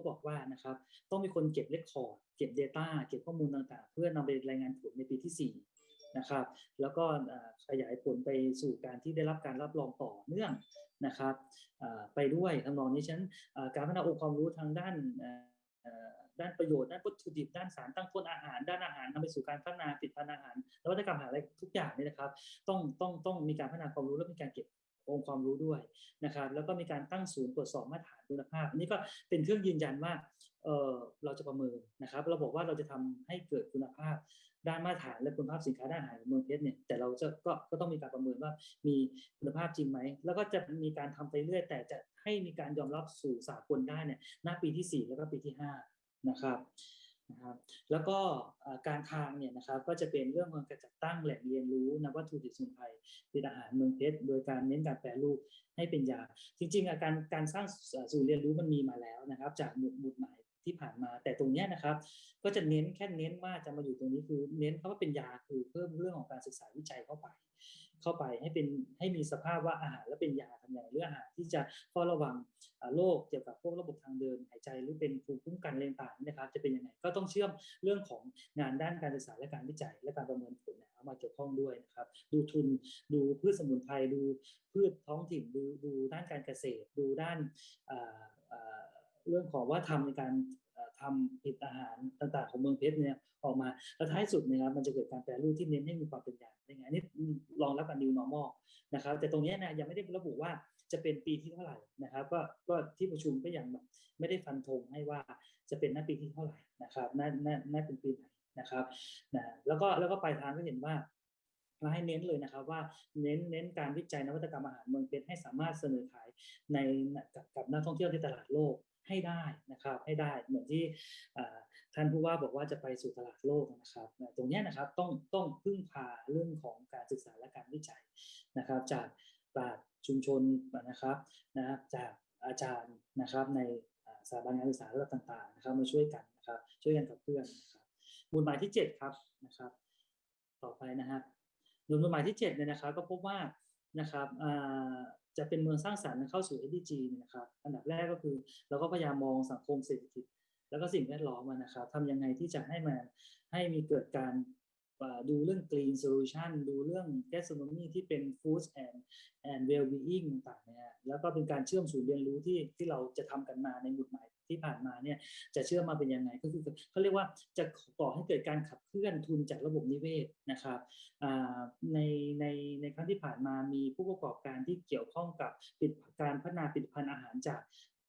ก็บอกว่านะครับต้องมีคนเก็บเรคคอร์ดเก็บ Data เก็บข้อมูลต่างๆ เพื่อนำไปรายงานผลในปีที่ 4นะครับแล้วก็ขยายผลไปสู่การที่ได้รับการรับรองต่อเนื่องนะครับไปด้วยทำนองนี้ฉันการพัฒนาองค์ความรู้ทางด้านด้านประโยชน์ด้านวัตถุดิบด้านสารตั้งต้นอาหาร ด้านอาหารนำไปสู่การพัฒนาผลิตภัณฑ์อาหารนวัตกรรมอาหารอะไรทุกอย่างนี่นะครับ ต้องต้องต้องมีการพัฒนาความรู้และมีการเก็บ องค์ความรู้ด้วยนะครับ แล้วก็มีการตั้งศูนย์ตรวจสอบมาตรฐานคุณภาพอันนี้ก็เป็นเครื่องยืนยันว่าเออเราจะประเมินนะครับ เราบอกว่าเราจะทำให้เกิดคุณภาพด้านมาตรฐานและคุณภาพสินค้าด้านอาหารเมืองเพชรเนี่ยแต่เราจะก็ก็ต้องมีการประเมินว่ามีคุณภาพจริงไหมแล้วก็จะมีการทำไปเรื่อยแต่จะให้มีการยอมรับสู่สากลได้เนี่ยหน้าปีที่ 4 แล้วก็ปีที่ 5 นะครับ นะครับแล้วก็การทางเนี่ยนะครับก็จะเป็นเรื่องของการจัดตั้งแหล่งเรียนรู้นวัตถุดิบสมุนไพรเป็นอาหารเมืองเพชรโดยการเน้นการแปรรูปให้เป็นยา จริงๆการการสร้างศูนย์เรียนรู้มันมีมาแล้วนะครับ จากหมุดหมุดหมายที่ผ่านมา แต่ตรงนี้นะครับ ก็จะเน้นแค่เน้นว่าจะมาอยู่ตรงนี้คือเน้นเขาะว่าเป็นยาคือเพิ่มเรื่องของการศึกษาวิจัยเข้าไป เข้าไปให้เป็นให้มีสภาพว่าอาหารและเป็นยาทำอย่างเรื่ออาหารที่จะเฝ้าระวังโรคเกี่ยวกับพวกระบบทางเดินหายใจหรือเป็นภูมิคุ้มกันเรื่องต่างนะครับ จะเป็นยังไงก็ต้องเชื่อมเรื่องของงานด้านการศึกษาและการวิจัย และการประเมินผลเอามาเกี่ยวข้องด้วยนะครับ ดูทุนดูพืชสมุนไพรดูพืชท้องถิ่นดูดูด้านการเกษตร ดูด้านเรื่องของว่าทำในการ ทำผลิตอาหารต่างๆของเมืองเพชรเนี่ยออกมาแล้วท้ายสุดนะครับมันจะเกิดการแปรรูปที่เน้นให้มีความเป็นอย่างได้ไงนี่ลองรับกัน new normal นะครับแต่ตรงนี้นะยังไม่ได้ระบุว่าจะเป็นปีที่เท่าไหร่นะครับก็ก็ที่ประชุมก็ยังแบบไม่ได้ฟันธงให้ว่าจะเป็นหน้าปีที่เท่าไหร่นะครับน่าน่าน่าเป็นปีไหนนะครับนะแล้วก็แล้วก็ปลายทางก็เห็นว่าเราให้เน้นเลยนะครับว่าเน้นเน้นการวิจัยนวัตกรรมอาหารเมืองเพชรให้สามารถเสนอขายในกับกับนักท่องเที่ยวในตลาดโลก ให้ได้นะครับให้ได้เหมือนที่ท่านผู้ว่าบอกว่าจะไปสู่ตลาดโลกนะครับ ตรงนี้นะครับต้องต้องพึ่งพาเรื่องของการศึกษาและการวิจัยนะครับ จากปราชญ์ชุมชนนะครับนะจากอาจารย์นะครับในสถาบันการศึกษาระดับต่างๆนะครับมาช่วยกันนะครับช่วยกันกับเพื่อนนะครับมูลหมายที่ 7 ครับนะครับ ต่อไปนะครับมูลหมายที่7เนี่ยนะครับก็พบว่านะครับ จะเป็นเมืองสร้างสรรค์เข้าสู่ SDG เนี่ยนะครับ อันดับแรกก็คือเราก็พยายามมองสังคมเศรษฐกิจ แล้วก็สิ่งแวดล้อมนะครับทำยังไงที่จะให้มันให้มีเกิดการดูเรื่อง green solution ดูเรื่อง gastronomy ที่เป็น food and and well being ต่างๆเนี่ยแล้วก็เป็นการเชื่อมศูนย์เรียนรู้ที่ที่เราจะทำกันมาในหมุดหมาย ที่ผ่านมาเนี่ยจะเชื่อมมาเป็นยังไงก็คือเขาเรียกว่าจะก่อให้เกิดการขับเคลื่อนทุนจากระบบนิเวศนะครับในในในครั้งที่ผ่านมามีผู้ประกอบการที่เกี่ยวข้องกับการพัฒนาผลิตภัณฑ์อาหารจาก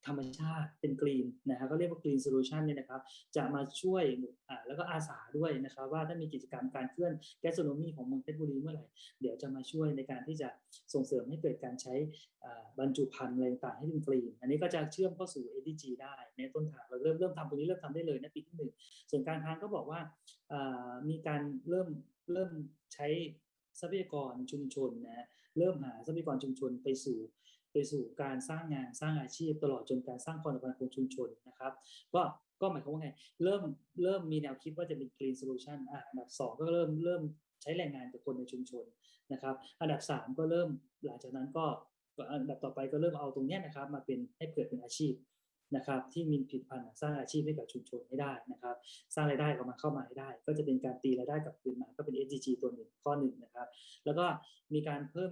ธรรมชาติเป็น green นะครับก็เรียกว่า green solution เนี่ยนะครับจะมาช่วยอ่าแล้วก็อาสาด้วยนะครับว่าถ้ามีกิจกรรมการเคลื่อนแกสโนมีของเมืองเพชรบุรีเมื่อไหร่ เดี๋ยวจะมาช่วยในการที่จะส่งเสริมให้เกิดการใช้บรรจุภัณฑ์อะไรต่างให้เป็นกรีน อันนี้ก็จะเชื่อมเข้าสู่ ADG ได้ในต้นทางเราเริ่มเริ่มทำตรงนี้เริ่มทำได้เลยนะปีที่หนึ่งส่วนการทางก็บอกว่ามีการเริ่มเริ่มใช้ทรัพยากรชุมชนนะเริ่มหาทรัพยากรชุมชนไปสู่ ไปสู่การสร้างงานสร้างอาชีพตลอดจนการสร้างความสัมพันธ์ของชุมชนนะครับ ก็ก็หมายความว่าไง เริ่มเริ่มมีแนวคิดว่าจะเป็น green solution อะอันดับ2ก็เริ่มเริ่มใช้แรงงานจากคนในชุมชนนะครับ อันดับสามก็เริ่มหลังจากนั้นก็อันดับต่อไปก็เริ่มเอาตรงนี้นะครับ มาเป็นให้เกิดเป็นอาชีพ นะครับที่มีผลิตภัณฑ์สร้างอาชีพให้กับชุมชนให้ได้นะครับ สร้างรายได้ออกมาเข้ามาให้ได้ ก็จะเป็นการตีรายได้กับคืนมาก็เป็น SDG ตัวหนึ่งข้อหนึ่งนะครับ แล้วก็มีการเพิ่ม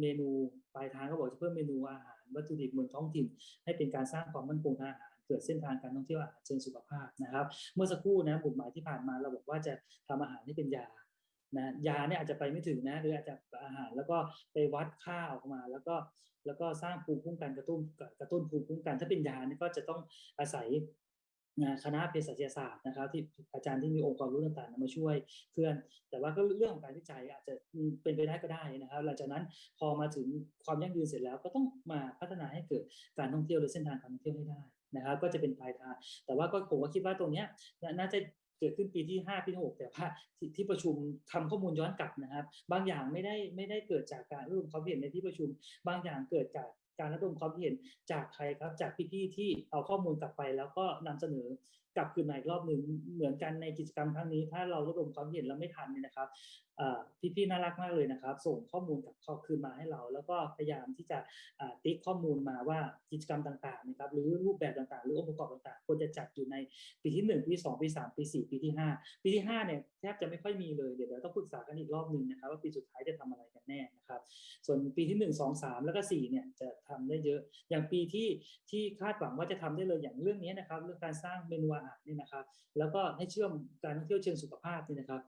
เมนูปลายทางก็บอกจะเพิ่มเมนูอาหาร วัตถุดิบเมืองท้องถิ่น ให้เป็นการสร้างความมั่นคงทางอาหารเกิดเส้นทางการท่องเที่ยวอาหารเชิงสุขภาพนะครับ เมื่อสักครู่นะบุตหมายที่ผ่านมาเราบอกว่าจะทำอาหารให้เป็นยานะยาเนี่ยอาจจะไปไม่ถึงนะหรืออาจจะอาหารแล้วก็ไปวัดค่าออกมา แล้วก็ แล้วก็สร้างภูมิคุ้มกันกระตุ้นกระตุ้นภูมิคุ้มกันถ้าเป็นยาเนี่ยก็จะต้องอาศัยคณะเภสัชศาสตร์นะครับ ที่อาจารย์ที่มีองค์ความรู้ต่างๆมาช่วยเพื่อน แต่ว่าก็เรื่องของการวิจัยอาจจะเป็นไปได้ก็ได้นะครับ หลังจากนั้นพอมาถึงความยั่งยืนเสร็จแล้วก็ต้องมาพัฒนาให้เกิดการท่องเที่ยวหรือเส้นทางการท่องเที่ยวให้ได้นะครับ ก็จะเป็นปลายทางแต่ว่าก็ผมก็คิดว่าตรงนี้น่าจะ เกิดขึ้นปีที่ 5 ปีที่6แต่ว่าที่ประชุมทำข้อมูลย้อนกลับนะครับ บางอย่างไม่ได้ไม่ได้เกิดจากการรวมความเห็นในที่ประชุม บางอย่างเกิดจากการระดมความเห็นจากใครครับ จากพี่ๆที่เอาข้อมูลกลับไป แล้วก็นำเสนอกลับคืนมาอีกรอบหนึ่งเหมือนกันในกิจกรรมครั้งนี้ ถ้าเราระดมความเห็นแล้วไม่ทันเนี่ยนะครับพี่ๆน่ารักมากเลยนะครับ ส่งข้อมูลกับข้อคืนมาให้เรา แล้วก็พยายามที่จะติ๊กข้อมูลมาว่ากิจกรรมต่างๆนะครับหรือรูปแบบต่างๆ หรือองค์ประกอบต่างๆควรจะจัดอยู่ในปีที่หนึ่งปีที่สองปีสามปีสี่ปีที่ห้าปีที่ห้าเนี่ยแทบจะไม่ค่อยมีเลยเดี๋ยวเราต้องปรึกษากันอีกรอบหนึ่งนะครับว่าปีสุดท้ายจะทำอะไรกันแน่นะครับ ส่วนปีที่หนึ่งสองสามแล้วก็สี่เนี่ยจะทำได้เยอะ อย่างปีที่ที่คาดหวังว่าจะทำได้เลยอย่างเรื่องนี้นะครับเรื่องการสร้างเมนูอาหารนี่นะครับ แล้วก็ให้เชื่อมการท่องเที่ยวเชิงสุขภาพนี่นะครับ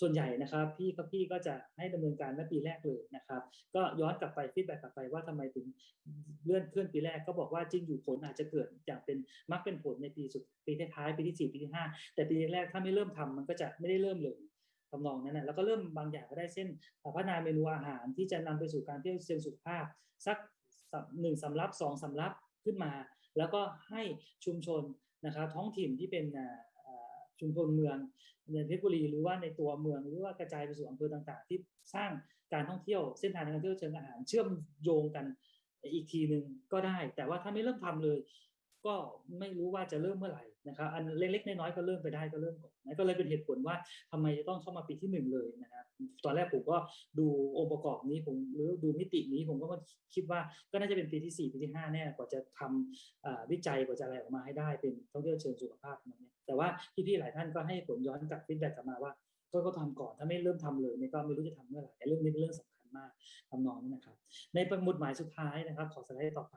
ส่วนใหญ่นะครับพี่ก็พี่ก็จะให้ดำเนินการในปีแรกเลยนะครับ ก็ย้อนกลับไปฟีดแบ็กกลับไปว่าทำไมถึงเลื่อนเคลื่อนปีแรกก็บอกว่าจริงอยู่ผลอาจจะเกิดอย่างเป็นมักเป็นผลในปีสุดปีท้ายปีที่สี่ปีที่ห้าแต่ปีแรกถ้าไม่เริ่มทำมันก็จะไม่ได้เริ่มเลยทำนองนั้นนะแล้วก็เริ่มบางอย่างก็ได้เช่นพัฒนาเมนูอาหารที่จะนำไปสู่การเที่ยวเชิงสุขภาพ สักหนึ่งสำรับสองสำรับขึ้นมา แล้วก็ให้ชุมชนนะครับท้องถิ่นที่เป็น ชุมชนเมืองในเพชรบุรีหรือว่าในตัวเมืองหรือว่ากระจายไปสู่อำเภอต่างๆ ที่สร้างการท่องเที่ยวเส้นทางการท่องเที่ยวเชิงอาหารเชื่อมโยงกันอีกทีหนึ่งก็ได้ แต่ว่าถ้าไม่เริ่มทำเลย ก็ไม่รู้ว่าจะเริ่มเมื่อไหร่ นะครับอันเล็กๆน้อยๆก็เริ่มไปได้ก็เริ่มก่อนนะก็เลยเป็นเหตุผลว่าทำไมจะต้องเข้ามาปีที่หนึ่งเลยนะครับตอนแรกผมก็ดูองค์ประกอบนี้ผมหรือดูมิตินี้ผมก็มาคิดว่าก็น่าจะเป็นปีที่ 4 ปีที่5แน่กว่าจะทำวิจัยกว่าจะอะไรออกมาให้ได้เป็นท่องเที่ยวเชิงสุขภาพนั้นเนี่ยแต่ว่าพี่ๆหลายท่านก็ให้ผลย้อนกลับ feedback กลับมาว่าก็ก็ทำก่อนถ้าไม่เริ่มทำเลยนี่ก็ไม่รู้จะทำเมื่อไหร่เรื่องนี้เป็นเรื่องสำคัญมากทำนองนี้นะครับ ในประมุดหมายสุดท้ายนะครับ ขอสไลด์ต่อไป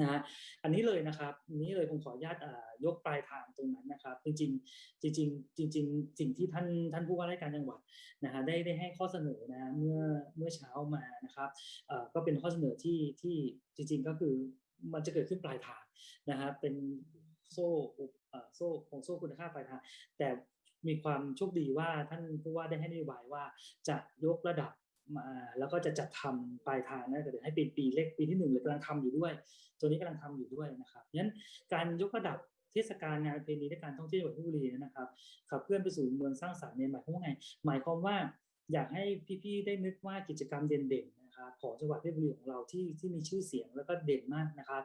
นะฮะอันนี้เลยนะครับนี้เลยผมขออนุญาตยกปลายทางตรงนั้นนะครับ จริงๆจริงๆจริงๆสิ่งที่ท่านท่านผู้ว่าราชการจังหวัดนะฮะได้ได้ให้ข้อเสนอนะเมื่อเมื่อเช้ามานะครับก็เป็นข้อเสนอที่ที่จริง ๆ ก็คือมันจะเกิดขึ้นปลายทางนะฮะเป็นโซ่โซ่ของโซ่คุณค่าปลายทางแต่มีความโชคดีว่าท่านผู้ว่าได้ให้นโยบายว่าจะยกระดับ มาแล้วก็จะจัดทำปลายทางนะแต่ให้เป็นปีเล็กปีที่หนึ่งเลยกำลังทำอยู่ด้วย ตัวนี้กำลังทำอยู่ด้วยนะครับงั้นการยกระดับเทศกาลงานประเพณีและการท่องเที่ยวจังหวัดเพชรบุรีนะครับขับเคลื่อนไปสู่เมืองสร้างสรรค์เนี่ยหมายความว่าไงหมายความว่าอยากให้พี่ๆได้นึกว่ากิจกรรมเด่นๆนะครับของจังหวัดเพชรบุรีของเราที่ที่มีชื่อเสียงแล้วก็เด่นมากนะครับ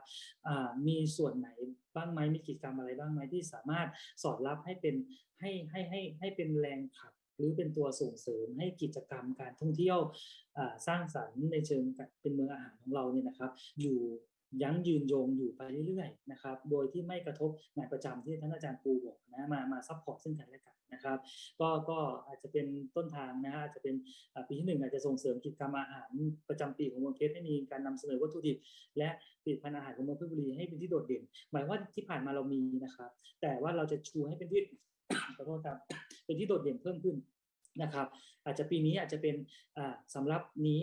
มีส่วนไหนบ้างไหมมีกิจกรรมอะไรบ้างไหมที่สามารถสอดรับให้เป็นให้ให้ให้ให้เป็นแรงขับ หรือเป็นตัวส่งเสริมให้กิจกรรมการท่องเที่ยวสร้างสรรค์ในเชิงเป็นเมืองอาหารของเราเนี่ยนะครับ อยู่ยั้งยืนยงอยู่ไปเรื่อยๆนะครับ โดยที่ไม่กระทบงานประจำที่ท่านอาจารย์ปูบอกนะมามา support ซึ่งกันและกันนะครับ ก็ก็อาจจะเป็นต้นทางนะฮะอาจจะเป็นปีที่หนึ่งอาจจะส่งเสริมกิจกรรมอาหารประจำปีของเมืองเพชรให้มีการนำเสนอวัตถุดิบ และผลิตภัณฑ์อาหารของเมืองเพชรบุรีให้เป็นที่โดดเด่น หมายว่าที่ผ่านมาเรามีนะครับ แต่ว่าเราจะชูให้เป็นที่ขอโทษครับเป็นที่โดดเด่นเพิ่มขึ้น นะครับ อาจจะปีนี้อาจจะเป็นสำรับนี้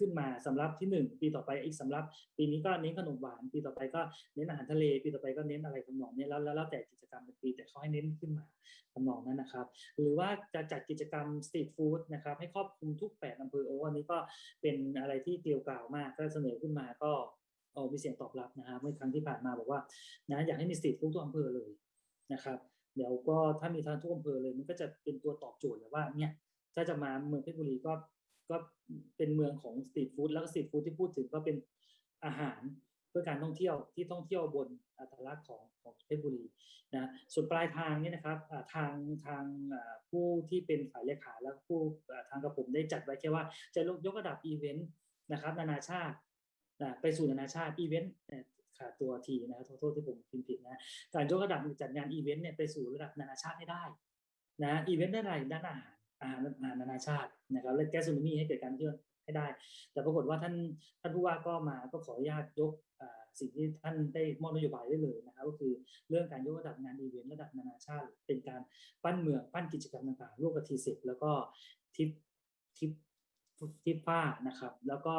ขึ้นมาสำรับที่ 1 ปีต่อไปอีกสำรับ ปีนี้ก็เน้นขนมหวาน ปีต่อไปก็เน้นอาหารทะเล ปีต่อไปก็เน้นอะไรทำนองนี้แล้วแล้วแต่กิจกรรมเป็นปีแต่เขาให้เน้นขึ้นมาทำนองนั้นนะครับ หรือว่าจะจัดกิจกรรมสตรีทฟู้ดนะครับให้ครอบคลุมทุก8อำเภอโอ้อันนี้ก็เป็นอะไรที่เกลียวกล่าวมากก็เสนอขึ้นมาก็เอามีเสียงตอบรับนะครับเมื่อครั้งที่ผ่านมาบอกว่านะอยากให้มีสตรีทฟู้ดทุกอำเภอเลยนะครับ เดี๋ยวก็ถ้ามีทางทุกอำเภอเลยมันก็จะเป็นตัวตอบโจทย์เลยว่าเนี่ยถ้าจะมาเมืองเพชรบุรีก็ก็เป็นเมืองของ street food แล้วก็ street food ที่พูดถึงก็เป็นอาหารเพื่อการท่องเที่ยวที่ท่องเที่ยวบนอัตลักษณ์ของของเพชรบุรีนะส่วนปลายทางนี่นะครับทางทางผู้ที่เป็นฝ่ายเลขาแล้วผู้ทางกระผมได้จัดไว้แค่ว่าจะยกระดับอีเวนต์นะครับ นานาชาติไปสู่นานาชาติอีเวนต์ ขาดตัว T นะครับโทษที่ผมพิมพ์ผิดนะการยกระดับจัดงานอีเวนต์เนี่ยไปสู่ระดับนานาชาติให้ได้นะอีเวนต์ด้านอะไรด้านอาหารอาหารนานาชาตินะครับและแก๊สซูมิให้เกิดการเชื่อให้ได้ แต่ปรากฏว่าท่านท่านผู้ว่าก็มาก็ขออนุญาตยกสิ่งที่ท่านได้มอบนโยบายได้เลยนะครับก็คือเรื่องการยกระดับงานอีเวนต์ระดับนานาชาติ เป็นการปั้นเมืองปั้นกิจกรรมต่างๆร่วมกับทีสิบแล้วก็ทิปทิปทิปผ้านะครับ แล้วก็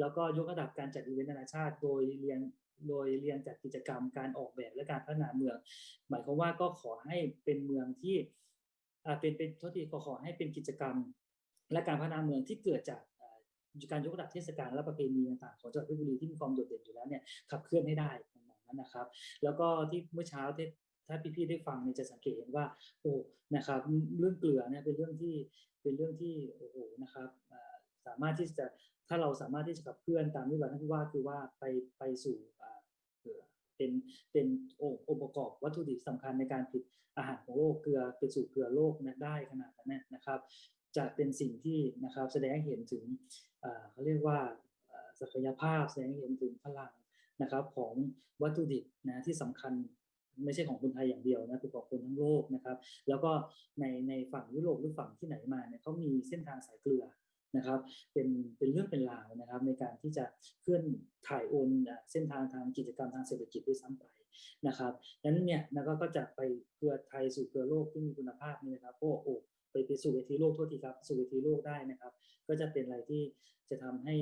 แล้วก็ยกระดับการจัดอีเวนต์นานาชาติ โดยเรียน โดยเรียนจากกิจกรรมการออกแบบและการพัฒนาเมือง หมายความว่าก็ขอให้เป็นเมืองที่เป็นเป็นทษทีก็ขอให้เป็นกิจกรรม และการพัฒนาเมืองที่เกิดจากการยกระดับเทศกาลและประเพณีต่างๆของจังหวัดเพชรบุรีที่มีความโดดเด่นอยู่แล้วเนี่ยขับเคลื่อนให้ได้นั้นนะครับ แล้วก็ที่เมื่อเช้าที่ถ้าพี่ๆได้ฟังเนี่ยจะสังเกตเห็นว่าโอ้นะครับเรื่องเกลือเนี่ยเป็นเรื่องที่เป็นเรื่องที่โอ้โหนะครับ สามารถที่จะถ้าเราสามารถที่จะขับเคลื่อนตามที่ว่าท่านผู้ว่าคือว่าไปไปสู่เป็นเป็นองค์ประกอบวัตถุดิบสำคัญในการผลิตอาหารของโลกเกลือไปสู่เกลือโลกนะได้ขนาดนั้นนะครับ จะเป็นสิ่งที่นะครับแสดงให้เห็นถึงเขาเรียกว่าศักยภาพแสดงให้เห็นถึงพลังนะครับของวัตถุดิบนะที่สำคัญไม่ใช่ของคนไทยอย่างเดียวนะเป็นของคนทั้งโลกนะครับ แล้วก็ในในฝั่งยุโรปหรือฝั่งที่ไหนมาเนี่ยเขามีเส้นทางสายเกลือ นะครับ เป็นเป็นเรื่องเป็นราวนะครับ ในการที่จะเคลื่อนถ่ายโอนเส้นทางทางกิจกรรมทางเศรษฐกิจด้วยซ้ำไปนะครับนั้นเนี่ยนะก็จะไปเกลือไทยสู่เกลือโลกที่มีคุณภาพนี่นะครับก็โอ้ไปไปสู่เวทีโลกโทษทีครับสู่เวทีโลกได้นะครับ ก็จะเป็นอะไรที่จะทำให้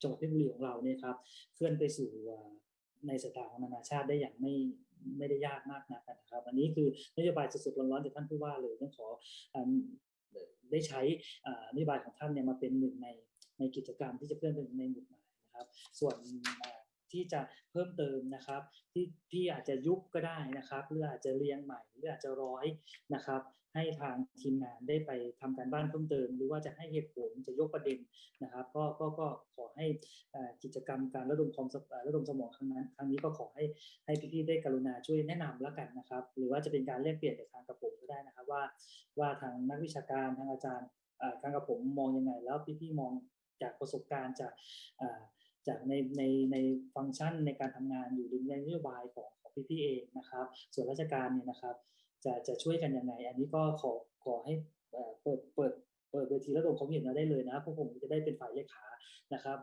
จังหวัดเพชรบุรีของเราเนี่ยครับเคลื่อนไปสู่ในสายตาของนานาชาติได้อย่างไม่ไม่ได้ยากมากนักนะครับ อันนี้คือนโยบายสดๆร้อนๆจากท่านผู้ว่าเลยต้องขอ ได้ใช้นโยบายของท่านเนี่ยมาเป็นหนึ่งในในกิจกรรมที่จะเพื่อนเปในหมุดหมายนะครับ ส่วนที่จะเพิ่มเติมนะครับ ที่ที่อาจจะยุบก็ได้นะครับหรืออาจจะเรียงใหม่หรืออาจจะร้อยนะครับ ให้ทางทีมงานได้ไปทำการบ้านเพิ่มเติม หรือว่าจะให้เหตุผลจะยกประเด็นนะครับก็ก็ก็ขอให้กิจกรรมการระดมความระดมสมองครั้งนั้นครั้งนี้ก็ขอให้ให้พี่ๆได้กรุณาช่วยแนะนำแล้วกันนะครับ หรือว่าจะเป็นการแลกเปลี่ยนกับทางกระผมก็ได้นะครับว่า ว่าทางนักวิชาการทางอาจารย์ทางกระผมมองยังไง แล้วพี่ๆมองจากประสบการณ์จากจากในในในฟังก์ชันในการทำงานอยู่ในนโยบายของของพี่ๆเองนะครับ ส่วนราชการเนี่ยนะครับ จะจะช่วยกันยังไง อันนี้ก็ขอขอให้เปิดเปิดเปิดเวทีระดมความเห็นมาได้เลยนะพวกผมจะได้เป็นฝ่ายเลขานะครับ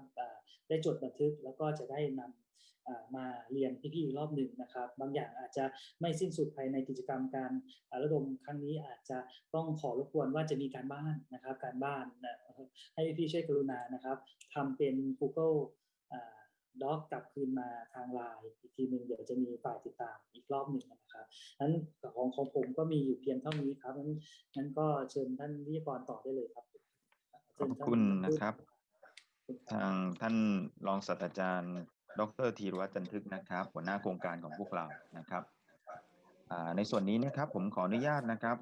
ได้จดบันทึกแล้วก็จะได้นำมาเรียนพี่ๆอีกรอบหนึ่งนะครับ บางอย่างอาจจะไม่สิ้นสุดภายในกิจกรรมการระดมครั้งนี้อาจจะต้องขอรบกวนว่าจะมีการบ้านนะครับ การบ้านให้พี่ช่วยกรุณานะครับทำเป็น Google ด็อกกลับคืนมาทางไลน์อีกทีหนึ่งเดี๋ยวจะมีฝ่ายติดตามอีกรอบหนึ่งนะครับนั้นของของผมก็มีอยู่เพียงเท่านี้ครับนั้นนั้นก็เชิญท่านวิทยากรต่อได้เลยครับขอบคุณนะครับ ทางท่านรองศาสตราจารย์ ดรธีรวัฒน์จันทึกนะครับ หัวหน้าโครงการของพวกเรานะครับในส่วนนี้นะครับผมขออนุญาตนะครับ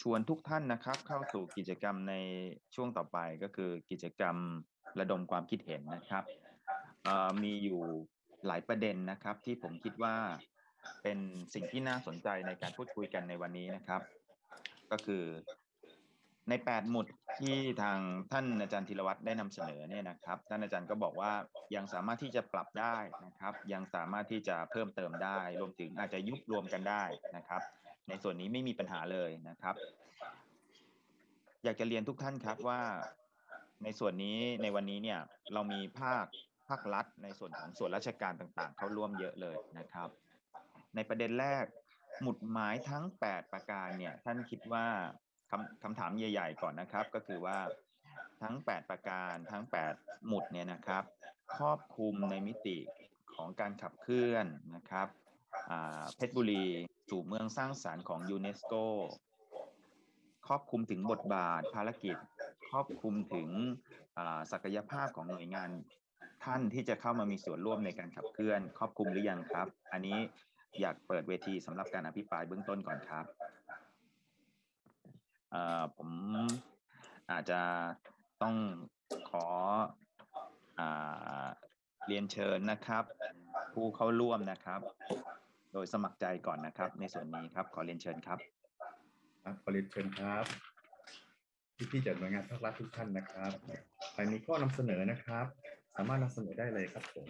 ชวนทุกท่านนะครับ เข้าสู่กิจกรรมในช่วงต่อไปก็คือกิจกรรมระดมความคิดเห็นนะครับ มีอยู่หลายประเด็นนะครับ ที่ผมคิดว่าเป็นสิ่งที่น่าสนใจในการพูดคุยกันในวันนี้นะครับ ก็คือใน8หมุดที่ทางท่านอาจารย์ธีรวัตรได้นำเสนอเนี่ยนะครับ ท่านอาจารย์ก็บอกว่ายังสามารถที่จะปรับได้นะครับ ยังสามารถที่จะเพิ่มเติมได้ รวมถึงอาจจะยุบรวมกันได้นะครับ ในส่วนนี้ไม่มีปัญหาเลยนะครับ อยากจะเรียนทุกท่านครับว่าในส่วนนี้ในวันนี้เนี่ยเรามีภาคาครัฐ ในส่วนของส่วนราชการต่างๆ เข้าร่วมเยอะเลยนะครับ ในประเด็นแรกหมุดหมายทั้ง 8 ประการเนี่ยท่านคิดว่าคำคำถามใหญ่ ๆ ก่อนนะครับ ก็คือว่าทั้ง 8 ประการทั้ง 8 หมุดเนี่ยนะครับครอบคลุมในมิติของการขับเคลื่อนนะครับเพชรบุรีสู่เมืองสร้างสารรค์ของยูเนสโกครอบคลุมถึงบทบาทภารกิจ ครอบคลุมถึงศักยภาพของหน่วยงาน ท่านที่จะเข้ามามีส่วนร่วมในการขับเคลื่อน ครอบคลุมหรือยังครับ อันนี้อยากเปิดเวทีสำหรับการอภิปรายเบื้องต้นก่อนครับผมอาจจะต้องขออเรียนเชิญนะครับ ผู้เข้าร่วมนะครับ โดยสมัครใจก่อนนะครับ ในส่วนนี้ครับ ขอเรียนเชิญครับครับขอเรียนเชิญครับพี่ๆจากหน่วยงานภาครัฐทุกท่านนะครับใครมีข้อนำเสนอนะครับ สามารถนำเสนอได้เลยครับผม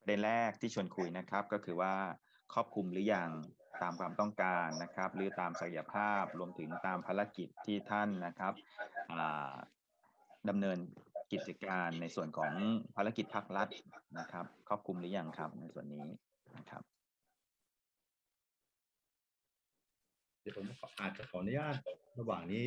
ประเด็นแรกที่ชวนคุยนะครับก็คือว่าครอบคลุมหรือยังตามความต้องการนะครับ หรือตามศักยภาพรวมถึงตามภารกิจที่ท่านนะครับดำเนินกิจการในส่วนของภารกิจภาครัฐนะครับ ครอบคลุมหรือยังครับในส่วนนี้นะครับดี๋ยวผมอาจจะขออนุญาตระหว่างนี้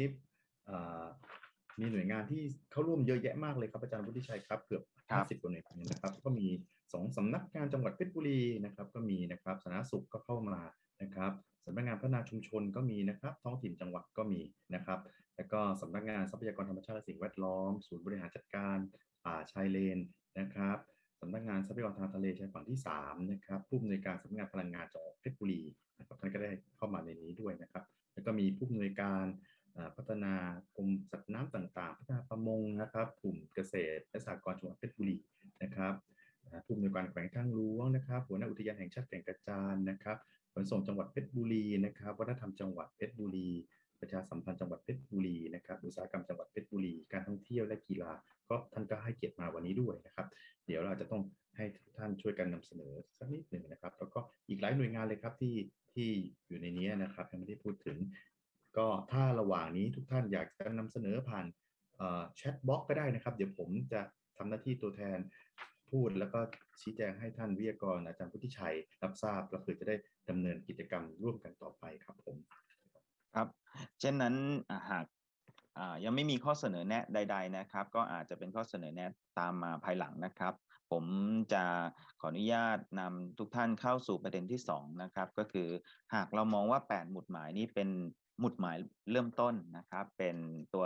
มีหน่วยงานที่เข้าร่วมเยอะแยะมากเลยครับอาจารย์วุฒิชัยครับเกือบ50กว่าหน่วยงานนะครับ ก็มีสองสำนักงานจังหวัดเพชรบุรีนะครับ ก็มีนะครับสาธารณสุขก็เข้ามานะครับสำนักงานพัฒนาชุมชนก็มีนะครับ ท้องถิ่นจังหวัดก็มีนะครับ แล้วก็สำนักงานทรัพยากรธรรมชาติและสิ่งแวดล้อม ศูนย์บริหารจัดการป่าชายเลนนะครับสำนักงานทรัพยากรทางทะเลชายฝั่งที่3นะครับผู้อำนวยการสำนักงานพลังงานจังหวัดเพชรบุรีนะครับท่านก็ได้เข้ามาในนี้ด้วยนะครับ แล้วก็มีผู้อำนวยการ พัฒนากรมสัตว์น้ำต่างๆ พัฒนาประมงนะครับกลุ่มเกษตรและสหกรณ์จังหวัดเพชรบุรีนะครับผู้อำนวยการแขวงทางหลวงนะครับหัวหน้าอุทยานแห่งชาติแก่งกระจานนะครับขนส่งจังหวัดเพชรบุรีนะครับวัฒนธรรมจังหวัดเพชรบุรี ประชาสัมพันธ์จังหวัดเพชรบุรีนะครับอุตสาหกรรมจังหวัดเพชรบุรี การท่องเที่ยวและกีฬาก็ท่านก็ให้เกียรติมาวันนี้ด้วยนะครับ เดี๋ยวเราจะต้องให้ทุกท่านช่วยกันนำเสนอสักนิดหนึ่งนะครับ แล้วก็อีกหลายหน่วยงานเลยครับที่ที่อยู่ในนี้นะครับยังไม่ได้พูดถึง ก็ถ้าระหว่างนี้ทุกท่านอยากจะนำเสนอผ่านแชทบล็อกก็ได้นะครับ เดี๋ยวผมจะทำหน้าที่ตัวแทนพูด แล้วก็ชี้แจงให้ท่านวิทยากรอาจารย์พุทธิชัย รับทราบแล้วเพื่อจะได้ดำเนินกิจกรรมร่วมกันต่อไปครับผมครับ เช่นนั้นหากยังไม่มีข้อเสนอแนะใด ๆนะครับ ก็อาจจะเป็นข้อเสนอแนะตามมาภายหลังนะครับ ผมจะขออนุญาตนำทุกท่านเข้าสู่ประเด็นที่สองนะครับก็คือหากเรามองว่า 8 หมุดหมายนี้เป็น หมุดหมายเริ่มต้นนะครับ เป็นตัว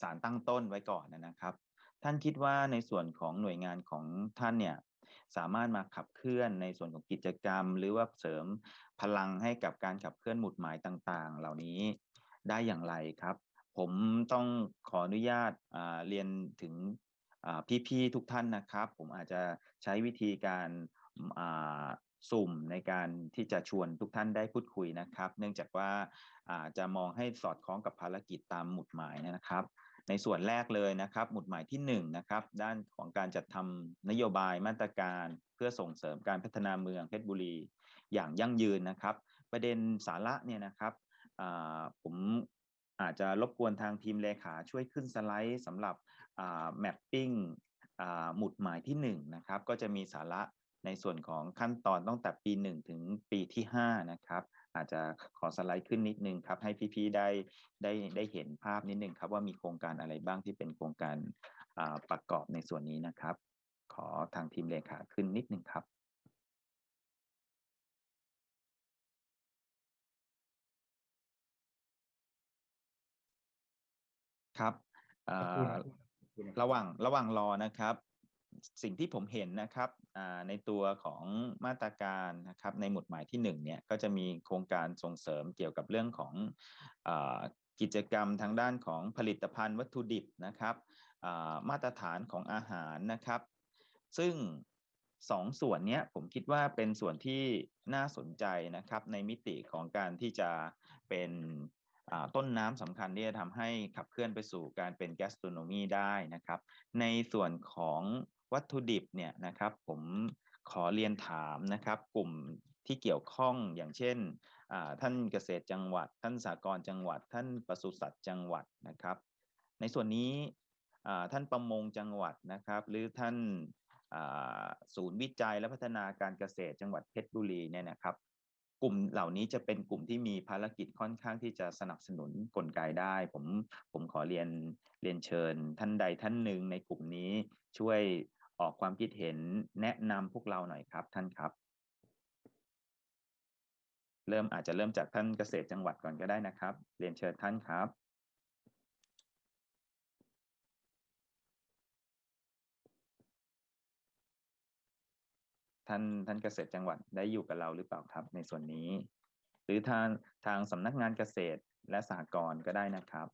สารตั้งต้นไว้ก่อนนะครับ ท่านคิดว่าในส่วนของหน่วยงานของท่านเนี่ยสามารถมาขับเคลื่อนในส่วนของกิจกรรม หรือว่าเสริมพลังให้กับการขับเคลื่อนหมุดหมายต่างๆ เหล่านี้ได้อย่างไรครับ ผมต้องขออนุญาตเรียนถึงพี่ๆทุกท่านนะครับ ผมอาจจะใช้วิธีการ สุ่มในการที่จะชวนทุกท่านได้พูดคุยนะครับ เนื่องจากว่าจะมองให้สอดคล้องกับภารกิจตามหมุดหมายนะครับในส่วนแรกเลยนะครับ หมุดหมายที่1นนะครับด้านของการจัดทำนโยบายมาตรการเพื่อส่งเสริมการพัฒนาเมืองเพชรบุรีอย่างยั่งยืนนะครับ ประเด็นสาระเนี่ยนะครับผมอาจจะรบกวนทางทีมเลขาช่วยขึ้นสไลด์สำหรับแมปปิ้งหมุดหมายที่1นะครับก็จะมีสาระ ในส่วนของขั้นตอนตั้งแต่ปี 1 ถึงปีที่5นะครับอาจจะขอสไลด์ขึ้นนิดนึงครับ ให้พี่ๆได้ได้ได้เห็นภาพนิดนึงครับ ว่ามีโครงการอะไรบ้างที่เป็นโครงการประกอบในส่วนนี้นะครับ ขอทางทีมเลขาขึ้นนิดนึงครับครับระหว่างระหว่างรอนะครับ สิ่งที่ผมเห็นนะครับในตัวของมาตรการนะครับในหมุดหมายที่1เนี่ยก็จะมีโครงการส่งเสริมเกี่ยวกับเรื่องของอกิจกรรมทางด้านของผลิตภัณฑ์วัตถุดิบนะครับมาตรฐานของอาหารนะครับ ซึ่งสองส่วนนี้ผมคิดว่าเป็นส่วนที่น่าสนใจนะครับในมิติของการที่จะเป็นต้นน้ำสำคัญที่จะทำให้ขับเคลื่อนไปสู่การเป็นแกสโตรโนมีได้นะครับ ในส่วนของ วัตถุดิบเนี่ยนะครับผมขอเรียนถามนะครับ กลุ่มที่เกี่ยวข้องอย่างเช่นท่านเกษตรจังหวัด ท่านสากรจังหวัด ท่านปศุสัตว์จังหวัดนะครับ ในส่วนนี้ท่านประมงจังหวัดนะครับ หรือท่านศูนย์วิจัยและพัฒนาการเกษตรจังหวัดเพชรบุรีเนี่ยนะครับ กลุ่มเหล่านี้จะเป็นกลุ่มที่มีภารกิจค่อนข้างที่จะสนับสนุนกลไกได้ ผมผมขอเรียนเรียนเชิญ ท่านใดท่านหนึ่งในกลุ่มนี้ช่วย ออกความคิดเห็นแนะนำพวกเราหน่อยครับ ท่านครับ เริ่มอาจจะเริ่มจากท่านเกษตรจังหวัดก่อนก็ได้นะครับ เรียนเชิญท่านครับ ท่านท่านเกษตรจังหวัดได้อยู่กับเราหรือเปล่าครับ ในส่วนนี้ หรือทางทางสำนักงานเกษตรและสหกรณ์ก็ได้นะครับ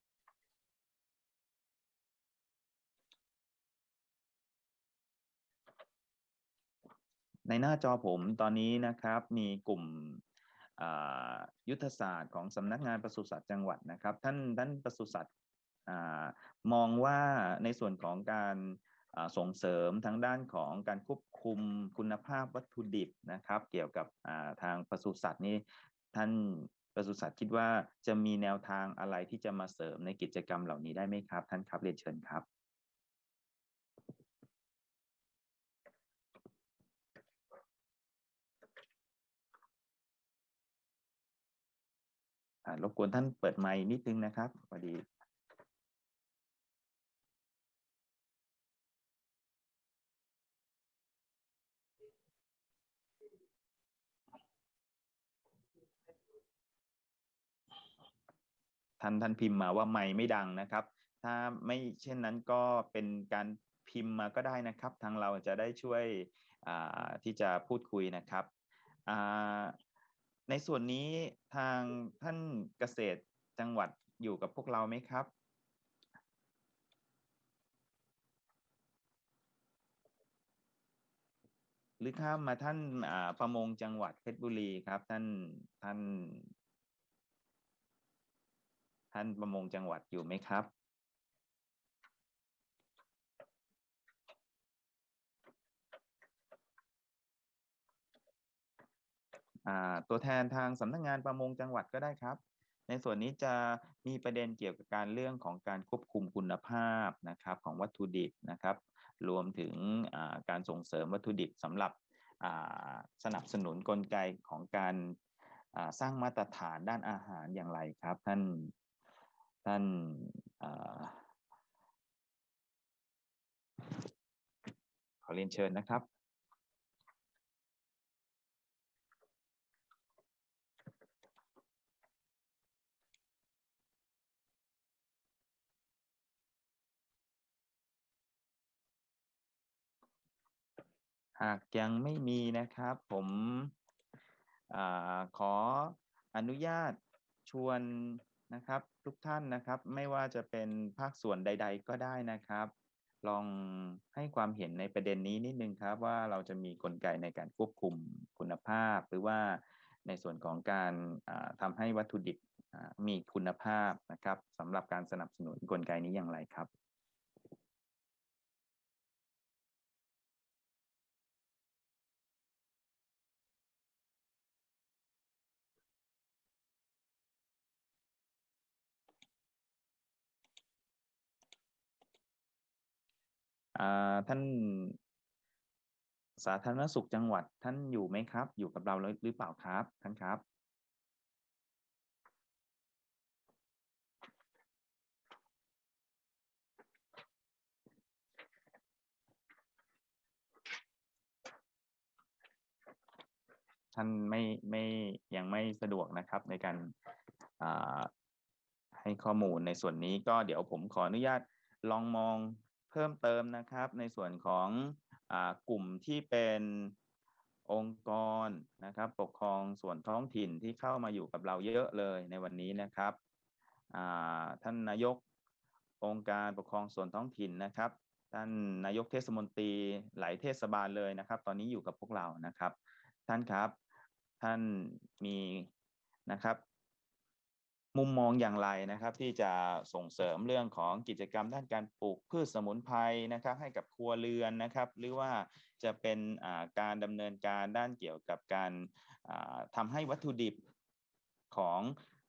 ในหน้าจอผมตอนนี้นะครับมีกลุ่มยุทธศาสตร์ของสำนักงานปศุสัตว์จังหวัดนะครับ ท่านท่านปศุสัตว์มองว่าในส่วนของการส่งเสริมทั้งด้านของการควบคุมคุณภาพวัตถุดิบนะครับ เกี่ยวกับทางปศุสัตว์นี่ท่านปศุสัตว์คิดว่าจะมีแนวทางอะไรที่จะมาเสริมในกิจกรรมเหล่านี้ได้ไหมครับ ท่านครับเรียนเชิญครับ รบกวนท่านเปิดไมค์นิดนึงนะครับพอดีท่านท่านพิมพ์มาว่าไม่ไม่ดังนะครับ ถ้าไม่เช่นนั้นก็เป็นการพิมพ์มาก็ได้นะครับ ทางเราจะได้ช่วยที่จะพูดคุยนะครับ ในส่วนนี้ทางท่านเกษตรจังหวัดอยู่กับพวกเราไหมครับ หรือข้ามมาท่านประมงจังหวัดเพชรบุรีครับท่านท่าน ท่านประมงจังหวัดอยู่ไหมครับ ตัวแทนทางสำนักงานประมงจังหวัดก็ได้ครับ ในส่วนนี้จะมีประเด็นเกี่ยวกับการเรื่องของการควบคุมคุณภาพนะครับของวัตถุดิบนะครับ รวมถึงการส่งเสริมวัตถุดิบสำหรับสนับสนุนกลไกของการสร้างมาตรฐานด้านอาหารอย่างไรครับ ท่านท่านขอเรียนเชิญนะครับ หากยังไม่มีนะครับ ผมอขออนุญาตชวนนะครับทุกท่านนะครับ ไม่ว่าจะเป็นภาคส่วนใด ๆ ก็ได้นะครับ ลองให้ความเห็นในประเด็นนี้นิดนึงครับ ว่าเราจะมีกลไกในการควบคุมคุณภาพ หรือว่าในส่วนของการทำให้วัตถุดิบมีคุณภาพนะครับสำหรับการสนับสนุนกลไกนี้อย่างไรครับ ท่านสาธารณสุขจังหวัดท่านอยู่ไหมครับ อยู่กับเราหรือเปล่าครับ ท่านครับ ท่านไม่ไม่ยังไม่สะดวกนะครับในการให้ข้อมูลในส่วนนี้ก็เดี๋ยวผมขออนุญาตลองมอง เพิ่มเติมนะครับในส่วนของอกลุ่มที่เป็นองค์กรนะครับปกครองส่วนท้องถิ่นที่เข้ามาอยู่กับเราเยอะเลยในวันนี้นะครับท่านนายกองค์การปกครองส่วนท้องถิ่นนะครับท่านนายกเทศมนตรีหลายเทศบาลเลยนะครับ ตอนนี้อยู่กับพวกเรานะครับ ท่านครับท่านมีนะครับ มุมมองอย่างไรนะครับ ที่จะส่งเสริมเรื่องของกิจกรรมด้านการปลูกพืชสมุนไพรนะครับ ให้กับครัวเรือนนะครับ หรือว่าจะเป็นการดำเนินการด้านเกี่ยวกับการอ่าทำให้วัตถุดิบของ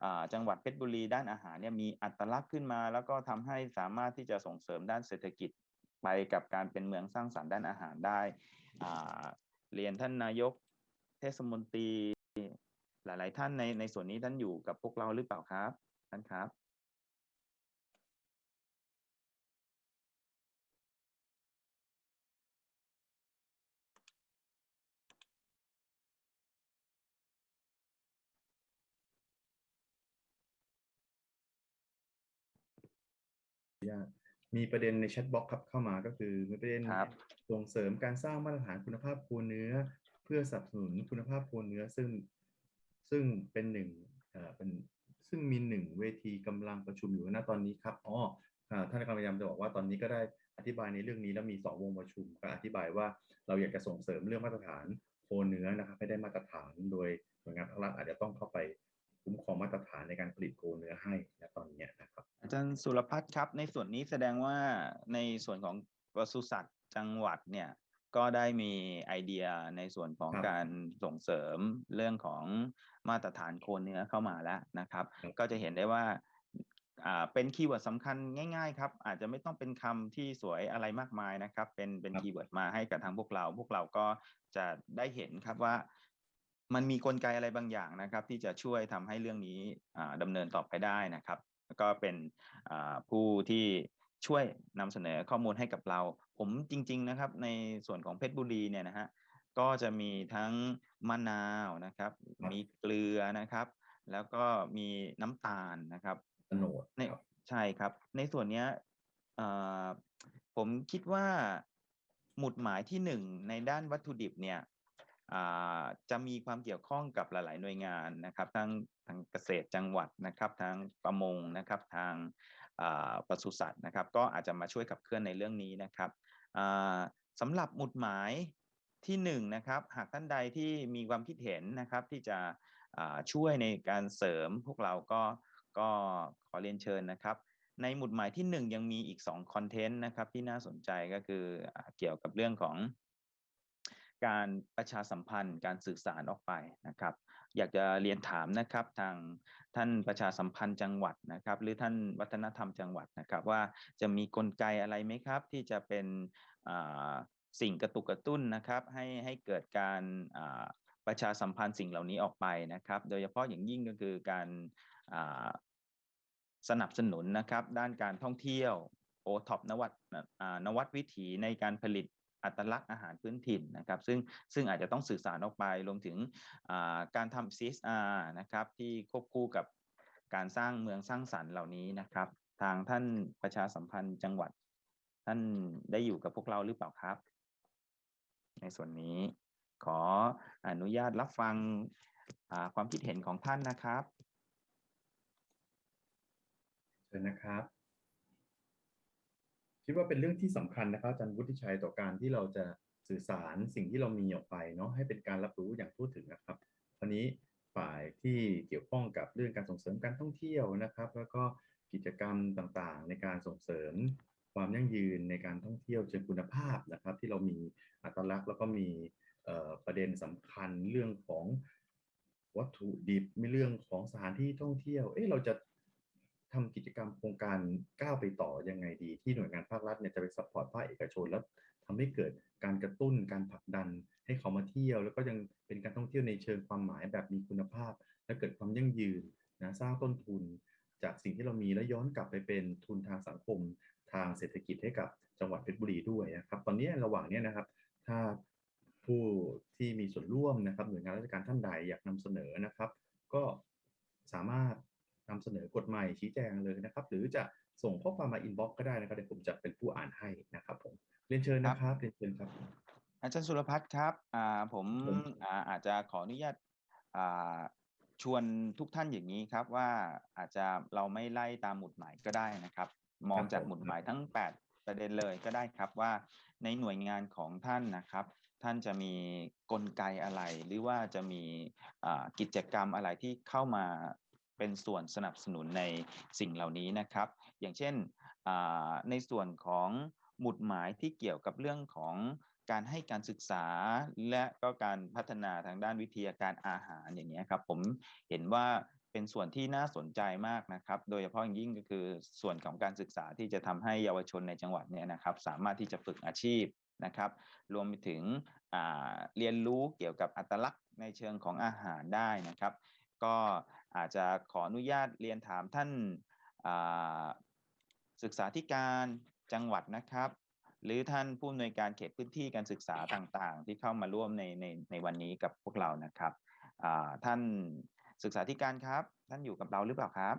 อจังหวัดเพชรบุรีด้านอาหารเนี่ยมีอัตลักษณ์ขึ้นมา แล้วก็ทำให้สามารถที่จะส่งเสริมด้านเศรษฐกิจไปกับการเป็นเมืองสร้างสรรค์ด้านอาหารได้เรียนท่านนายกเทศมนตรี หลาย ๆ ท่านในในส่วนนี้ท่านอยู่กับพวกเราหรือเปล่าครับท่านครับ มีประเด็นในแชทบ็อกซ์ครับเข้ามาก็คือมีประเด็นครับส่งเสริมการสร้างมาตรฐานคุณภาพโคเนื้อ เพื่อสนับสนุนคุณภาพโคเนื้อซึ่ง ซึ่งเป็นหนึ่งเป็นซึ่งมีหนึ่งเวทีกำลังประชุมอยู่ณตอนนี้ครับอ๋ออ่าท่านกำลังพยายามจะบอกว่าตอนนี้ก็ได้อธิบายในเรื่องนี้แล้วมีสองวงประชุมก็อธิบายว่าเราอยากจะส่งเสริมเรื่องมาตรฐานโคเนื้อนะครับให้ได้มาตรฐานโดยหน่วยงานภาครัฐอาจจะต้องเข้าไปคุ้มครองมาตรฐานในการผลิตโคเนื้อให้ณตอนนี้นะครับ อาจารย์สุรพัฒน์ครับ ในส่วนนี้แสดงว่าในส่วนของปศุสัตว์จังหวัดเนี่ย ก็ได้มีไอเดียในส่วนของครับการส่งเสริมเรื่องของมาตรฐานโคเนื้อเข้ามาแล้วนะครับครับก็จะเห็นได้ว่าอ่าเป็น keyword สำคัญง่ายๆครับอาจจะไม่ต้องเป็นคำที่สวยอะไรมากมายนะครับ เป็นเป็น keyword มาให้กับทางพวกเรา พวกเราก็จะได้เห็นครับว่ามันมีกลไกอะไรบางอย่างนะครับ ที่จะช่วยทำให้เรื่องนี้อ่าดำเนินต่อไปได้นะครับแล้วก็เป็นอ่าผู้ที่ ช่วยนำเสนอข้อมูลให้กับเรา ผมจริง ๆนะครับ ในส่วนของเพชรบุรีเนี่ยนะฮะก็จะมีทั้งมะนาวนะครับครับมีเกลือนะครับ แล้วก็มีน้ำตาลนะครับโฉนดในครับใช่ครับ ในส่วนเนี้ยเอ่อผมคิดว่าหมุดหมายที่หนึ่งในด้านวัตถุดิบเนี่ยอ่าจะมีความเกี่ยวข้องกับหลาย ๆ หน่วยงานนะครับทั้งทางเกษตรจังหวัดนะครับทางประมงนะครับทางอ่า ปศุสัตว์นะครับ ก็อาจจะมาช่วยขับเคลื่อนในเรื่องนี้นะครับสำหรับหมุดหมายที่หนึ่งนะครับหากท่านใดที่มีความคิดเห็นนะครับที่จะช่วยในการเสริมพวกเราก็ก็ขอเรียนเชิญนะครับ ในหมุดหมายที่หนึ่งยังมีอีกสองคอนเทนต์นะครับที่น่าสนใจก็คืออเกี่ยวกับเรื่องของการประชาสัมพันธ์ การสื่อสารออกไปนะครับ อยากจะเรียนถามนะครับทางท่านประชาสัมพันธ์จังหวัดนะครับ หรือท่านวัฒนธรรมจังหวัดนะครับ ว่าจะมีกลไกอะไรไหมครับ ที่จะเป็นสิ่งกระตุกกระตุ้นนะครับ ให้ให้เกิดการประชาสัมพันธ์สิ่งเหล่านี้ออกไปนะครับ โดยเฉพาะอย่างยิ่งก็คือการสนับสนุนนะครับ ด้านการท่องเที่ยวโอท็อปนวัตนวัตวิถีในการผลิต อัตลักษณ์อาหารพื้นถิ่นนะครับซึ่งซึ่งอาจจะต้องสื่อสารออกไปรวมถึงการทำ CSR นะครับที่ควบคู่กับการสร้างเมืองสร้างสรรค์เหล่านี้นะครับ ทางท่านประชาสัมพันธ์จังหวัด ท่านได้อยู่กับพวกเราหรือเปล่าครับ ในส่วนนี้ขออนุญาตรับฟังความคิดเห็นของท่านนะครับเชิญนะครับ คิดว่าเป็นเรื่องที่สำคัญนะครับอาจารย์วุฒิชัยต่อการที่เราจะสื่อสารสิ่งที่เรามีออกไปเนาะให้เป็นการรับรู้อย่างทั่วถึงนะครับวันนี้ฝ่ายที่เกี่ยวข้องกับเรื่องการส่งเสริมการท่องเที่ยวนะครับ แล้วก็กิจกรรมต่างๆ ในการส่งเสริมความยั่งยืนในการท่องเที่ยวเชิงคุณภาพนะครับ ที่เรามีอัตลักษณ์แล้วก็มีประเด็นสำคัญเรื่องของวัตถุดิบมีเรื่องของสถานที่ท่องเที่ยว เอ๊ะเราจะ ทำกิจกรรมโครงการก้าวไปต่อยังไงดีที่หน่วยงานภาครัฐเนี่ยจะไป support ภาคเอกชนแล้วทำให้เกิดการกระตุ้นการผลักดันให้เขามาเที่ยว แล้วก็ยังเป็นการท่องเที่ยวในเชิงความหมายแบบมีคุณภาพ และเกิดความยั่งยืนนะสร้างต้นทุน จากสิ่งที่เรามีแล้วย้อนกลับไปเป็นทุนทางสังคม ทางเศรษฐกิจให้กับจังหวัดเพชรบุรีด้วยนะครับตอนนี้ระหว่างเนี้ยนะครับ ถ้าผู้ที่มีส่วนร่วมนะครับหน่วยงานราชการท่านใดอยากนำเสนอนะครับ ก็สามารถ นำเสนอกฎใหม่ชี้แจงเลยนะครับ หรือจะส่งข้อความมาอินบ็อกก็ได้นะครับเดี๋ยวผมจะเป็นผู้อ่านให้นะครับผมเรียนเชิญนะครับเรียนเชิญครับ อาจารย์สุรพัฒน์ครับอ่าผมผมอ่าอาจจะขออนุญาตอ่าชวนทุกท่านอย่างนี้ครับว่าอาจจะเราไม่ไล่ตามหมุดหมายก็ได้นะครับ มองจากหมุดหมายทั้ง 8 ประเด็นเลยก็ได้ครับว่าในหน่วยงานของท่านนะครับ ท่านจะมีกลไกอะไรหรือว่าจะมีอ่ากิจกรรมอะไรที่เข้ามา เป็นส่วนสนับสนุนในสิ่งเหล่านี้นะครับ อย่างเช่นในส่วนของหมุดหมายที่เกี่ยวกับเรื่องของการให้การศึกษาและก็การพัฒนาทางด้านวิทยาการอาหารอย่างนี้ครับผมเห็นว่าเป็นส่วนที่น่าสนใจมากนะครับ โดยเฉพาะอย่างยิ่งก็คือส่วนของการศึกษาที่จะทำให้เยาวชนในจังหวัดเนี่ยนะครับ สามารถที่จะฝึกอาชีพนะครับ รวมไปถึงเรียนรู้เกี่ยวกับอัตลักษณ์ในเชิงของอาหารได้นะครับ ก็ อาจจะขออนุญาตเรียนถามท่านอ่าศึกษาธิการจังหวัดนะครับ หรือท่านผู้อำนวยการเขตพื้นที่การศึกษาต่างๆ ที่เข้ามาร่วมในในในวันนี้กับพวกเรานะครับอ่าท่านศึกษาธิการครับ ท่านอยู่กับเราหรือเปล่าครับ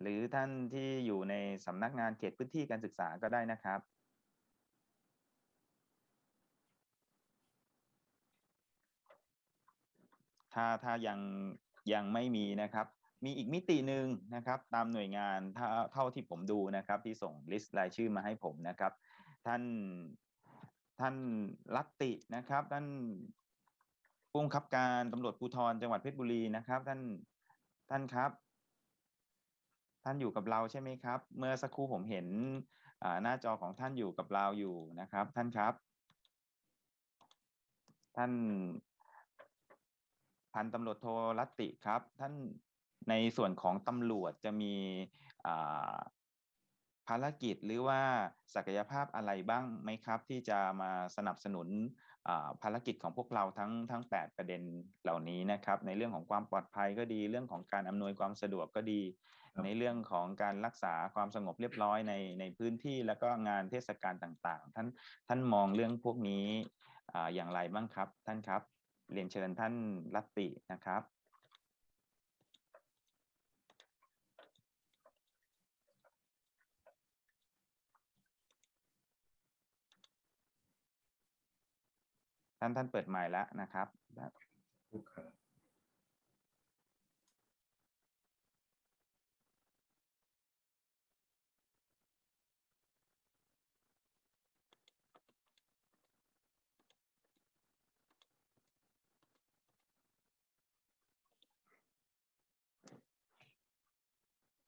หรือท่านที่อยู่ในสำนักงานเขตพื้นที่การศึกษาก็ได้นะครับ ถ้าถ้ายังยังไม่มีนะครับ มีอีกมิติหนึ่งนะครับ ตามหน่วยงานเท่าที่ผมดูนะครับ ที่ส่งลิสต์รายชื่อมาให้ผมนะครับ ท่านท่านรัตตินะครับ ท่านผู้บังคับการตำรวจภูธรจังหวัดเพชรบุรีนะครับ ท่านท่านครับ ท่านอยู่กับเราใช่ไหมครับ เมื่อสักครู่ผมเห็นหน้าจอของท่านอยู่กับเราอยู่นะครับ ท่านครับ ท่าน พันตำรวจโทรัตติครับ ท่านในส่วนของตำรวจจะมีอ่าภารกิจหรือว่าศักยภาพอะไรบ้างไหมครับ ที่จะมาสนับสนุนอ่าภารกิจของพวกเราทั้งทั้ง 8 ประเด็นเหล่านี้นะครับ ในเรื่องของความปลอดภัยก็ดีเรื่องของการอำนวยความสะดวกก็ดีครับในเรื่องของการรักษาความสงบเรียบร้อยในในพื้นที่แล้วก็งานเทศกาลต่างๆ ท่านท่านมองเรื่องพวกนี้อ่าอย่างไรบ้างครับ ท่านครับ เรียนเชิญท่านรัตตินะครับท่านท่านเปิดไมค์แล้วนะครับ ลูกค้า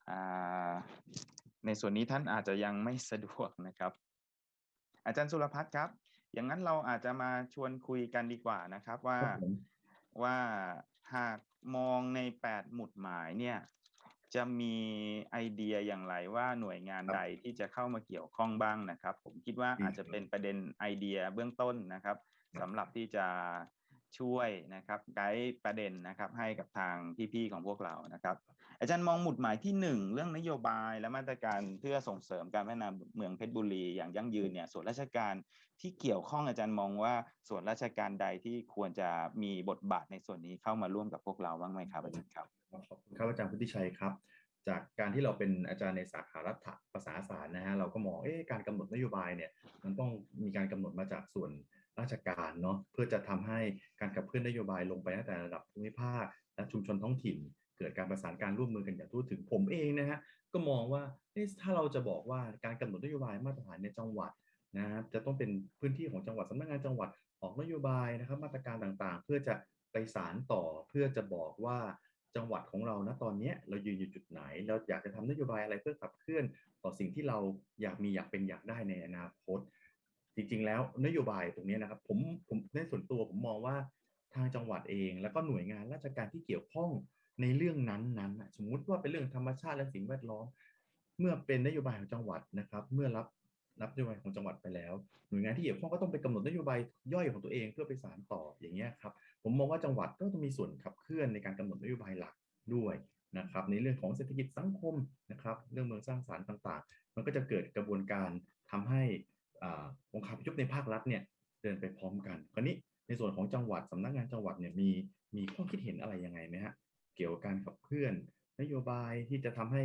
อ่า ในส่วนนี้ท่านอาจจะยังไม่สะดวกนะครับ อาจารย์สุรพัฒน์ครับ อย่างนั้นเราอาจจะมาชวนคุยกันดีกว่านะครับว่าครับผมว่าหากมองในแปดหมุดหมายเนี่ยจะมีไอเดียอย่างไรว่าหน่วยงานใดที่จะเข้ามาเกี่ยวข้องบ้างนะครับ ผมคิดว่าอาจจะเป็นประเด็นไอเดียเบื้องต้นนะครับสำหรับที่จะ ช่วยนะครับไกด์ประเด็นนะครับให้กับทางพี่ๆของพวกเรานะครับ อาจารย์มองหมุดหมายที่หนึ่งเรื่องนโยบายและมาตรการเพื่อส่งเสริมการพัฒนาเมืองเพชรบุรีอย่างยั่งยืนเนี่ยส่วนราชการที่เกี่ยวข้องอาจารย์มองว่าส่วนราชการใดที่ควรจะมีบทบาทในส่วนนี้เข้ามาร่วมกับพวกเราบ้างไหมครับอาจารย์ครับขอบคุณครับอาจารย์พุทธิชัยครับ จากการที่เราเป็นอาจารย์ในสาขารัฐภาษาศาสตร์นะฮะเราก็มองเอ๊ะการกำหนดนโยบายเนี่ยมันต้องมีการกำหนดมาจากส่วน ราชการเนาะเพื่อจะทำให้การขับเคลื่อนนโยบายลงไปตั้งแต่ระดับภูมิภาค และชุมชนท้องถิ่น เกิดการประสานการร่วมมือกันอย่างทั่วถึงผมเองนะฮะก็มองว่าถ้าเราจะบอกว่าการกำหนดนโยบายมาตรฐานในจังหวัดนะฮะจะต้องเป็นพื้นที่ของจังหวัดสำนักงานจังหวัดออกนโยบายนะครับมาตรการต่างๆ เพื่อจะไปสารต่อเพื่อจะบอกว่าจังหวัดของเรานะตอนนี้เรายืนอยู่จุดไหน เราอยากจะทำนโยบายอะไรเพื่อขับเคลื่อนต่อสิ่งที่เราอยากมีอยากเป็นอยากได้ในอนาคต จริง ๆ แล้วนโยบายตรงนี้นะครับผมผมในส่วนตัวผมมองว่าทางจังหวัดเอง แล้วก็หน่วยงานราชการที่เกี่ยวข้องในเรื่องนั้นๆนะสมมุติว่าเป็นเรื่องธรรมชาติและสิ่งแวดล้อม เมื่อเป็นนโยบายของจังหวัดนะครับ เมื่อรับรับนโยบายของจังหวัดไปแล้ว หน่วยงานที่เกี่ยวข้องก็ต้องไปกำหนดนโยบายย่อยของตัวเองเพื่อไปสานต่ออย่างเงี้ยครับผมมองว่าจังหวัดก็ต้องมีส่วนขับเคลื่อนในการกำหนดนโยบายหลักด้วยนะครับในเรื่องของเศรษฐกิจสังคมนะครับเรื่องเมืองสร้างสรรค์ต่าง ๆ มันก็จะเกิดกระบวนการทำให้ องค์คาพยพในภาครัฐเนี่ยเดินไปพร้อมกันคราวนี้ในส่วนของจังหวัดสำนักงานจังหวัดเนี่ยมีมีข้อคิดเห็นอะไรยังไงไหมฮะเกี่ยวกับการขับเคลื่อนนโยบายที่จะทำให้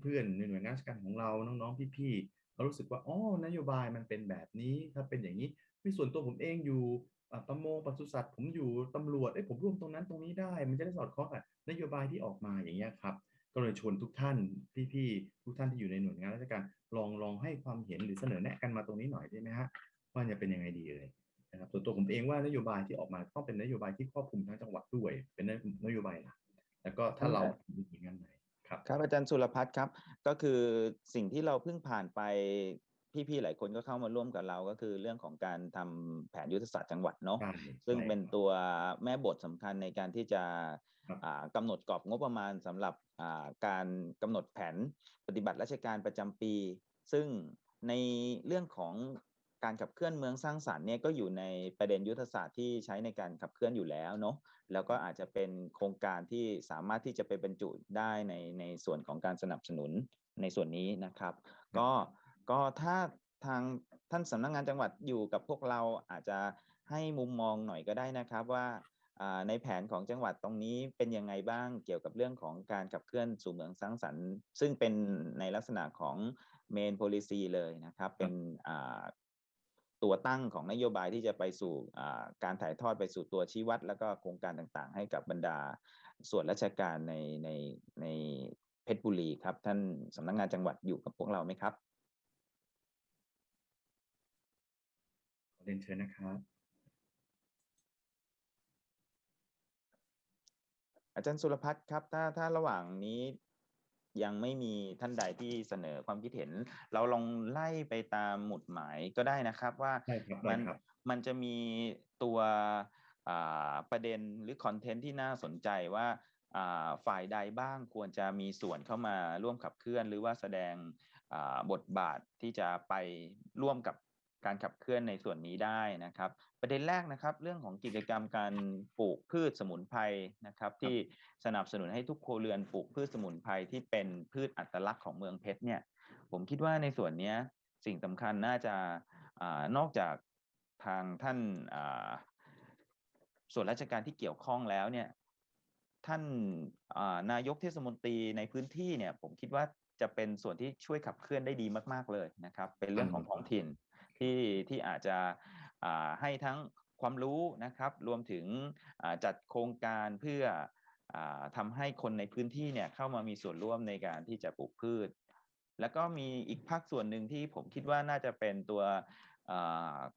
เพื่อนๆในหน่วยงานราชการของเราน้องๆพี่ๆเขารู้สึกว่าอ๋อนโยบายมันเป็นแบบนี้ถ้าเป็นอย่างนี้ในส่วนตัวผมเองอยู่ประมงปศุสัตว์ผมอยู่ตำรวจเอ้ผมร่วมตรงนั้นตรงนี้ได้ มันจะได้สอดคล้องกับนโยบายที่ออกมาอย่างเงี้ยครับ ก็เลยชวนทุกท่านพี่ๆทุกท่านที่อยู่ในหน่วยงานราชการลองลองให้ความเห็นหรือเสนอแนะกันมาตรงนี้หน่อยได้ไหมฮะว่าจะเป็นยังไงดีเลยนะครับส่วนตัวผมเองว่านโยบายที่ออกมาต้องเป็นนโยบายที่ครอบคลุมทั้งจังหวัดด้วย เป็นนโยบายหลักแล้วก็ถ้าเรามีหน่วยงานไหนครับครับอาจารย์สุรพัฒน์ครับ ก็คือสิ่งที่เราเพิ่งผ่านไปพี่ๆหลายคนก็เข้ามาร่วมกับเราก็คือเรื่องของการทำแผนยุทธศาสตร์จังหวัดเนาะใช่ซึ่งใช่เป็นตัวแม่บทสำคัญในการที่จะ ครับอ่ากำหนดกรอบงบประมาณสำหรับการกำหนดแผนปฏิบัติราชการประจำปี ซึ่งในเรื่องของการขับเคลื่อนเมืองสร้างสรรค์เนี่ยก็อยู่ในประเด็นยุทธศาสตร์ที่ใช้ในการขับเคลื่อนอยู่แล้วเนาะแล้วก็อาจจะเป็นโครงการที่สามารถที่จะไปบรรจุได้ในในส่วนของการสนับสนุนในส่วนนี้นะครับ ก็ก็ถ้าทางท่านสำนักงานจังหวัดอยู่กับพวกเราอาจจะให้มุมมองหน่อยก็ได้นะครับว่า ในแผนของจังหวัดตรงนี้เป็นยังไงบ้างเกี่ยวกับเรื่องของการขับเคลื่อนสู่เมืองสร้างสรรค์ ซึ่งเป็นในลักษณะของ main policy เลยนะครับ เป็นอ่าตัวตั้งของนโยบายที่จะไปสู่อ่าการถ่ายทอดไปสู่ตัวชี้วัด แล้วก็โครงการต่างๆ ให้กับบรรดาส่วนราชการในในในเพชรบุรีครับ ท่านสำนักงานจังหวัดอยู่กับพวกเราไหมครับขอเรียนเชิญนะครับ อาจารย์สุรพัฒน์ครับ ถ้าถ้าระหว่างนี้ยังไม่มีท่านใดที่เสนอความคิดเห็น เราลองไล่ไปตามหมุดหมายก็ได้นะครับว่าได้ครับมัได้ครับมันจะมีตัวอ่าประเด็นหรือคอนเทนต์ที่น่าสนใจว่าอ่าฝ่ายใดบ้างควรจะมีส่วนเข้ามาร่วมขับเคลื่อน หรือว่าแสดงอ่าบทบาทที่จะไปร่วมกับ การขับเคลื่อนในส่วนนี้ได้นะครับ ประเด็นแรกนะครับ เรื่องของกิจกรรมการปลูกพืชสมุนไพรนะครับ ที่สนับสนุนให้ทุกครัวเรือนปลูกพืชสมุนไพรที่เป็นพืชอัตลักษณ์ของเมืองเพชรเนี่ย ผมคิดว่าในส่วนเนี้ยสิ่งสำคัญน่าจะอานอกจากทางท่านอ่าส่วนราชการที่เกี่ยวข้องแล้วเนี่ยท่านอ่านายกเทศมนตรีในพื้นที่เนี่ยผมคิดว่าจะเป็นส่วนที่ช่วยขับเคลื่อนได้ดีมาก ๆ เลยนะครับ เป็นเรื่องของท้องถิ่น ที่ที่อาจจะให้ทั้งความรู้นะครับ รวมถึงจัดโครงการเพื่ออาทำให้คนในพื้นที่เนี่ยเข้ามามีส่วนร่วมในการที่จะปลูกพืช แล้วก็มีอีกภาคส่วนหนึ่งที่ผมคิดว่าน่าจะเป็นตัว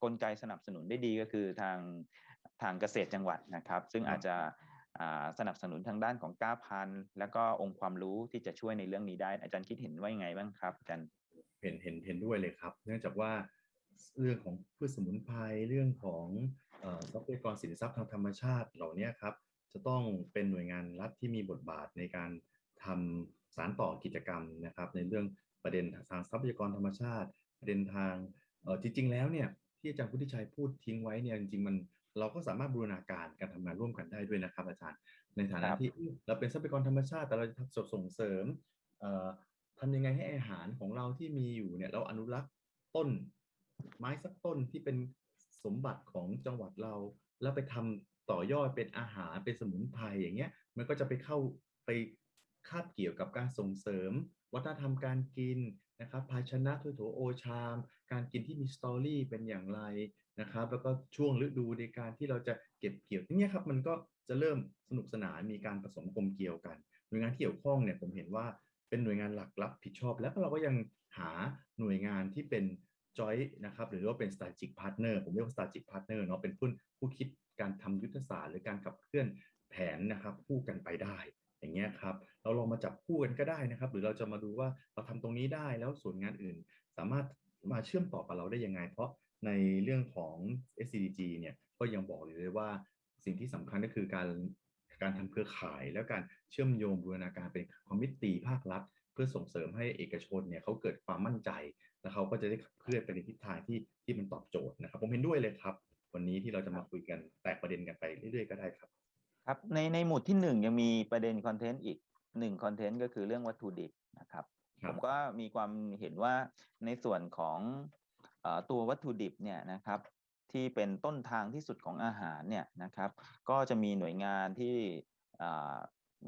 กลไกสนับสนุนได้ดีก็คือทางทางเกษตรจังหวัดนะครับ ซึ่งอาจจะสนับสนุนทางด้านของก้าพันธุ์แล้วก็องค์ความรู้ที่จะช่วยในเรื่องนี้ได้ อาจารย์คิดเห็นว่ายังไงบ้างครับอาจารย์เห็นเห็นเห็นด้วยเลยครับ เนื่องจากว่า เรื่องของพืชสมุนไพรเรื่องของเอ่อทรัพยากรสินทรัพย์ทางธรรมชาติเหล่านี้ครับจะต้องเป็นหน่วยงานรัฐที่มีบทบาทในการทำสารต่อกิจกรรมนะครับ ในเรื่องประเด็นทางทรัพยากรธรรมชาติ ประเด็นทางเอ่อจริง ๆ แล้วเนี่ยที่อาจารย์พุทธิชัยพูดทิ้งไว้เนี่ยจริงๆมันเราก็สามารถบูรณาการการทำงานร่วมกันได้ด้วยนะครับอาจารย์ ในฐานะครับที่เราเป็นทรัพยากรธรรมชาติ แต่เราจะทำส่งเสริมเอ่อทำยังไงให้อาหารของเราที่มีอยู่เนี่ยเราอนุรักษ์ต้น ไม้สักต้นที่เป็นสมบัติของจังหวัดเรา แล้วไปทำต่อยอดเป็นอาหารเป็นสมุนไพรอย่างเงี้ย มันก็จะไปเข้าไปคาบเกี่ยวกับการส่งเสริม วัฒนธรรมการกินนะครับ ภาชนะถ้วยโถโอชาม การกินที่มีสตอรี่เป็นอย่างไรนะครับ แล้วก็ช่วงฤดูในการที่เราจะเก็บเกี่ยวอย่างเงี้ยครับมันก็จะเริ่มสนุกสนานมีการผสมกลมเกี่ยวกันหน่วยงานที่เกี่ยวข้องเนี่ยผมเห็นว่าเป็นหน่วยงานหลักรับผิดชอบ แล้วเราก็ยังหาหน่วยงานที่เป็น จอยนะครับหรือว่าเป็น strategic partner ผมเรียกว่า strategic partner เนาะเป็นผู้ผู้คิดการทำยุทธศาสตร์หรือการขับเคลื่อนแผนนะครับคู่กันไปได้อย่างเงี้ยครับเราลองมาจับคู่กันก็ได้นะครับ หรือเราจะมาดูว่าเราทำตรงนี้ได้แล้วส่วนงานอื่น สามารถมาเชื่อมต่อกับเราได้ยังไง เพราะในเรื่องของ SCDG เนี่ยก็ยังบอกอยู่เลยว่าสิ่งที่สำคัญก็คือการการทำเครือข่ายแล้วการเชื่อมโยงบูรณาการเป็นคอมมิตตีภาครัฐ เพื่อส่งเสริมให้เอกชนเนี่ยเขาเกิดความมั่นใจ แล้วเขาก็จะได้ขับเคลื่อนไปในทิศทางที่ที่มันตอบโจทย์นะครับ ผมเห็นด้วยเลยครับ วันนี้ที่เราจะมาคุยกันแตกประเด็นกันไปเรื่อยๆก็ได้ครับ ครับในในหมุดที่หนึ่งยังมีประเด็นคอนเทนต์อีกหนึ่งคอนเทนต์ก็คือเรื่องวัตถุดิบนะครับครัผบมก็มีความเห็นว่าในส่วนของเอ่อตัววัตถุดิบเนี่ยนะครับที่เป็นต้นทางที่สุดของอาหารเนี่ยนะครับ ก็จะมีหน่วยงานที่อ่า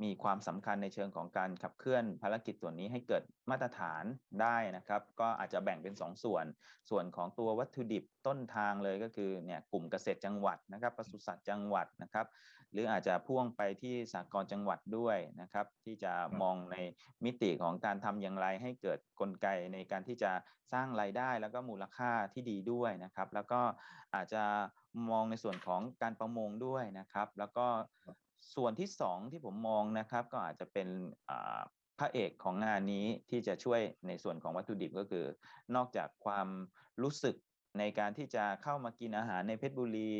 มีความสำคัญในเชิงของการขับเคลื่อนภารกิจส่วนนี้ให้เกิดมาตรฐานได้นะครับ ก็อาจจะแบ่งเป็น2ส่วน ส่วนของตัววัตถุดิบต้นทางเลยก็คือเนี่ยกลุ่มเกษตรจังหวัดนะครับปศุสัตว์จังหวัดนะครับ หรืออาจจะพ่วงไปที่สากลจังหวัดด้วยนะครับ ที่จะมองในมิติของการทำอย่างไรให้เกิดกลไกในการที่จะสร้างรายได้ แล้วก็มูลค่าที่ดีด้วยนะครับ แล้วก็อาจจะมองในส่วนของการประมงด้วยนะครับ แล้วก็ ส่วนที่สองที่ผมมองนะครับ ก็อาจจะเป็นอ่าพระเอกของงานนี้ที่จะช่วยในส่วนของวัตถุดิบก็คือ นอกจากความรู้สึกในการที่จะเข้ามากินอาหารในเพชรบุรี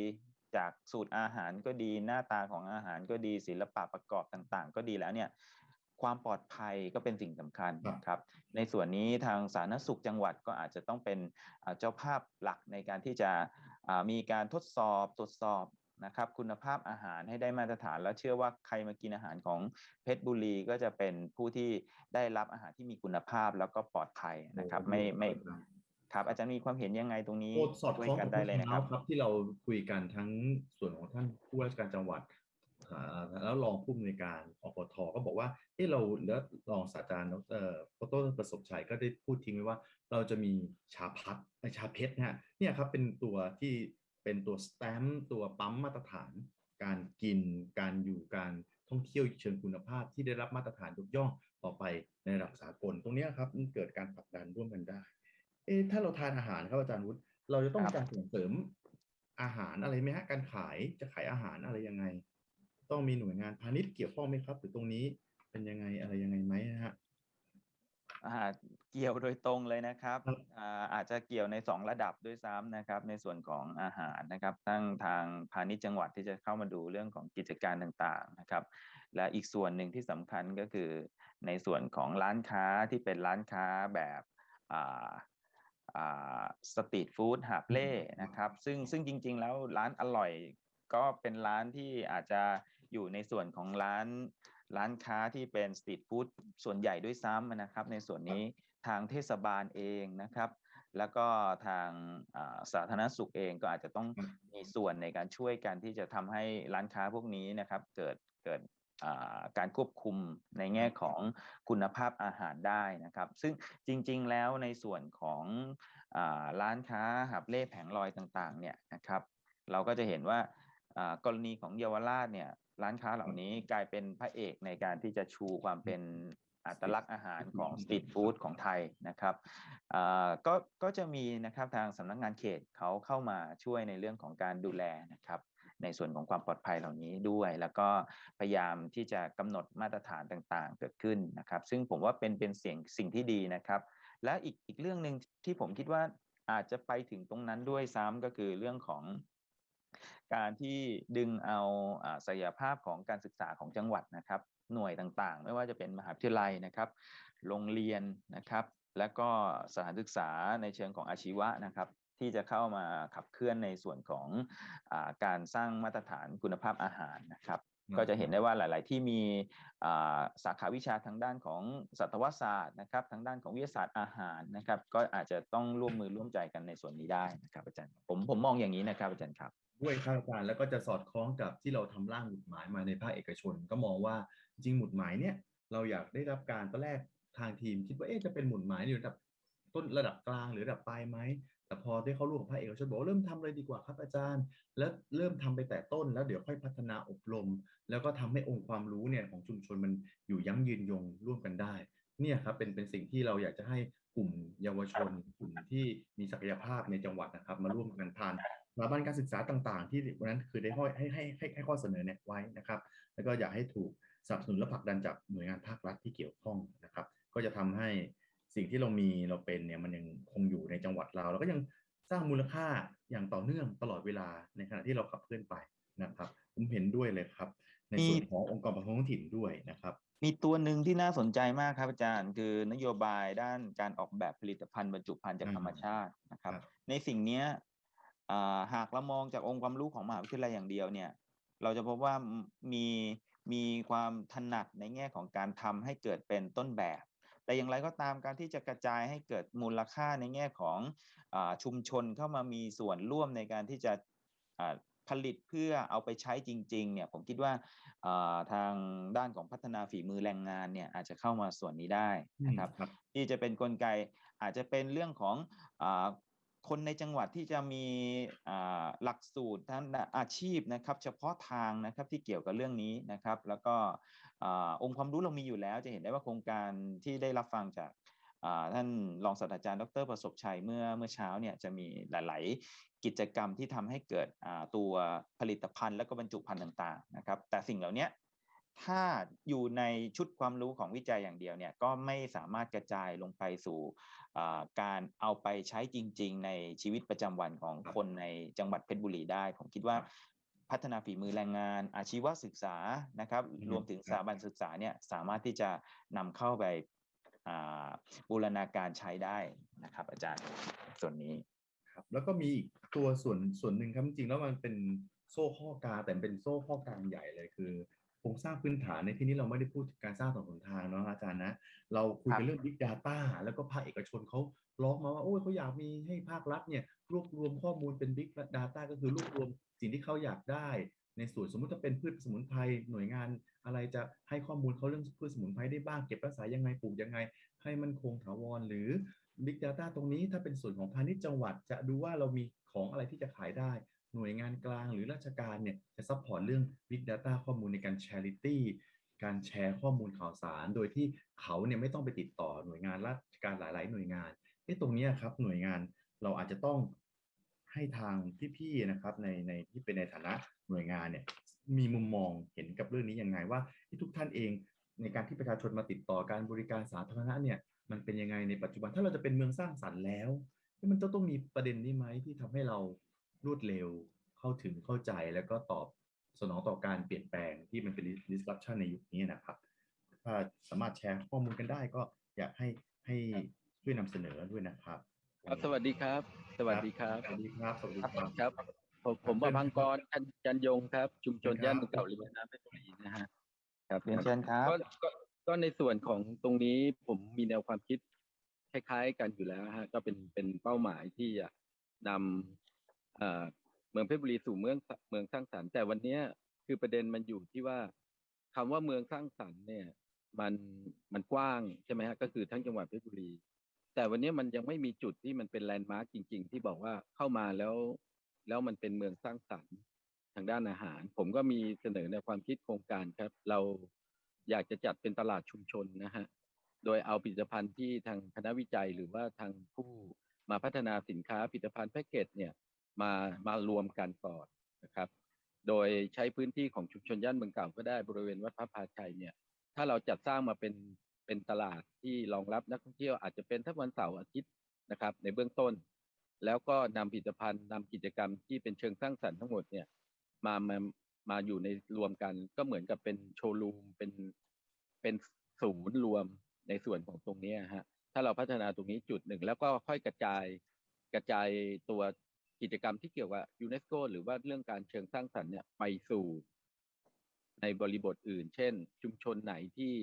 จากสูตรอาหารก็ดีหน้าตาของอาหารก็ดีศิลปะประกอบต่าง ๆ ก็ดีแล้วเนี่ยความปลอดภัยก็เป็นสิ่งสำคัญครับนะครับ ในส่วนนี้ทางสาธารณสุขจังหวัดก็อาจจะต้องเป็นอ่าเจ้าภาพหลักในการที่จะอ่ามีการทดสอบตรวจสอบ นะครับคุณภาพอาหารให้ได้มาตรฐาน แล้วเชื่อว่าใครมากินอาหารของเพชรบุรีก็จะเป็นผู้ที่ได้รับอาหารที่มีคุณภาพแล้วก็ปลอดภัยนะครับ ไม่ไม่ครับ อาจารย์มีความเห็นยังไงตรงนี้สอดคล้องกันบได้เลยนะครับครับ ที่เราคุยกันทั้งส่วนของท่านผู้ว่าราชการจังหวัดแล้วรองผู้อำนวยการอปทก็บอกว่าเอ้เราแล้วรองศาสตราจารย์ดรดรประสบชัยก็ได้พูดทิ้งไว้ว่า เราจะมีชาพัดเอ้ยชาเพชรนะฮะเนี่ยครับเป็นตัวที่ เป็นตัวสแตมป์ตัวปั๊มมาตรฐาน การกิน การอยู่การท่องเที่ยวเชิงคุณภาพที่ได้รับมาตรฐานยกย่องต่อไปในระดับสากล ตรงเนี้ยครับมันเกิดการผลักดันร่วมกันได้ เอ๊ะถ้าเราทานอาหารครับอาจารย์วุฒิเราจะต้องครับการส่งเสริมอาหารอะไรไหมฮะการขายจะขายอาหารอะไรยังไง ต้องมีหน่วยงานพาณิชย์เกี่ยวข้องไหมครับหรือตรงนี้เป็นยังไงอะไรยังไงไหมนะฮะอ่า เกี่ยวโดยตรงเลยนะครับครับอ่าอาจจะเกี่ยวใน 2 ระดับด้วยซ้ำนะครับ ในส่วนของอาหารนะครับทั้งทางพาณิชย์จังหวัดที่จะเข้ามาดูเรื่องของกิจการต่างๆนะครับ และอีกส่วนหนึ่งที่สำคัญก็คือ ในส่วนของร้านค้าที่เป็นร้านค้าแบบอ่าอ่าสตรีทฟู้ดหาบเล่นะครับ ซึ่งซึ่งจริง ๆ แล้วร้านอร่อยก็เป็นร้านที่อาจจะอยู่ในส่วนของร้าน ร้านค้าที่เป็นสตรีทฟู้ดส่วนใหญ่ด้วยซ้ำนะครับ ในส่วนนี้ทางเทศบาลเองนะครับ แล้วก็ทางอ่าสาธารณสุขเองก็อาจจะต้องครับมีส่วนในการช่วยกันที่จะทำให้ร้านค้าพวกนี้นะครับ เกิดเกิดอ่าการควบคุมในแง่ของคุณภาพอาหารได้นะครับ ซึ่งจริงๆแล้วในส่วนของอาร้านค้าหับเล่แผงลอยต่างๆเนี่ยนะครับ เราก็จะเห็นว่าอ่ากรณีของเยาวราชเนี่ย ร้านค้าเหล่านี้กลายเป็นพระเอกในการที่จะชูความเป็นอัตลักษณ์อาหารของสตรีทฟู้ดของไทยนะครับอ่าก็ก็จะมีนะครับทางสำนักงานเขตเขาเข้ามาช่วยในเรื่องของการดูแลนะครับในส่วนของความปลอดภัยเหล่านี้ด้วย แล้วก็พยายามที่จะกำหนดมาตรฐานต่างๆ เกิดขึ้นนะครับ ซึ่งผมว่าเป็นเป็นเสียงสิ่งที่ดีนะครับ และอีกอีกเรื่องหนึ่งที่ผมคิดว่าอาจจะไปถึงตรงนั้นด้วยซ้ำก็คือเรื่องของ การที่ดึงเอาอ่าศักยภาพของการศึกษาของจังหวัดนะครับ หน่วยต่างๆ ไม่ว่าจะเป็นมหาวิทยาลัยนะครับ โรงเรียนนะครับ และก็สถานศึกษาในเชิงของอาชีวะนะครับ ที่จะเข้ามาขับเคลื่อนในส่วนของอาการสร้างมาตรฐานคุณภาพอาหารนะครับก็จะเห็นได้ว่าหลาย ๆ ที่มีอ่าสาขาวิชาทางด้านของสัตวศาสตร์นะครับ ทางด้านของวิทยาศาสตร์อาหารนะครับ ก็อาจจะต้องร่วมมือร่วมใจกันในส่วนนี้ได้นะครับอาจารย์ผมผมมองอย่างนี้นะครับอาจารย์ครับ ด้วยครับอาจารย์แล้วก็จะสอดคล้องกับที่เราทำร่างหมุดหมายมาในภาคเอกชน ก็มองว่าจริงหมุดหมายเนี่ยเราอยากได้รับการตอนแรกทางทีมคิดว่าเอ๊ะจะเป็นหมุดหมายในระดับต้นระดับกลางหรือระดับปลายไหมแต่พอได้เข้าร่วมกับภาคเอกชนบอกเริ่มทำเลยดีกว่าครับอาจารย์ แล้วเริ่มทำไปแต่ต้นแล้วเดี๋ยวค่อยพัฒนาอบรม แล้วก็ทำให้องค์ความรู้เนี่ยของชุมชนมันอยู่ยั้งยืนยงร่วมกันได้เนี่ยครับเป็นเป็นสิ่งที่เราอยากจะให้กลุ่มเยาวชนกลุ่มที่มีศักยภาพในจังหวัดนะครับ มาร่วมกันผ่าน สถาบันการศึกษาต่างๆ ที่วันนั้นคือได้ให้ให้ให้ให้ให้ข้อเสนอแนะไว้นะครับ แล้วก็อยากให้ถูกสนับสนุนและผลักดันจากหน่วยงานภาครัฐที่เกี่ยวข้องนะครับ ก็จะทำให้สิ่งที่เรามีเราเป็นเนี่ยมันยังคงอยู่ในจังหวัดเรา แล้วก็ยังสร้างมูลค่าอย่างต่อเนื่องตลอดเวลาในขณะที่เราขับเคลื่อนไปนะครับ ผมเห็นด้วยเลยครับ ในส่วนขององค์กรปกครองท้องถิ่นด้วยนะครับมีตัวหนึ่งที่น่าสนใจมากครับอาจารย์ คือนโยบายด้านการออกแบบผลิตภัณฑ์บรรจุภัณฑ์จากอืมธรรมชาตินะครับครับในสิ่งเนี้ยอ่า หากเรามองจากองค์ความรู้ของมหาวิทยาลัยอย่างเดียวเนี่ย เราจะพบว่ามีมีความถนัดในแง่ของการทำให้เกิดเป็นต้นแบบ แต่อย่างไรก็ตามการที่จะกระจายให้เกิดมูลค่าในแง่ของอาชุมชนเข้ามามีส่วนร่วมในการที่จะอ่าผลิตเพื่อเอาไปใช้จริงๆเนี่ยผมคิดว่าอ่าทางด้านของพัฒนาฝีมือแรงงานเนี่ยอาจจะเข้ามาส่วนนี้ได้นะครับครับที่จะเป็นนกลไกอาจจะเป็นเรื่องของอา คนในจังหวัดที่จะมีหลักสูตรทางด้านอาชีพนะครับ เฉพาะทางนะครับที่เกี่ยวกับเรื่องนี้นะครับ แล้วก็องค์ความรู้เรามีอยู่แล้ว จะเห็นได้ว่าโครงการที่ได้รับฟังจากท่านรองศาสตราจารย์ดรประสบชัยเมื่อเมื่อเช้าเนี่ยจะมีหลาย ๆ กิจกรรมที่ทำให้เกิดตัวผลิตภัณฑ์และก็บรรจุภัณฑ์ต่าง ๆ นะครับ แต่สิ่งเหล่านี้ถ้าอยู่ในชุดความรู้ของวิจัยอย่างเดียวเนี่ยก็ไม่สามารถกระจายลงไปสู่ การเอาไปใช้จริง ๆ ในชีวิตประจำวันของคนในจังหวัดเพชรบุรีได้ ผมคิดว่าพัฒนาฝีมือแรงงาน อาชีวศึกษานะครับอืมรวมถึงครับสถาบันศึกษาเนี่ยสามารถที่จะนำเข้าไปอ่าบูรณาการใช้ได้นะครับ อาจารย์ส่วนนี้ครับแล้วก็มีอีกตัวส่วนส่วนหนึ่งครับจริงๆแล้วมันเป็นโซ่ข้อกลางแต่เป็นโซ่ข้อกลางใหญ่เลยคือ โครงสร้างพื้นฐานในที่นี้เราไม่ได้พูดถึงการสร้างถนนหนทางเนาะอาจารย์นะ เราคุยครักันบเรื่อง Big Data แล้วก็ภาคเอกชนเขาร้องมาว่าโอ้ยเขาอยากมีให้ภาครัฐเนี่ยรวบรวมข้อมูลเป็น Big Data ก็คือรวบรวมสิ่งที่เขาอยากได้ ในส่วนสมมุติถ้าเป็นพืชสมุนไพรหน่วยงาน อะไรจะให้ข้อมูลเขาเรื่องพืชสมุนไพรได้บ้างเก็บรักษายังไงปลูกยังไง ให้มันคงถาวรหรือ Big Data ตรงนี้ถ้าเป็นส่วนของพาณิชย์จังหวัดจะดูว่าเรามีของอะไรที่จะขายได้ หน่วยงานกลางหรือราชการเนี่ยจะ support เรื่อง Big Data ข้อมูลในการ sharing การแชร์ข้อมูลข่าวสาร โดยที่เขาเนี่ยไม่ต้องไปติดต่อหน่วยงานราชการหลาย ๆ หน่วยงานเอ้ตรงนี้ครับหน่วยงานเราอาจจะต้องให้ทางพี่ๆนะครับในในที่เป็นในฐานะหน่วยงานเนี่ยมีมุมมองเห็นกับเรื่องนี้ยังไงว่าที่ทุกท่านเองในการที่ประชาชนมาติดต่อการบริการสาธารณะเนี่ยมันเป็นยังไงในปัจจุบันถ้าเราจะเป็นเมืองสร้างสรรค์แล้ว มันต้องต้องมีประเด็นนี้ไหมที่ทำให้เรา รวดเร็วเข้าถึงเข้าใจแล้วก็ตอบสนองต่อการเปลี่ยนแปลงที่มันเป็น disruption ในยุคนี้นะครับ ถ้าสามารถแชร์ข้อมูลกันได้ก็อยากให้ให้ช่วยนำเสนอด้วยนะครับครับ สวัสดีครับ สวัสดีครับ สวัสดีครับ สวัสดีครับครับผมผมประพังกรจันจันยงครับ ชุมชนครับย่านเมืองเก่าริมแม่น้ำเพชรบุรีนะฮะครับเรียนเชิญครับก็ก็ก็ในส่วนของตรงนี้ผมมีแนวความคิดคล้ายๆ กันอยู่แล้วฮะก็เป็นเป็นเป้าหมายที่จะนำ เมืองเพชรบุรีสู่เมืองเมืองสร้างสรรค์แต่วันนี้คือประเด็นมันอยู่ที่ว่าคำว่าเมืองสร้างสรรค์เนี่ย มันมันกว้างใช่ไหมฮะก็คือทั้งจังหวัดเพชรบุรี แต่วันนี้มันยังไม่มีจุดที่มันเป็นแลนด์มาร์กจริง ๆ ที่บอกว่าเข้ามาแล้วแล้วมันเป็นเมืองสร้างสรรค์ทางด้านอาหาร ผมก็มีเสนอในความคิดโครงการครับ เราอยากจะจัดเป็นตลาดชุมชนนะฮะโดยเอาผลิตภัณฑ์ที่ทางคณะวิจัยหรือว่าทางผู้มาพัฒนาสินค้าผลิตภัณฑ์แพ็กเกจเนี่ย มามารวมกันก่อนนะครับ โดยใช้พื้นที่ของชุมชนย่านเมืองเก่าก็ได้บริเวณวัดพระพาชัยเนี่ย ถ้าเราจัดสร้างมาเป็นเป็นตลาดที่รองรับนักท่องเที่ยวอาจจะเป็นทั้งวันเสาร์อาทิตย์นะครับ ในเบื้องต้น แล้วก็นำผลิตภัณฑ์นำกิจกรรมที่เป็นเชิงสร้างสรรค์ทั้งหมดเนี่ยมามามาอยู่ในรวมกันก็เหมือนกับเป็นโชว์รูมเป็นเป็นศูนย์รวมในส่วนของตรงนี้ฮะถ้าเราพัฒนาตรงนี้จุดหนึ่ง แล้วก็ค่อยกระจายกระจายตัว กิจกรรมที่เกี่ยวกับยูเนสโกหรือว่าเรื่องการเชิงสร้างสรรค์เนี่ยไปสู่ในบริบทอื่น เช่น ชุมชนไหนที่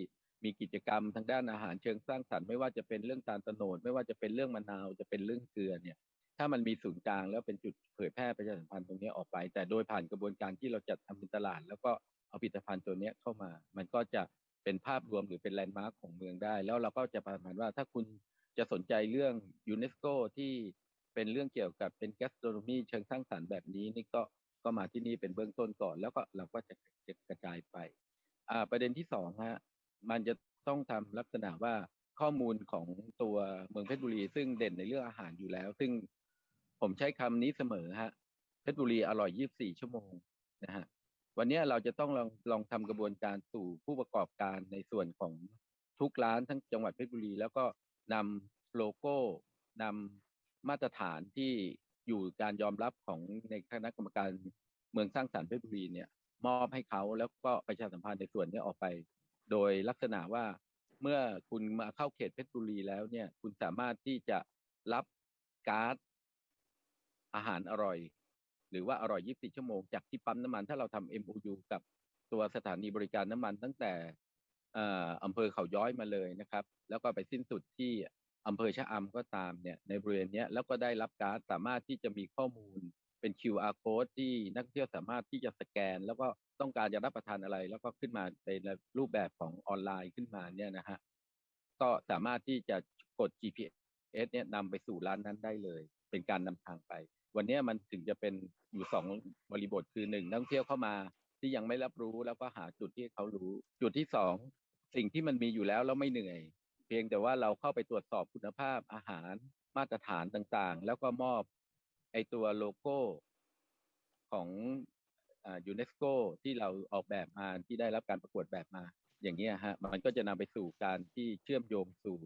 มีกิจกรรมทางด้านอาหารเชิงสร้างสรรค์ไม่ว่าจะเป็นเรื่องตาลตโนด ไม่ว่าจะเป็นเรื่องมะนาวจะเป็นเรื่องเกลือเนี่ย ถ้ามันมีศูนย์กลางแล้วเป็นจุดเผยแพร่ประชาสัมพันธ์ตรงนี้ออกไป แต่โดยผ่านกระบวนการที่เราจัดทำเป็นตลาด แล้วก็เอาผลิตภัณฑ์ตัวนี้เข้ามา มันก็จะเป็นภาพรวมหรือเป็น landmark ของเมืองได้ แล้วเราก็จะประมาณว่าถ้าคุณจะสนใจเรื่องยูเนสโกที่ เป็นเรื่องเกี่ยวกับเป็น gastronomy เชิงสร้างสรรค์แบบนี้นี่ก็ก็มาที่นี่เป็นเบื้องต้นก่อน แล้วก็เราก็จะกระจายไปอ่าประเด็นที่สองฮะมันจะต้องทำลักษณะว่าข้อมูลของตัวเมืองเพชรบุรี ซึ่งเด่นในเรื่องอาหารอยู่แล้ว ซึ่งผมใช้คำนี้เสมอฮะเพชรบุรีอร่อย 24 ชั่วโมงนะฮะวันนี้เราจะต้องลองลองทำกระบวนการสู่ผู้ประกอบการในส่วนของทุกร้านทั้งจังหวัดเพชรบุรี แล้วก็นำโลโก้นำ มาตรฐานที่อยู่การยอมรับของในคณะกรรมการเมืองสร้างสรรค์เพชรบุรีเนี่ย มอบให้เขาแล้วก็ประชาสัมพันธ์ในส่วนนี้ออกไป โดยลักษณะว่าเมื่อคุณมาเข้าเขตเพชรบุรีแล้วเนี่ย คุณสามารถที่จะรับการ์ดอาหารอร่อย หรือว่าอร่อย 24 ชั่วโมง จากที่ปั๊มน้ำมัน ถ้าเราทำ MOU กับตัวสถานีบริการน้ำมันตั้งแต่อำเภอเขาย้อยมาเลยนะครับ แล้วก็ไปสิ้นสุดที่ อำเภอชะอำก็ตามเนี่ยในบริเวณนี้แล้วก็ได้รับการสามารถที่จะมีข้อมูลเป็น QR code ที่นักท่องเที่ยวสามารถที่จะสแกน แล้วก็ต้องการจะรับประทานอะไร แล้วก็ขึ้นมาในรูปแบบของออนไลน์ขึ้นมาเนี่ยนะฮะก็สามารถที่จะกด GPS เนี่ยนำไปสู่ร้านนั้นได้เลย เป็นการนำทางไป วันนี้มันถึงจะเป็นอยู่สองบริบทคือหนึ่งนักท่องเที่ยวเข้ามาที่ยังไม่รับรู้แล้วก็หาจุดที่เขารู้ จุดที่สองสิ่งที่มันมีอยู่แล้วแล้วไม่เหนื่อย เพียงแต่ว่าเราเข้าไปตรวจสอบคุณภาพอาหารมาตรฐานต่างๆ แล้วก็มอบไอตัวโลโก้ของยูเนสโกที่เราออกแบบมาที่ได้รับการประกวดแบบมา อย่างนี้ฮะมันก็จะนำไปสู่การที่เชื่อมโยงสู่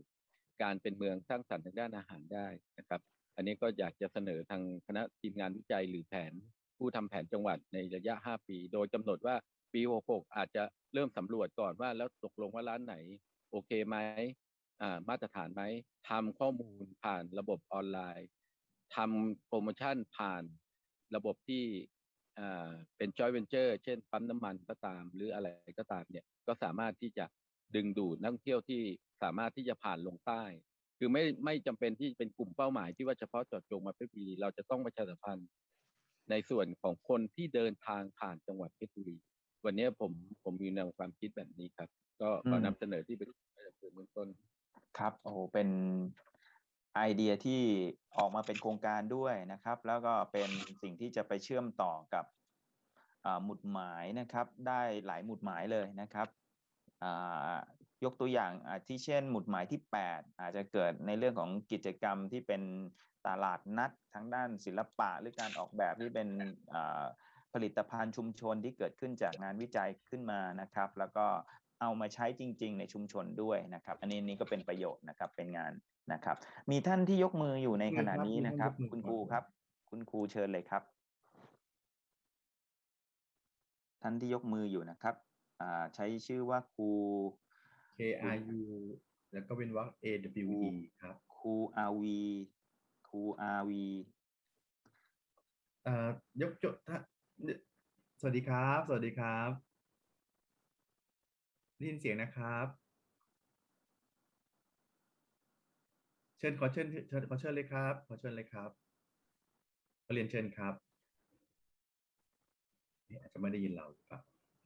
การเป็นเมืองสร้างสรรค์ทางด้านอาหารได้นะครับ อันนี้ก็อยากจะเสนอทางคณะทีมงานวิจัยหรือแผน ผู้ทำแผนจังหวัดในระยะ 5 ปี โดยกำหนดว่าปี 66 อาจจะเริ่มสำรวจก่อนว่าแล้วตกลงว่าร้านไหน โอเคไหม มาตรฐานไหมทำข้อมูลผ่านระบบออนไลน์ทำโปรโมชั่นผ่านระบบที่เป็นจอยเวนเจอร์เช่นปั๊มน้ำมันก็ตาม หรืออะไรก็ตามเนี่ยก็สามารถที่จะดึงดูดนักท่องเที่ยวที่สามารถที่จะผ่านลงใต้ คือไม่ไม่จำเป็นที่เป็นกลุ่มเป้าหมายที่ว่าเฉพาะเจาะจงมาเพชรบุรีเราจะต้องประชาสัมพันธ์ในส่วนของคนที่เดินทางผ่านจังหวัดเพชรบุรี วันนี้ผมผมมีแนวความคิดแบบนี้ครับ ก็ขอนำเสนอที่เป็นเบื้องต้น ครับโอ้โหเป็นไอเดียที่ออกมาเป็นโครงการด้วยนะครับ แล้วก็เป็นสิ่งที่จะไปเชื่อมต่อกับหมุดหมายนะครับ ได้หลายหมุดหมายเลยนะครับยกตัวอย่างที่เช่นหมุดหมายที่ 8 อาจจะเกิดในเรื่องของกิจกรรมที่เป็นตลาดนัดทางด้านศิลปะ หรือการออกแบบที่เป็นผลิตภัณฑ์ชุมชนที่เกิดขึ้นจากงานวิจัยขึ้นมานะครับ แล้วก็ เอามาใช้จริง ๆ ในชุมชนด้วยนะครับ อันนี้นี่ก็เป็นประโยชน์นะครับเป็นงานนะครับ มีท่านที่ยกมืออยู่ในขณะนี้นะครับ คุณครูครับ คุณครูเชิญเลยครับ ท่านที่ยกมืออยู่นะครับใช้ชื่อว่าครู K R U แล้วก็เป็นวรรค A W E ครับครู R V ครู R V อ่ายกจดถ้าสวัสดีครับ สวัสดีครับ ได้ยินเสียงนะครับ เชิญขอเชิญเชิญขอเชิญเลยครับ ขอเชิญเลยครับขอเรียนเชิญครับอาจจะไม่ได้ยินเราหรือเปล่า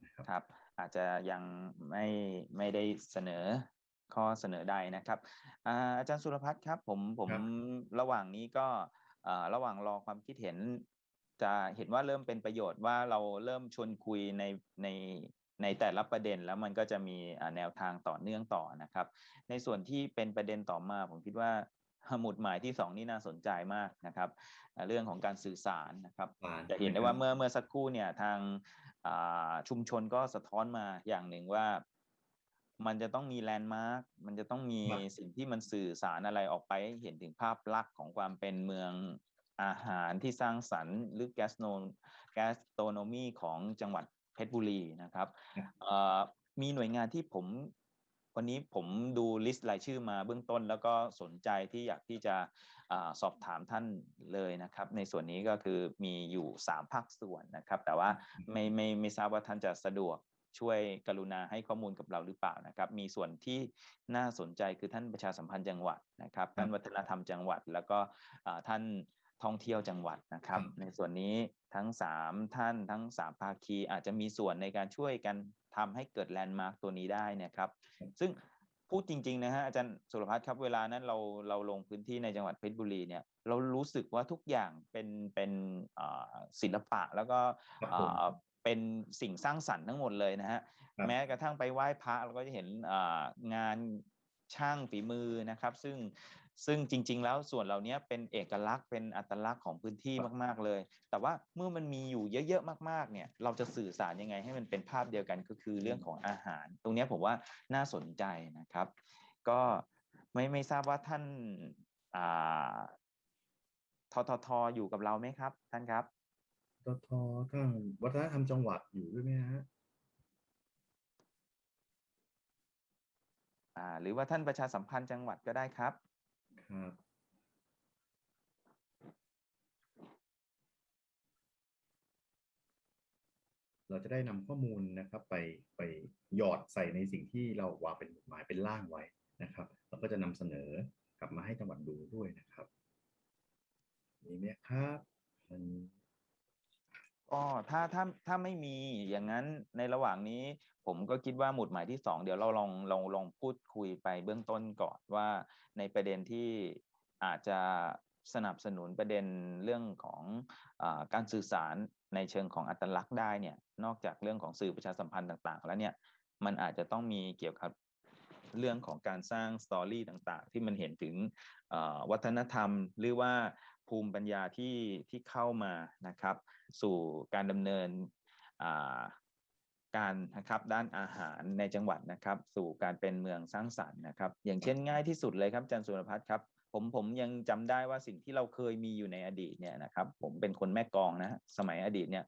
นะครับครับ อาจจะยังไม่ไม่ได้เสนอข้อเสนอใดนะครับอาจารย์สุรพัฒน์ครับ ผมผมระหว่างนี้ก็ระหว่างรอความคิดเห็น จะเห็นว่าเริ่มเป็นประโยชน์ว่าเราเริ่มชวนคุยในใน ในแต่ละประเด็นแล้วมันก็จะมีแนวทางต่อเนื่องต่อนะครับ ในส่วนที่เป็นประเด็นต่อมาผมคิดว่าหมุดหมายที่สองนี่น่าสนใจมากนะครับอ่าเรื่องของการสื่อสารนะครับผ่านจะเห็นได้ว่าเมื่อเมื่อสักครู่เนี่ยทางอ่าชุมชนก็สะท้อนมาอย่างหนึ่งว่ามันจะต้องมีแลนด์มาร์ค มันจะต้องมีสิ่งที่มันสื่อสารอะไรออกไปให้เห็นถึงภาพลักษณ์ของความเป็นเมืองอาหารที่สร้างสรรค์ หรือ gastro gastronomy ของจังหวัด เพชรบุรีนะครับเอ่อมีหน่วยงานที่ผมวันนี้ผมดู list รายชื่อมาเบื้องต้น แล้วก็สนใจที่อยากที่จะอาสอบถามท่านเลยนะครับ ในส่วนนี้ก็คือมีอยู่ 3 ภาคส่วนนะครับ แต่ว่าไม่ไม่ไม่ทราบว่าท่านจะสะดวกช่วยกรุณาให้ข้อมูลกับเราหรือเปล่านะครับ มีส่วนที่น่าสนใจคือท่านประชาสัมพันธ์จังหวัดนะครับท่านวัฒนธรรมจังหวัด แล้วก็อ่าท่าน ท่องเที่ยวจังหวัดนะครับ ในส่วนนี้ทั้ง 3 ท่านทั้ง 3 ภาคีอาจจะมีส่วนในการช่วยกันทำให้เกิดแลนด์มาร์กตัวนี้ได้นะครับ ซึ่งพูดจริงๆนะฮะอาจารย์สุรพัฒน์ครับเวลานั้นเราเราลงพื้นที่ในจังหวัดเพชรบุรีเนี่ยเรารู้สึกว่าทุกอย่างเป็นเป็นอ่าศิลปะแล้วก็ครับผมอ่าเป็นสิ่งสร้างสรรค์ทั้งหมดเลยนะฮะครับแม้กระทั่งไปไหว้พระเราก็จะเห็นอ่างานช่างฝีมือนะครับ ซึ่ง ซึ่งจริง ๆ แล้วส่วนเหล่านี้เป็นเอกลักษณ์เป็นอัตลักษณ์ของพื้นที่มาก ๆ เลย แต่ว่าเมื่อมันมีอยู่เยอะ ๆ มาก ๆ เนี่ย เราจะสื่อสารยังไงให้มันเป็นภาพเดียวกันก็คือเรื่องของอาหาร ตรงเนี้ยผมว่าน่าสนใจนะครับ ก็ไม่ไม่ทราบว่าท่านอ่าทททอยู่กับเราไหมครับ ท่านครับทททางวัฒนธรรมจังหวัดอยู่ด้วยไหมฮะอ่าหรือว่าท่านประชาสัมพันธ์จังหวัดก็ได้ครับ ครับ เราจะได้นำข้อมูลนะครับ ไปไปหยอดใส่ในสิ่งที่เราวางเป็นหมายเป็นร่างไว้นะครับ เราก็จะนำเสนอกลับมาให้จังหวัดดูด้วยนะครับ นี่ไหมครับอันนี้ ก็ถ้าถ้าถ้าไม่มีอย่างนั้นในระหว่างนี้ ผมก็คิดว่าหมุดหมายที่สองเดี๋ยวเราลองลองลองพูดคุยไปเบื้องต้นก่อนว่าในประเด็นที่อาจจะสนับสนุนประเด็นเรื่องของอการสื่อสารในเชิงของอัตลักษณ์ได้เนี่ยนอกจากเรื่องของสื่อประชาสัมพันธ์ต่างๆ แล้วเนี่ยมันอาจจะต้องมีเกี่ยวกับเรื่องของการสร้างสตอรี่ต่างๆ ที่มันเห็นถึงวัฒนธรรม หรือว่า ภูมิปัญญาที่ที่เข้ามานะครับ สู่การดำเนินาการนะครับด้านอาหารในจังหวัดนะครับ สู่การเป็นเมืองสร้างสรรค์นะครับ อย่างเช่นง่ายที่สุดเลยครับอาจารย์สุรพัฒน์ครับผมผมยังจำได้ว่าสิ่งที่เราเคยมีอยู่ในอดีตเนี่ยนะครับ ผมเป็นคนแม่กองนะสมัยอดีตเนี่ย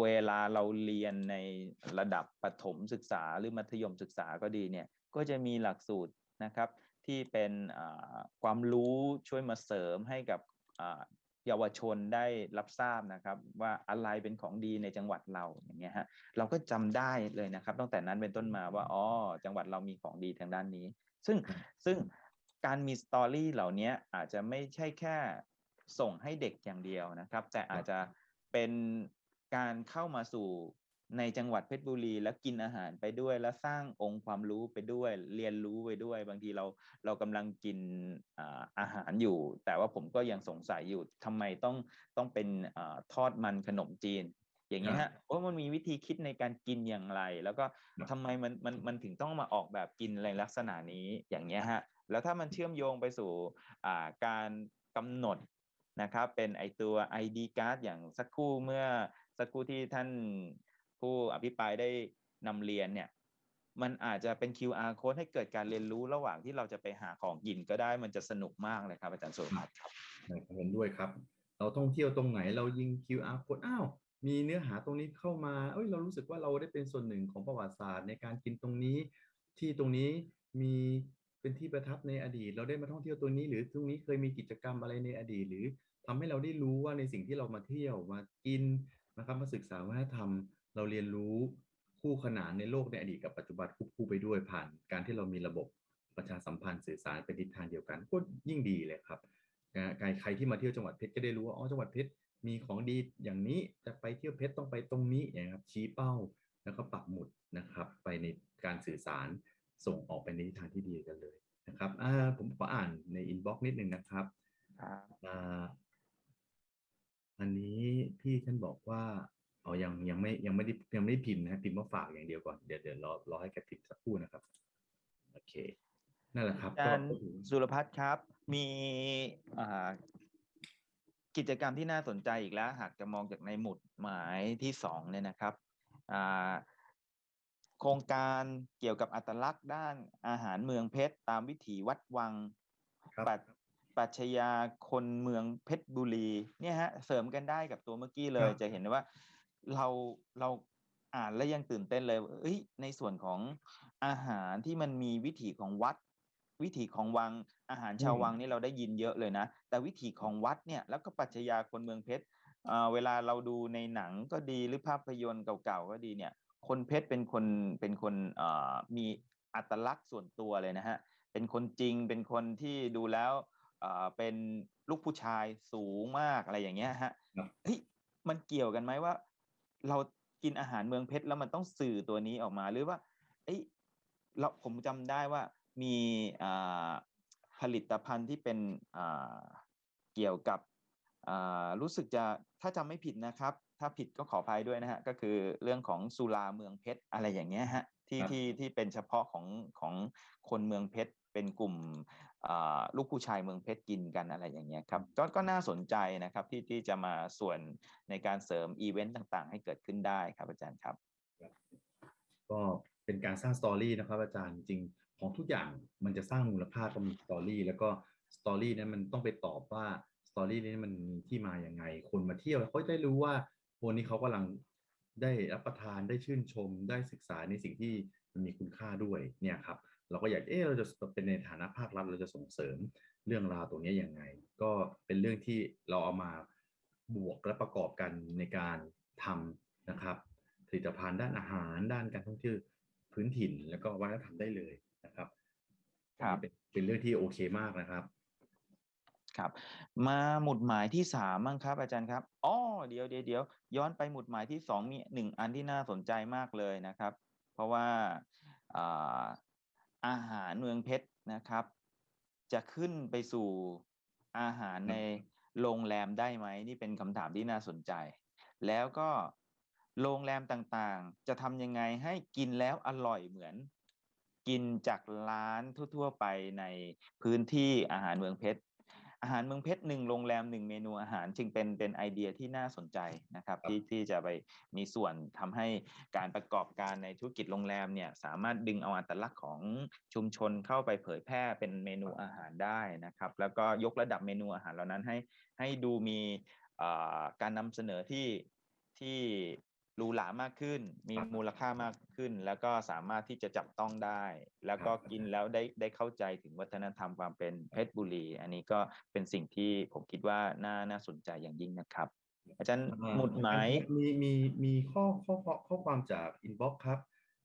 เวลาเราเรียนในระดับประถมศึกษาหรือมัธยมศึกษาก็ดีเนี่ย ก็จะมีหลักสูตรนะครับที่เป็นความรู้ช่วยมาเสริมให้กับ เยาวชนได้รับทราบนะครับ ว่าอะไรเป็นของดีในจังหวัดเราอย่างเงี้ยฮะเราก็จำได้เลยนะครับ ตั้งแต่นั้นเป็นต้นมาว่าอ๋อจังหวัดเรามีของดีทางด้านนี้ ซึ่งซึ่งการมีสตอรี่เหล่านี้อาจจะไม่ใช่แค่ส่งให้เด็กอย่างเดียวนะครับ แต่อาจจะเป็นการเข้ามาสู่ ในจังหวัดเพชรบุรีแล้วกินอาหารไปด้วย แล้วสร้างองค์ความรู้ไปด้วย เรียนรู้ไปด้วย บางทีเราเรากำลังกินอาอาหารอยู่ แต่ว่าผมก็ยังสงสัยอยู่ทำไมต้องต้องเป็นอาทอดมันขนมจีน อย่างเงี้ยฮะเพราะมันมีวิธีคิดในการกินอย่างไร แล้วก็ครับทำไมมันมันมันถึงต้องมาออกแบบกินในลักษณะนี้อย่างเงี้ยฮะแล้วถ้ามันเชื่อมโยงไปสู่อ่าการกำหนดนะครับเป็นไอตัว ID card อย่างสักครู่เมื่อสักครู่ที่ท่าน ผู้อภิปรายได้นำเรียนเนี่ยมันอาจจะเป็น QR code ให้เกิดการเรียนรู้ระหว่างที่เราจะไปหาของกินก็ได้มันจะสนุกมากเลยครับอาจารย์สุรพัฒน์ครับเห็นด้วยครับ เราท่องเที่ยวตรงไหนเรายิง QR code อ้าวมีเนื้อหาตรงนี้เข้ามาเอ้ยเรารู้สึกว่าเราได้เป็นส่วนหนึ่งของประวัติศาสตร์ ในการกินตรงนี้ ที่ตรงนี้มีเป็นที่ประทับในอดีต เราได้มาท่องเที่ยวตรงนี้ หรือตรงนี้เคยมีกิจกรรมอะไรในอดีต หรือทำให้เราได้รู้ว่าในสิ่งที่เรามาเที่ยวมากินนะครับมาศึกษาวัฒนธรรม เราเรียนรู้คู่ขนานในโลกในอดีตกับปัจจุบันควบคู่ไปด้วยผ่าน การที่เรามีระบบประชาสัมพันธ์สื่อสารเป็นทิศทางเดียวกันก็ยิ่งดีเลยครับใครใครที่มาเที่ยวจังหวัดเพชรก็ได้รู้ว่าอ๋อจังหวัดเพชรมีของดีอย่างนี้จะไปเที่ยวเพชรต้องไปตรงนี้นะครับชี้เป้าแล้วก็ปักหมุดนะครับ ไปในการสื่อสารส่งออกไปในทิศทางที่ดีกันเลยนะครับอ่าผมขออ่านใน inbox นิดนึงนะครับครับอ่าอันนี้พี่ท่านบอกว่า เอายังยังไม่ยังไม่ได้ยังไม่ได้พิมพ์นะพิมพ์มาฝากอย่างเดียวก่อนเดี๋ยวเดี๋ยวรอรอให้แกพิมพ์สักครู่นะครับโอเคนั่นแหละครับอาจารย์ก็ถือสุรพัฒน์ครับ มีอ่ากิจกรรมที่น่าสนใจอีกแล้ว หากจะมองจากในหมุดหมายที่สองเนี่ยนะครับอ่าโครงการเกี่ยวกับอัตลักษณ์ด้านอาหารเมืองเพชร ตามวิถีวัดวังครับปัจปรัชญาคนเมืองเพชรบุรีเนี่ยฮะเสริมกันได้กับตัวเมื่อกี้เลยจะเห็นได้ว่า เราเราอ่านแล้วยังตื่นเต้นเลยว่าเอ้ยในส่วนของอาหารที่มันมีวิถีของวัด วิถีของวังอาหารชาวอืมวังนี่เราได้ยินเยอะเลยนะ แต่วิถีของวัดเนี่ยแล้วก็ปรัชญาคนเมืองเพชรอ่าเวลาเราดูในหนังก็ดีหรือภาพยนตร์เก่าๆก็ดีเนี่ย คนเพชรเป็นคนเป็นคนเอ่อมีอัตลักษณ์ส่วนตัวเลยนะฮะเป็นคนจริงเป็นคนที่ดูแล้วเอ่อเป็นลูกผู้ชายสูงมากอะไรอย่างเงี้ยฮะครับเฮ้ยมันเกี่ยวกันไหมว่า เรากินอาหารเมืองเพชรแล้วมันต้องสื่อตัวนี้ออกมาหรือว่าเอ้ยเราผมจำได้ว่ามีอ่าผลิตภัณฑ์ที่เป็นอ่าเกี่ยวกับอ่ารู้สึกจะถ้าจำไม่ผิดนะครับ ถ้าผิดก็ขออภัยด้วยนะฮะก็คือเรื่องของสุราเมืองเพชรอะไรอย่างเงี้ยฮะที่ครับที่ที่เป็นเฉพาะของของคนเมืองเพชรเป็นกลุ่มอ่า ลูกผู้ชายเมืองเพชรกินกันอะไรอย่างเงี้ยครับก็ก็น่าสนใจนะครับที่ที่จะมาส่วนในการเสริมอีเวนต์ต่างๆ ให้เกิดขึ้นได้ครับอาจารย์ครับ ก็เป็นการสร้าง story นะครับอาจารย์จริงๆของทุกอย่างมันจะสร้างมูลค่าก็มี story แล้วก็สตอรี่นั้นมันต้องไปตอบว่าสตอรี่นี้มันมีที่มาอย่างไง คนมาเที่ยวเขาจะได้รู้ว่าวันนี้เขากำลังได้รับประทานได้ชื่นชมได้ศึกษาในสิ่งที่มันมีคุณค่าด้วยเนี่ยครับ เราก็อยากเออเราจะเป็นในฐานะภาครัฐเราจะส่งเสริมเรื่องราวตรงนี้ยังไง ก็เป็นเรื่องที่เราเอามาบวกและประกอบกันในการทำนะครับผลิตภัณฑ์ด้านอาหารด้านการท่องเที่ยวพื้นถิ่น แล้วก็วัฒนธรรมได้เลยนะครับครับอันนี้เป็นเป็นเรื่องที่โอเคมากนะครับครับมาหมุดหมายที่สามมั้งครับ อาจารย์ครับอ๋อเดี๋ยวเดี๋ยวเดี๋ยวย้อนไปหมุดหมายที่สองมีหนึ่งอันที่น่าสนใจมากเลยนะครับ เพราะว่าอ่า อาหารเมืองเพชรนะครับ จะขึ้นไปสู่อาหารในโรงแรมได้ไหมนี่เป็นคำถามที่น่าสนใจ แล้วก็โรงแรมต่างๆ จะทำยังไงให้กินแล้วอร่อยเหมือน กินจากร้านทั่ว ๆ ไปในพื้นที่อาหารเมืองเพชร อาหารเมืองเพชรหนึ่งโรงแรมหนึ่งเมนูอาหารจึงเป็นเป็นไอเดียที่น่าสนใจนะครับครับที่ที่จะไปมีส่วนทำให้การประกอบการในธุรกิจโรงแรมเนี่ยสามารถดึงเอาอัตลักษณ์ของชุมชนเข้าไปเผยแพร่เป็นเมนูอาหารได้นะครับแล้วก็ยกระดับเมนูอาหารเหล่านั้นให้ให้ดูมีเอ่อการนำเสนอที่ที่ หรูหรามากขึ้น มีครับมูลค่ามากขึ้น แล้วก็สามารถที่จะจับต้องได้ แล้วก็ครับกินแล้วได้ได้เข้าใจถึงวัฒนธรรมความเป็นเพชรบุรี อันนี้ก็เป็นสิ่งที่ผมคิดว่าน่าน่าสนใจอย่างยิ่งนะครับ อาจารย์อ่าหมุดหมายมีมีมีข้อข้อข้อข้อความจาก inbox ครับ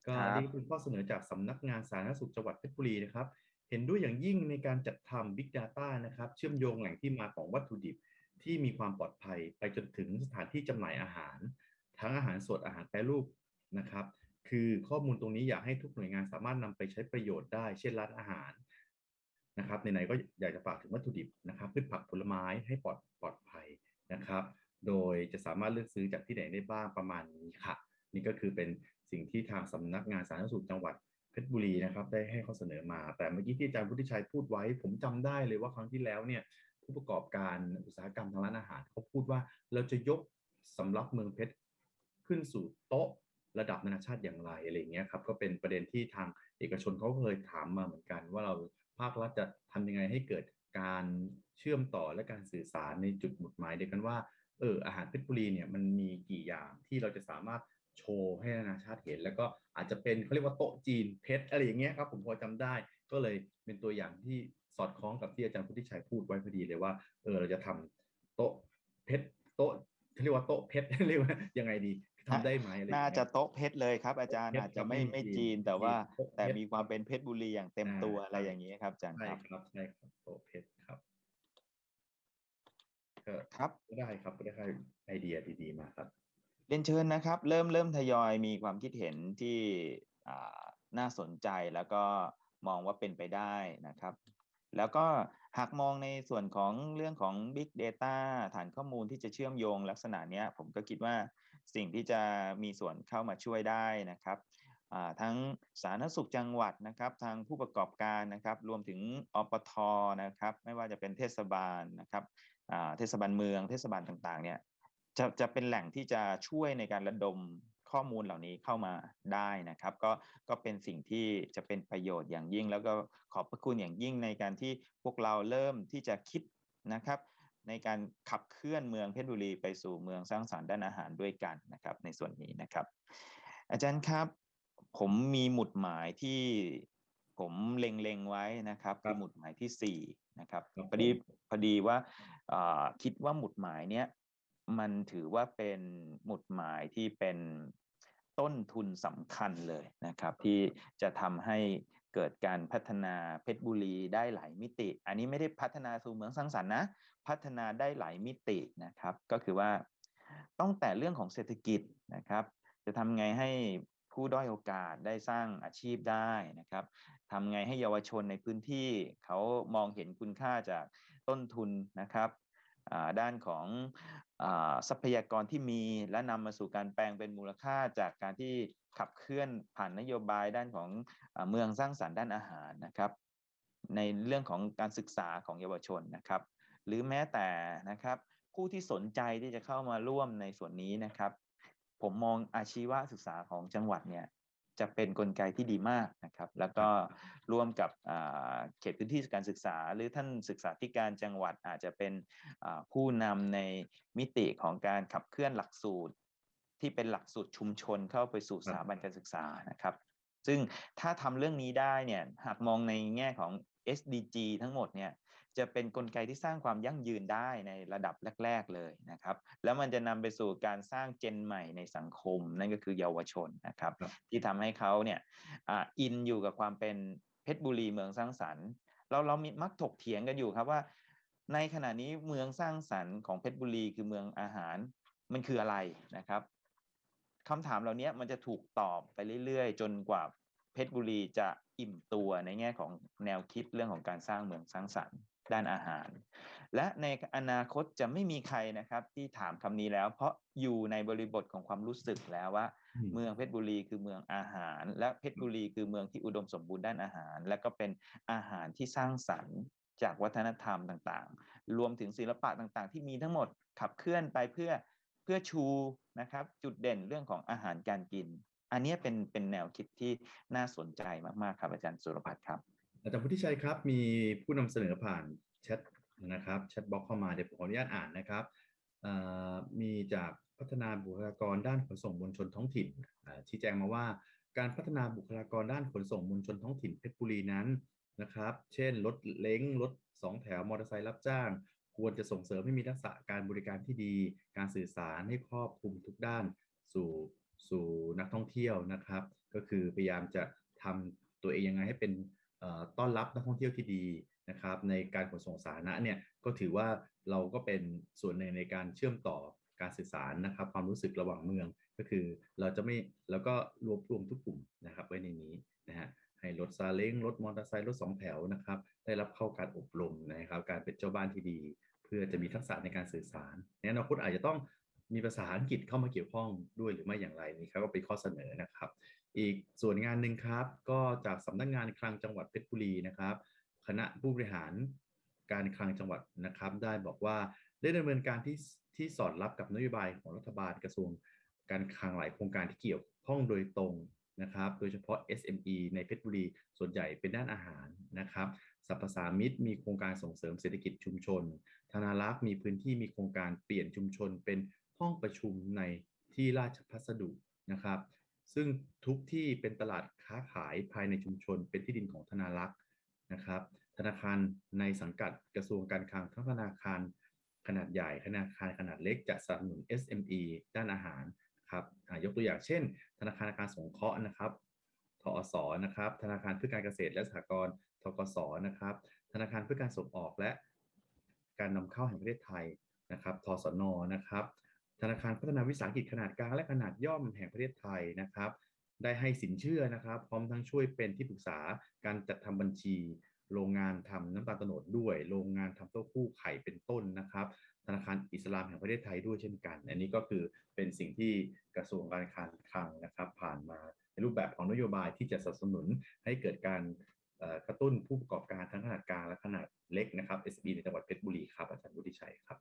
ก็ครับอันนี้เป็นข้อเสนอจากสำนักงานสาธารณสุขจังหวัดเพชรบุรีนะครับ เห็นด้วยอย่างยิ่งในการจัดทำ Big Data นะครับ เชื่อมโยงแหล่งที่มาของวัตถุดิบที่มีความปลอดภัย ไปจนถึงสถานที่จำหน่ายอาหาร ทั้งอาหารสดอาหารแปรรูปนะครับ คือข้อมูลตรงนี้อยากให้ทุกหน่วยงานสามารถนำไปใช้ประโยชน์ได้ เช่นร้านอาหารนะครับในไหนก็อยากจะฝากถึงวัตถุดิบนะครับพืชผักผลไม้ให้ปลอดปลอดภัยนะครับ โดยจะสามารถเลือกซื้อจากที่ไหนได้บ้างประมาณนี้ค่ะ นี่ก็คือเป็นสิ่งที่ทางสำนักงานสาธารณสุขจังหวัดเพชรบุรีนะครับได้ให้ข้อเสนอมา แต่เมื่อกี้ที่อาจารย์พุทธิชัยพูดไว้ ผมจำได้เลยว่าครั้งที่แล้วเนี่ยผู้ประกอบการอุตสาหกรรมทางร้านอาหารเขาพูดว่าเราจะยกสำรับเมืองเพชร ขึ้นสู่โต๊ะระดับนานาชาติอย่างไรอะไรเงี้ยครับก็เป็นประเด็นที่ทางเอกชนเขาเคยถามมาเหมือนกัน ว่าเราภาครัฐจะทำยังไงให้เกิดการเชื่อมต่อและการสื่อสารในจุดหมุดหมายเดียวกันว่าเอออาหารเพชรบุรีเนี่ยมันมีกี่อย่างที่เราจะสามารถโชว์ให้นานาชาติเห็น แล้วก็อาจจะเป็นเขาเรียกว่าโต๊ะจีนเพชรอะไรอย่างเงี้ยครับผมพอจำได้ ก็เลยเป็นตัวอย่างที่สอดคล้องกับที่อาจารย์พุทธิชัยพูดไว้พอดีเลยว่าเออเราจะทำโต๊ะเพชรโต๊ะเขาเรียกว่าโต๊ะเพชรเรียกว่ายังไงดี ทำได้ไหมอะไรอย่งน่าเงี้ยจะโต๊ะเพชรเลยครับอาจารย์โต๊ะเพชรอาจจะไม่ครับไม่ไม่จีนจีนแต่ว่าโต๊ะเพชรแต่มีความเป็นเพชรบุรีอย่างเต็มอ่าตัวครับอะไรอย่างนี้ครับอาจารย์ใช่ครับครับใช่ครับโต๊ะเพชรครับก็ครับก็ได้ครับก็ได้ไอเดียดีๆมาครับเรียนเชิญนะครับ เริ่มเริ่มทยอยมีความคิดเห็นที่อ่าน่าสนใจแล้วก็มองว่าเป็นไปได้นะครับ แล้วก็หากมองในส่วนของเรื่องของ Big Data ฐานข้อมูลที่จะเชื่อมโยงลักษณะเนี้ยผมก็คิดว่า สิ่งที่จะมีส่วนเข้ามาช่วยได้นะครับทั้งสาธารณสุขจังหวัดนะครับ ทางผู้ประกอบการนะครับ รวมถึงอปทนะครับ ไม่ว่าจะเป็นเทศบาลนะครับเทศบาลเมือง เทศบาลต่างๆ เนี่ยจะจะเป็นแหล่งที่จะช่วยในการระดมข้อมูลเหล่านี้เข้ามาได้นะครับ ก็ก็เป็นสิ่งที่จะเป็นประโยชน์อย่างยิ่ง แล้วก็ขอบพระคุณอย่างยิ่งในการที่พวกเราเริ่มที่จะคิดนะครับ ในการขับเคลื่อนเมืองเพชรบุรีไปสู่เมืองสร้างสรรค์ด้านอาหารด้วยกันนะครับในส่วนนี้นะครับ อาจารย์ครับผมมีหมุดหมายที่ผมเล็งๆไว้นะครับครัคืบอหมุดหมายที่สี่นะครับครับพอดีผมพอดีว่าเอ่อคิดว่าหมุดหมายเนี้ยมันถือว่าเป็นหมุดหมายที่เป็นต้นทุนสำคัญเลยนะครับ ที่จะทำให้ เกิดการพัฒนาเพชรบุรีได้หลายมิติ อันนี้ไม่ได้พัฒนาสู่เมืองสร้างสรรค์นะ พัฒนาได้หลายมิตินะครับ ก็คือว่าต้องแต่เรื่องของเศรษฐกิจนะครับ จะทำไงให้ผู้ด้อยโอกาสได้สร้างอาชีพได้นะครับทำไงให้เยาวชนในพื้นที่เขามองเห็นคุณค่าจากต้นทุนนะครับด้านของอทรัพยากรที่มีและนำมาสู่การแปลงเป็นมูลค่าจากการที่ ขับเคลื่อนผ่านนโยบายด้านของเมืองสร้างสรรค์ด้านอาหารนะครับ ในเรื่องของการศึกษาของเยาวชนนะครับ หรือแม้แต่นะครับผู้ที่สนใจที่จะเข้ามาร่วมในส่วนนี้นะครับ ผมมองอาชีวศึกษาของจังหวัดเนี่ยจะเป็นนกลไกที่ดีมากนะครับ แล้วก็ร่วมกับเขตพื้นที่การศึกษา หรือท่านศึกษาธิการจังหวัดอาจจะเป็นผู้นำในมิติของการขับเคลื่อนหลักสูตร ที่เป็นหลักสูตรชุมชนเข้าไปสู่สถาบันการศึกษานะครับ ซึ่งถ้าทำเรื่องนี้ได้เนี่ยหากมองในแง่ของ SDG ทั้งหมดเนี่ยจะเป็นนกลไกที่สร้างความยั่งยืนได้ในระดับแรก ๆเลยนะครับ แล้วมันจะนำไปสู่การสร้างเจนใหม่ในสังคม นั่นก็คือเยาวชนนะครับครับที่ทำให้เขาเนี่ยอ่าอินอยู่กับความเป็นเพชรบุรีเมืองสร้างสรรค์เราเรามีมักถกเถียงกันอยู่ครับว่า ในขณะนี้เมืองสร้างสรรค์ของเพชรบุรีคือเมืองอาหารมันคืออะไรนะครับ คำถามเหล่านี้มันจะถูกตอบไปเรื่อยๆ จนกว่าเพชรบุรีจะอิ่มตัวในแง่ของแนวคิดเรื่องของการสร้างเมืองสร้างสรรค์ด้านอาหาร และในอนาคตจะไม่มีใครนะครับที่ถามคำนี้แล้ว เพราะอยู่ในบริบทของความรู้สึกแล้วว่าอืมเมืองเพชรบุรีคือเมืองอาหาร และเพชรบุรีคือเมืองที่อุดมสมบูรณ์ด้านอาหาร และก็เป็นอาหารที่สร้างสรรค์จากวัฒนธรรมต่างๆ รวมถึงศิลปะต่างๆ ที่มีทั้งหมดขับเคลื่อนไปเพื่อ เพื่อชูนะครับจุดเด่นเรื่องของอาหารการกิน อันนี้เป็นเป็นแนวคิดที่น่าสนใจมากๆครับอาจารย์สุรพัฒน์ครับอาจารย์พุทธิชัยครับมีผู้นำเสนอผ่านแชทนะครับแชทบล็อกเข้ามาเดี๋ยวผมขออนุญาตอ่านนะครับมีจากพัฒนาบุคลากรด้านขนส่งมวลชนท้องถิ่นชี้แจงมาว่าการพัฒนาบุคลากรด้านขนส่งมวลชนท้องถิ่นเพชรบุรีนั้นนะครับ เช่นรถเล้งรถสองแถวมอเตอร์ไซค์รับจ้าง ควรจะส่งเสริมให้มีทักษะการบริการที่ดี การสื่อสารให้ครอบคลุมทุกด้านสู่สู่นักท่องเที่ยวนะครับ ก็คือพยายามจะทำตัวเองยังไงให้เป็นต้อนรับนักท่องเที่ยวที่ดีนะครับ ในการขนส่งสาธารณะเนี่ยก็ถือว่าเราก็เป็นส่วนหนึ่งในการเชื่อมต่อการสื่อสารนะครับ ความรู้สึกระหว่างเมืองก็คือเราจะไม่แล้วก็รวบรวมทุกกลุ่มนะครับไว้ในนี้นะฮะ ให้รถซาเล้งรถมอเตอร์ไซค์รถสองแถวนะครับ ได้รับเข้าการอบรมนะครับ การเป็นเจ้าบ้านที่ดี เพื่อจะมีทักษะในการสื่อสารในอนาคตอาจจะต้องมีภาษาอังกฤษเข้ามาเกี่ยวข้องด้วยหรือไม่อย่างไรนี่ครับก็เป็นข้อเสนอนะครับ อีกส่วนงานหนึ่งครับ ก็จากสำนักงานคลังจังหวัดเพชรบุรีนะครับ คณะผู้บริหารการคลังจังหวัดนะครับ ได้บอกว่าได้ดำเนินการที่ที่สอดรับกับนโยบายของรัฐบาลกระทรวงการคลังหลายโครงการที่เกี่ยวข้องโดยตรง นะครับ โดยเฉพาะ SME ในเพชรบุรี ส่วนใหญ่เป็นด้านอาหารนะครับสรรพสามิตมีโครงการส่งเสริมเศรษฐกิจชุมชน ธนารักษ์มีพื้นที่มีโครงการเปลี่ยนชุมชนเป็นห้องประชุมในที่ราชพัสดุนะครับ ซึ่งทุกที่เป็นตลาดค้าขายภายในชุมชน เป็นที่ดินของธนารักษ์นะครับ ธนาคารในสังกัดกระทรวงการคลังทั้งธนาคารขนาดใหญ่ธนาคารขนาดเล็กจะสนับสนุน SME ด้านอาหาร ครับยกตัวอย่างเช่น ธนาคารอาคารสงเคราะห์นะครับทอสนะครับ ธนาคารเพื่อการเกษตรและสหกรณ์ทกสนะครับ ธนาคารเพื่อการส่งออกและ การนำเข้าแห่งประเทศไทยนะครับทสนนะครับ ธนาคารพัฒนาวิสาหกิจขนาดกลางและขนาดย่อมแห่งประเทศไทยนะครับ ได้ให้สินเชื่อนะครับ พร้อมทั้งช่วยเป็นที่ปรึกษาการจัดทำบัญชี โรงงานทำน้ำตาลโตนดด้วย โรงงานทำเต้าหู้ไข่เป็นต้นนะครับ ธนาคารอิสลามแห่งประเทศไทยด้วยเช่นกัน อันนี้ก็คือเป็นสิ่งที่กระทรวงการคลังคลังนะครับ ผ่านมาในรูปแบบของนโยบายที่จะสนับสนุนให้เกิดการเอ่อกระตุ้นผู้ประกอบการทั้งขนาดกลางและขนาดเล็กนะครับ SB ในจังหวัดเพชรบุรีครับอาจารย์วุฒิชัยครับ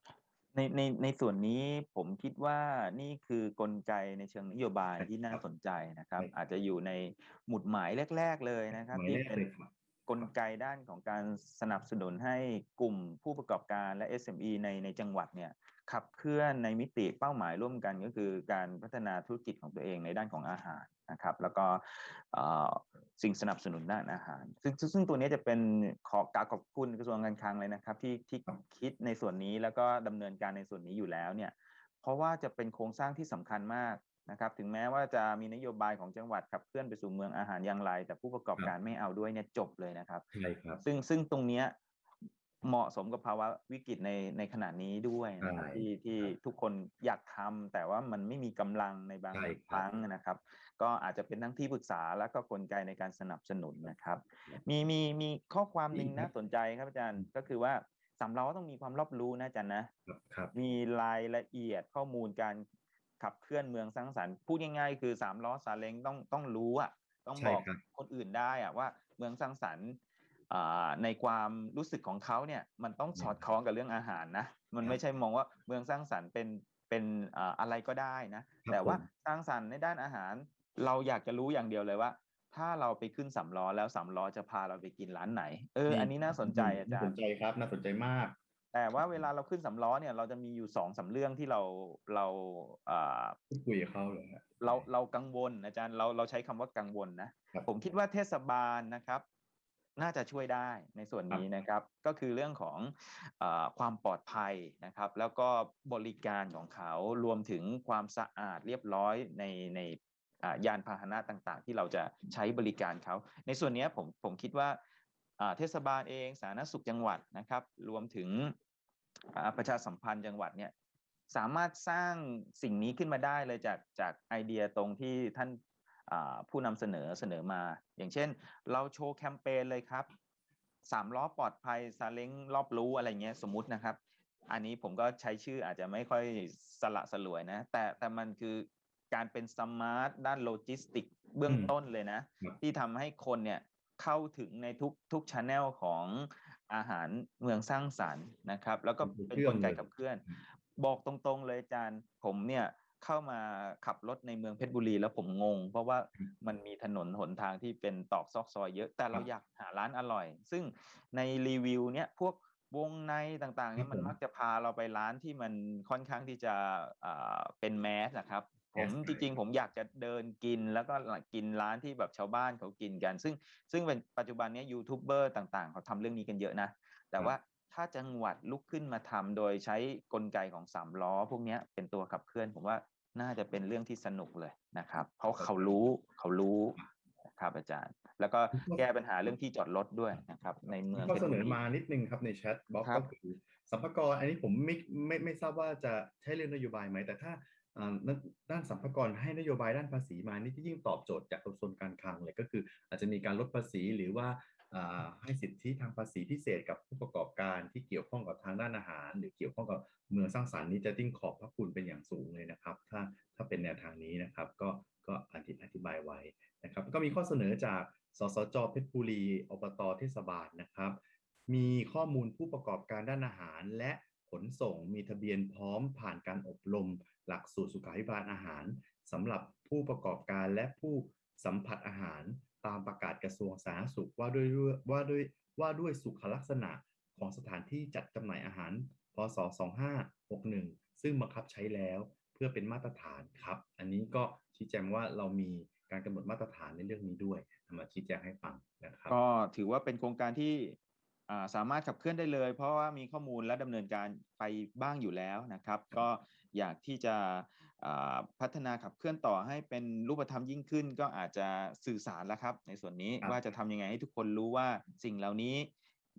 ในในในส่วนนี้ผมคิดว่านี่คือกลไกในเชิงนโยบายใช่ที่น่าครับสนใจนะครับใช่ครับ อาจจะอยู่ในหมุดหมายแรก ๆ เลยนะครับหมายที่แรกเป็นเลยครับ กลไกด้านของการสนับสนุนให้กลุ่มผู้ประกอบการและ SME ในในจังหวัดเนี่ยขับเคลื่อนในมิติเป้าหมายร่วมกันก็คือการพัฒนาธุรกิจของตัวเองในด้านของอาหารนะครับ แล้วก็สิ่งสนับสนุนด้านอาหาร ซึ่งซึ่งซึ่งตัวนี้จะเป็นขอกรารขอบคุณกระทรวงการคลังเลยนะครับ ที่ที่คิดในส่วนนี้แล้วก็ดำเนินการในส่วนนี้อยู่แล้วเนี่ยเพราะว่าจะเป็นโครงสร้างที่สำคัญมาก นะครับถึงแม้ว่าจะมีนโยบายของจังหวัดขับเคลื่อนไปสู่เมืองอาหารอย่างไร แต่ผู้ประกอบการไม่เอาด้วยเนี่ยจบเลยนะครับใช่ครับซึ่งซึ่งตรงเนี้ยเหมาะสมกับภาวะวิกฤตในในขณะนี้ด้วยนะครับใช่ที่ที่ครับทุกคนอยากทำแต่ว่ามันไม่มีกำลังในบางใช่ครับครั้งนะครับ ก็อาจจะเป็นทั้งที่ปรึกษาแล้วก็กลไกในการสนับสนุนนะครับ มีมีมีข้อความหนึ่งดีครับน่าสนใจครับอาจารย์ก็คือว่าสามล้อต้องมีความรอบรู้นะอาจารย์นะครับครับมีรายละเอียดข้อมูลการ ขับเคลื่อนเมืองสร้างสรรค์พูดง่ายๆคือสามล้อซาเล้งต้องต้องรู้อะต้องใช่บอกครับคนอื่นได้อะว่าเมืองสร้างสรรค์อ่าในความรู้สึกของเขาเนี่ยมันต้องสอดคล้องกับเรื่องอาหารนะมันไม่ใช่มองว่าเมืองสร้างสรรค์เป็นเป็นอ่าอะไรก็ได้นะแต่ว่าสร้างสรรค์ในด้านอาหาร เราอยากจะรู้อย่างเดียวเลยว่า ถ้าเราไปขึ้นสามล้อแล้วสามล้อจะพาเราไปกินร้านไหน เออ อันนี้น่าสนใจอาจารน่าสนย์ใจครับน่าสนใจมาก แต่ว่าเวลาเราขึ้นสำล้อเนี่ยเราจะมีอยู่สองสามเรื่องที่เราเราอ่าพูดคุยกับเขาเลยฮะเราเรากังวลอาจารย์เราเราใช้คำว่ากังวลนะครับผมคิดว่าเทศบาลนะครับ น่าจะช่วยได้ในส่วนนี้นะครับ ก็คือเรื่องของอาความปลอดภัยนะครับ แล้วก็บริการของเขารวมถึงความสะอาดเรียบร้อยในในอ่ายานพาหนะต่างๆ ที่เราจะใช้บริการเขา ในส่วนเนี้ยผมผมคิดว่าอ่า เทศบาลเองสาธารณสุขจังหวัดนะครับ รวมถึงอ่าประชาสัมพันธ์จังหวัดเนี่ยสามารถสร้างสิ่งนี้ขึ้นมาได้เลยจากจากไอเดียตรงที่ท่านอ่าผู้นำเสนอเสนอมา อย่างเช่น เราโชว์แคมเปญเลยครับสามล้อปลอดภัยซาเล้งรอบรู้อะไรเงี้ยสมมุตินะครับ อันนี้ผมก็ใช้ชื่ออาจจะไม่ค่อยสละสลวยนะ แต่แต่มันคือการเป็น smart ด้านโลจิสติกเบื้องอืมต้นเลยนะครับที่ทำให้คนเนี่ย เข้าถึงในทุกทุกช anel ของอาหารเมืองสร้างสรรค์นะครับ แล้วก็เป็นกลไกขับเคลื่อน บอกตรงๆเลยอาจารย์ผมเนี่ยเข้ามาขับรถในเมืองเพชรบุรีแล้วผมงง เพราะว่ามันมีถนนหนทางที่เป็นตอกซอกซอยเยอะ แต่เราครับอยากหาร้านอร่อย ซึ่งในรีวิวเนี่ยพวกวงในต่างๆเนี่ยครับมันผมมักจะพาเราไปร้านที่มันค่อนข้างที่จะอ่าเป็นแมสนะครับ ผม Yes จริงๆผมอยากจะเดินกินแล้วก็กินร้านที่แบบชาวบ้านเขากินกัน ซึ่งซึ่งเป็นปัจจุบันเนี้ยูทูบเบอร์ต่างๆ เขาทำเรื่องนี้กันเยอะนะ แต่ว่าถ้าจังหวัดลุกขึ้นมาทำโดยใช้กลไกของสามล้อ พวกเนี้ยเป็นตัวขับเคลื่อน ผมว่าน่าจะเป็นเรื่องที่สนุกเลยนะครับ เพราะเขารู้เขารู้นะครับอาจารย์ แล้วก็แก้ปัญหาเรื่องที่จอดรถด้วยนะครับ ในเมืองข้อพชเสรนบุอรีมานิดนึงครับในแชทบ็อกครับก็คือสัมภากระอันนี้ผมไม่ไม่ไม่ทราบว่าจะใช้เรื่องนโยบายไหม แต่ถ้าอ่า ด้านสัมภากระให้นโยบายด้านภาษีมานี่ที่ยิ่งตอบโจทย์จากกระทรวงการคลังเลยก็คือ อาจจะมีการลดภาษีหรือว่าให้สิทธิทางภาษีพิเศษกับผู้ประกอบการที่เกี่ยวข้องกับทางด้านอาหาร หรือเกี่ยวข้องกับเมืองสร้างสรรค์นี้จะติ้งขอบพระคุณเป็นอย่างสูงเลยนะครับ ถ้าถ้าเป็นแนวทางนี้นะครับ ก็ก็อธิอธิบายไว้นะครับ ก็มีข้อเสนอจากสสจเพชรบุรีอบตเทศบาลนะครับ มีข้อมูลผู้ประกอบการด้านอาหารและขนส่งมีทะเบียนพร้อมผ่านการอบรม หลักสูตรสุขาภิบาลอาหารสำหรับผู้ประกอบการและผู้สัมผัสอาหารตามประกาศกระทรวงสาธารณสุขว่าด้วยว่าด้วยว่าด้วยสุขลักษณะของสถานที่จัดจำหน่ายอาหาร พศ 2561 ซึ่งบังคับใช้แล้วเพื่อเป็นมาตรฐานครับ อันนี้ก็ชี้แจงว่าเรามีการกำหนดมาตรฐานในเรื่องนี้ด้วยนำมาชี้แจงให้ฟังนะครับ ก็ถือว่าเป็นโครงการที่อ่าสามารถขับเคลื่อนได้เลย เพราะว่ามีข้อมูลและดำเนินการไปบ้างอยู่แล้วนะครับ ก็ อยากที่จะอ่าพัฒนาขับเคลื่อนต่อให้เป็นรูปธรรมยิ่งขึ้น ก็อาจจะสื่อสารแล้วครับ ในส่วนนี้ครับว่าจะทำยังไงให้ทุกคนรู้ว่าสิ่งเหล่านี้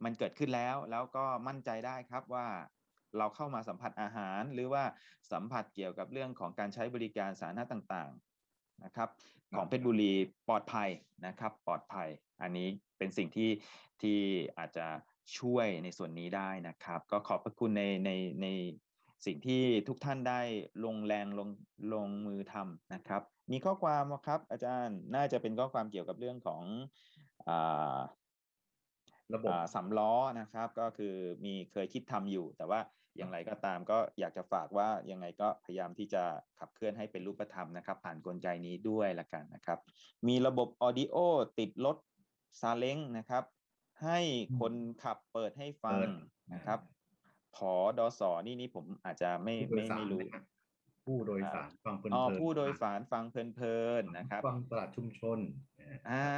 มันเกิดขึ้นแล้วแล้วก็มั่นใจได้ครับว่าเราเข้ามาสัมผัสอาหาร หรือว่าสัมผัสเกี่ยวกับเรื่องของการใช้บริการสาธารณะต่างๆนะครับ ของเพชรบุรีปลอดภัยนะครับ ปลอดภัย อันนี้เป็นสิ่งที่ที่อาจจะช่วยในส่วนนี้ได้นะครับ ก็ขอบพระคุณในในใน สิ่งที่ทุกท่านได้ลงแรงลงลงมือทำนะครับ มีข้อความไหมครับ อาจารย์น่าจะเป็นข้อความเกี่ยวกับเรื่องของอ่าระบบอ่าสำล้อนะครับ ก็คือมีเคยคิดทำอยู่ แต่ว่าอย่างไรก็ตามก็อยากจะฝากว่ายังไงก็พยายามที่จะขับเคลื่อนให้เป็นรูปธรรมนะครับ ผ่านกลไกนี้ด้วยละกันนะครับ มีระบบออดิโอติดรถซาเล้งนะครับ ให้คนขับเปิดให้ฟังเปิดนะครับ ผอดอสอนี่นี่ผมอาจจะไม่ผู้โดไม่ยสารไม่รู้นะฮะผู้โดยสารฟังเพลินอ๋อๆผู้โดยสารฟังเพลินๆนะครับ ฟังตลาดชุมชนนะฮะอ่า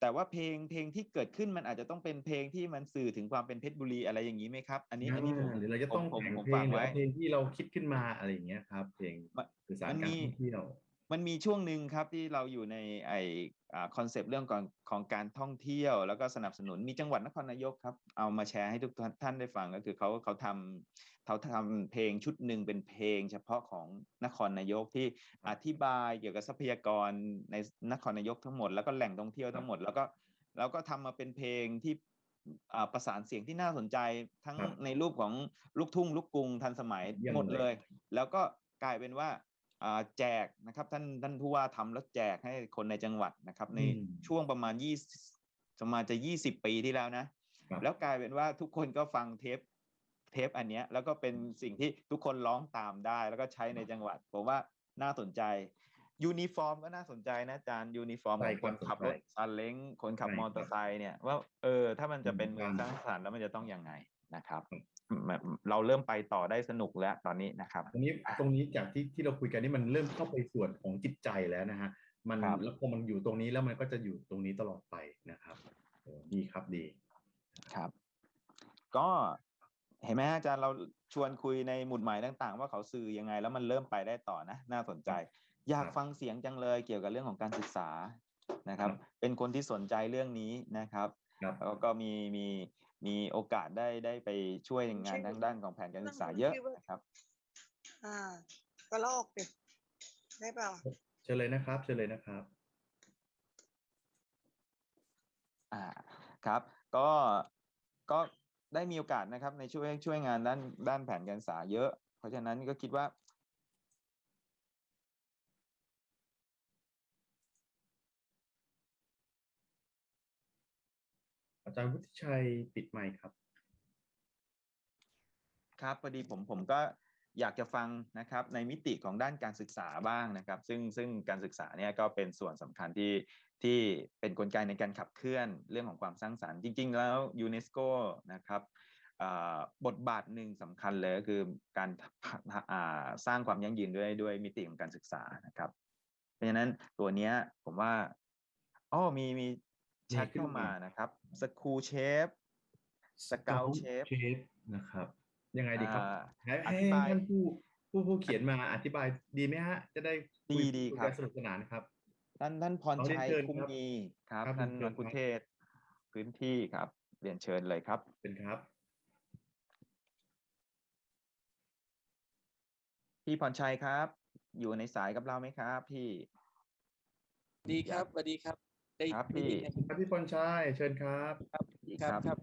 แต่ว่าเพลงเพลงที่เกิดขึ้นมันอาจจะต้องเป็นเพลงที่มันสื่อถึงความเป็นเพชรบุรีอะไรอย่างนี้ไหมครับ อันนี้อันนี้ผมหรือเราจะต้องผมแต่งผมเพลฟังงหรือไว้ว่าเพลงที่เราคิดขึ้นมาอะไรอย่างเงี้ยครับ เพลงมันสื่อสารมันการมีท่องเที่ยว มันมีช่วงหนึ่งครับที่เราอยู่ในไอ concept เรื่องของของการท่องเที่ยว แล้วก็สนับสนุนมีจังหวัดนครนายกครับ เอามาแชร์ให้ทุกท่านได้ฟังก็คือเขาเขาทำเขาทำเพลงชุดหนึ่งเป็นเพลง เฉพาะของนครนายกที่อธิบายเกี่ยวกับทรัพยากรในนครนายกทั้งหมดแล้วก็แหล่งท่องเที่ยวทั้งหมด แล้วก็แล้วก็ทำมาเป็นเพลงที่อ่าประสานเสียงที่น่าสนใจทั้งครับในรูปของลูกทุ่งลูกกรุงทันสมัยเยี่ยมหมดเลยเลย แล้วก็กลายเป็นว่าอ่า แจกนะครับท่านท่านผู้ว่าทำแล้วแจกให้คนในจังหวัดนะครับ ในอืมช่วงประมาณยี่ประมาณจะยี่สิบปีที่แล้วนะครับแล้วกลายเป็นว่าทุกคนก็ฟังเทปเทปอันเนี้ยแล้วก็เป็นสิ่งที่ทุกคนร้องตามได้ แล้วก็ใช้ในจังหวัด ผมว่าน่าสนใจยูนิฟอร์มก็น่าสนใจนะอาจารย์ยูนิฟอร์มใช่ของคนครับขับรถใช่ซาเล้งคนขับใช่มอเตอร์ไซค์เนี่ยว่าเออถ้ามันจะเป็นเมืองอืมสร้างสรรค์แล้วมันจะต้องยังไงนะครับครับแบบ เราเริ่มไปต่อได้สนุกแล้วตอนนี้นะครับตรงนี้ตรงนี้จากที่ที่เราคุยกันนี่มันเริ่มเข้าไปส่วนของจิตใจแล้วนะฮะมันครับแล้วพอมันอยู่ตรงนี้แล้วมันก็จะอยู่ตรงนี้ตลอดไปนะครับโอ้ดีครับดีครับ ก็เห็นไหมฮะอาจารย์เราชวนคุยในหมุดหมายต่าง ๆ ว่าเขาสื่อยังไง แล้วมันเริ่มไปได้ต่อนะ น่าสนใจ อยากครับฟังเสียงจังเลยเกี่ยวกับเรื่องของการศึกษานะครับครับเป็นคนที่สนใจเรื่องนี้นะครับครับแล้วก็มีมี มีโอกาสได้ได้ไปช่วยงานทางด้านของแผนการศึกษาเยอะนะครับ อ่า ก็ลอกดิได้เปล่าเชิญเลยนะครับเชิญเลยนะครับ อ่าครับ ก็ก็ได้มีโอกาสนะครับในช่วยช่วยงานด้านด้านแผนการศึกษาเยอะ เพราะฉะนั้นก็คิดว่า จารย์วุฒิชัยปิดไมค์ครับ ครับพอดีผมผมก็อยากจะฟังนะครับในมิติของด้านการศึกษาบ้างนะครับ ซึ่งซึ่งการศึกษาเนี่ยก็เป็นส่วนสำคัญที่ที่เป็นกลไกในการขับเคลื่อนเรื่องของความสร้างสรรค์จริง ๆ แล้วยูเนสโกนะครับบทบาทหนึ่งสำคัญเลยก็คือการสร้างความยั่งยืนด้วยด้วยมิติของการศึกษานะครับ เพราะฉะนั้นตัวเนี้ยผมว่าอ๋อมีมี แชทมีขึ้นเข้ามามานะครับสกูเชฟสเกลเชฟเชฟนะครับ ยังไงดีครับอ่าให้อให้ธิบายท่านผู้ผู้ผู้เขียนมาอธิบายดีไหมฮะ จะได้คุยดีดีคุยครับกันสนุกสนานครับ ท่านท่านพรขอเรียนชัยเชิญคุ้มครับมีครับครับท่านเรียนเชิญมังคุเทศพื้นที่ครับเรียนเชิญเลยครับเป็นครับ พี่พรชัยครับ อยู่ในสายกับเราไหมครับ พี่ ดีครับสวัสดีครับ ได้ครับได้ยินพี่ไหมครับพี่พรชัยเชิญครับครับดีครับครับครับ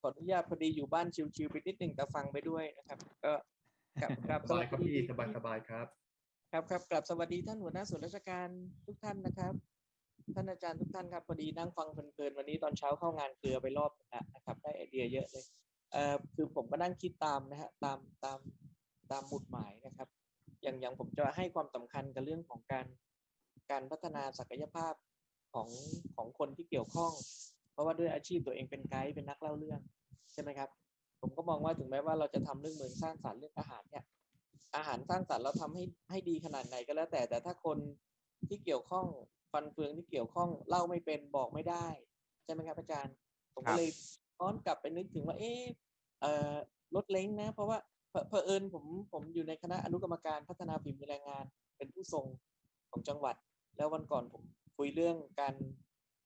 ขออนุญาตพอดีอยู่บ้านชิวๆไปนิดหนึ่งแต่ฟังไปด้วยนะครับ ก็กลับกลับสบายครับสวัสดีพี่สบายสบายครับ ครับครับกลับสวัสดีท่านหัวหน้าส่วนราชการทุกท่านนะครับ ท่านอาจารย์ทุกท่านครับพอดีนั่งฟังเพลินๆวันนี้ตอนเช้าเข้างานเกลือไปรอบหนึ่งแล้วนะครับได้ไอเดียเยอะเลยเอ่อคือผมก็นั่งคิดตามนะฮะตามตามตามหมุดหมายนะครับ อย่างอย่างผมจะให้ความสำคัญกับเรื่องของการการพัฒนาศักยภาพ ของของคนที่เกี่ยวข้อง เพราะว่าด้วยอาชีพตัวเองเป็นไกด์เป็นนักเล่าเรื่องใช่ไหมครับ ผมก็มองว่าถึงแม้ว่าเราจะทำเรื่องเมืองสร้างสรรค์เรื่องอาหารเนี่ยอาหารสร้างสรรค์เราทำให้ให้ดีขนาดไหนก็แล้วแต่แต่ถ้าคนที่เกี่ยวข้องฟันเฟืองที่เกี่ยวข้องเล่าไม่เป็นบอกไม่ได้ใช่ไหมครับอาจารย์ผมครัก็บเลยย้อนกลับไปนึกถึงว่าเออเอ่อรถเล้งนะ เพราะว่าเผเผอิญผมผมอยู่ในคณะอนุกรรมการพัฒนาฝีมือแรงงาน เป็นผู้ทรงของจังหวัด แล้ววันก่อนผม คุยเรื่องการ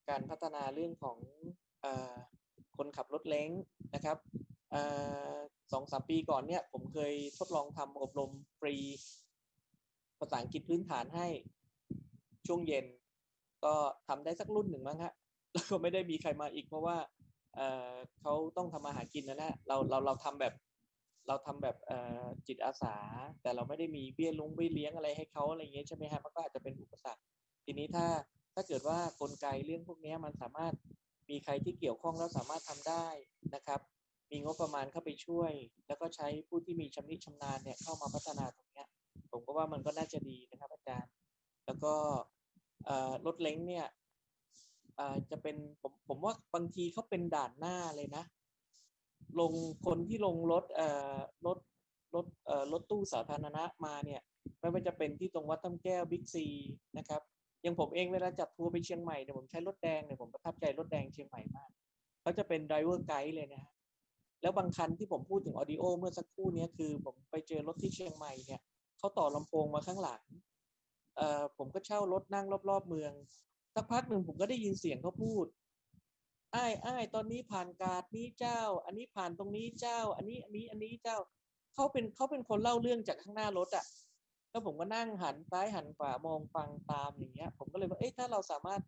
การพัฒนาเรื่องของอคนขับรถเล้งนะครับอสองสามปีก่อนเนี่ยผมเคยทดลองทำอบรมฟรีภาษาอังกฤษพื้นฐานให้ช่วงเย็น ก็ทำได้สักรุ่นหนึ่งมั้งฮะแล้วก็ไม่ได้มีใครมาอีกเพราะว่าเขาต้องทำมาหากินนะนะเราเราเราทำแบบเราทำแบบจิตอาสา แต่เราไม่ได้มีเบี้ยลุงเบี้ยเลี้ยงอะไรให้เขาอะไรอย่างเงี้ยใช่ไหมฮะมันก็อาจจะเป็นอุปสรรค ทีนี้ถ้า ถ้าเกิดว่ากลไกเรื่องพวกนี้มันสามารถมีใครที่เกี่ยวข้องแล้วสามารถทำได้นะครับ มีงบประมาณเข้าไปช่วย แล้วก็ใช้ผู้ที่มีชำนิชำนาญเนี่ยเข้ามาพัฒนาตรงนี้ผมก็ว่ามันก็น่าจะดีนะครับอาจารย์ แล้วก็รถเล้งเนี่ยจะเป็นผมผมว่าบางทีเขาเป็นด่านหน้าเลยนะ ลงคนที่ลงรถเอ่อรถรถเอ่อรถตู้สาธารณะมาเนี่ยไม่ว่าจะเป็นที่ตรงวัดถ้ำแก้วบิ๊กซีนะครับ อย่างผมเองเวลาจัดทัวร์ไปเชียงใหม่เนี่ยผมใช้รถแดงเนี่ยผมประทับใจรถแดงเชียงใหม่มากเขาจะเป็น driver guide เลยนะฮะแล้วบางคันที่ผมพูดถึง audio เมื่อสักครู่นี้คือผมไปเจอรถที่เชียงใหม่เนี่ยเขาต่อลำโพงมาข้างหลังเอ่อผมก็เช่ารถนั่งรอบๆเมือง สักพักหนึ่งผมก็ได้ยินเสียงเขาพูดอ้ายอ้ายตอนนี้ผ่านกาดนี้เจ้า อันนี้ผ่านตรงนี้เจ้า อันนี้อันนี้อันนี้เจ้าเขาเป็นเขาเป็นคนเล่าเรื่องจากข้างหน้ารถอะ แล้วผมก็นั่งหันซ้ายหันขวามองฟังตามอย่างเงี้ย ผมก็เลยว่าเอ๊ะถ้าเราสามารถ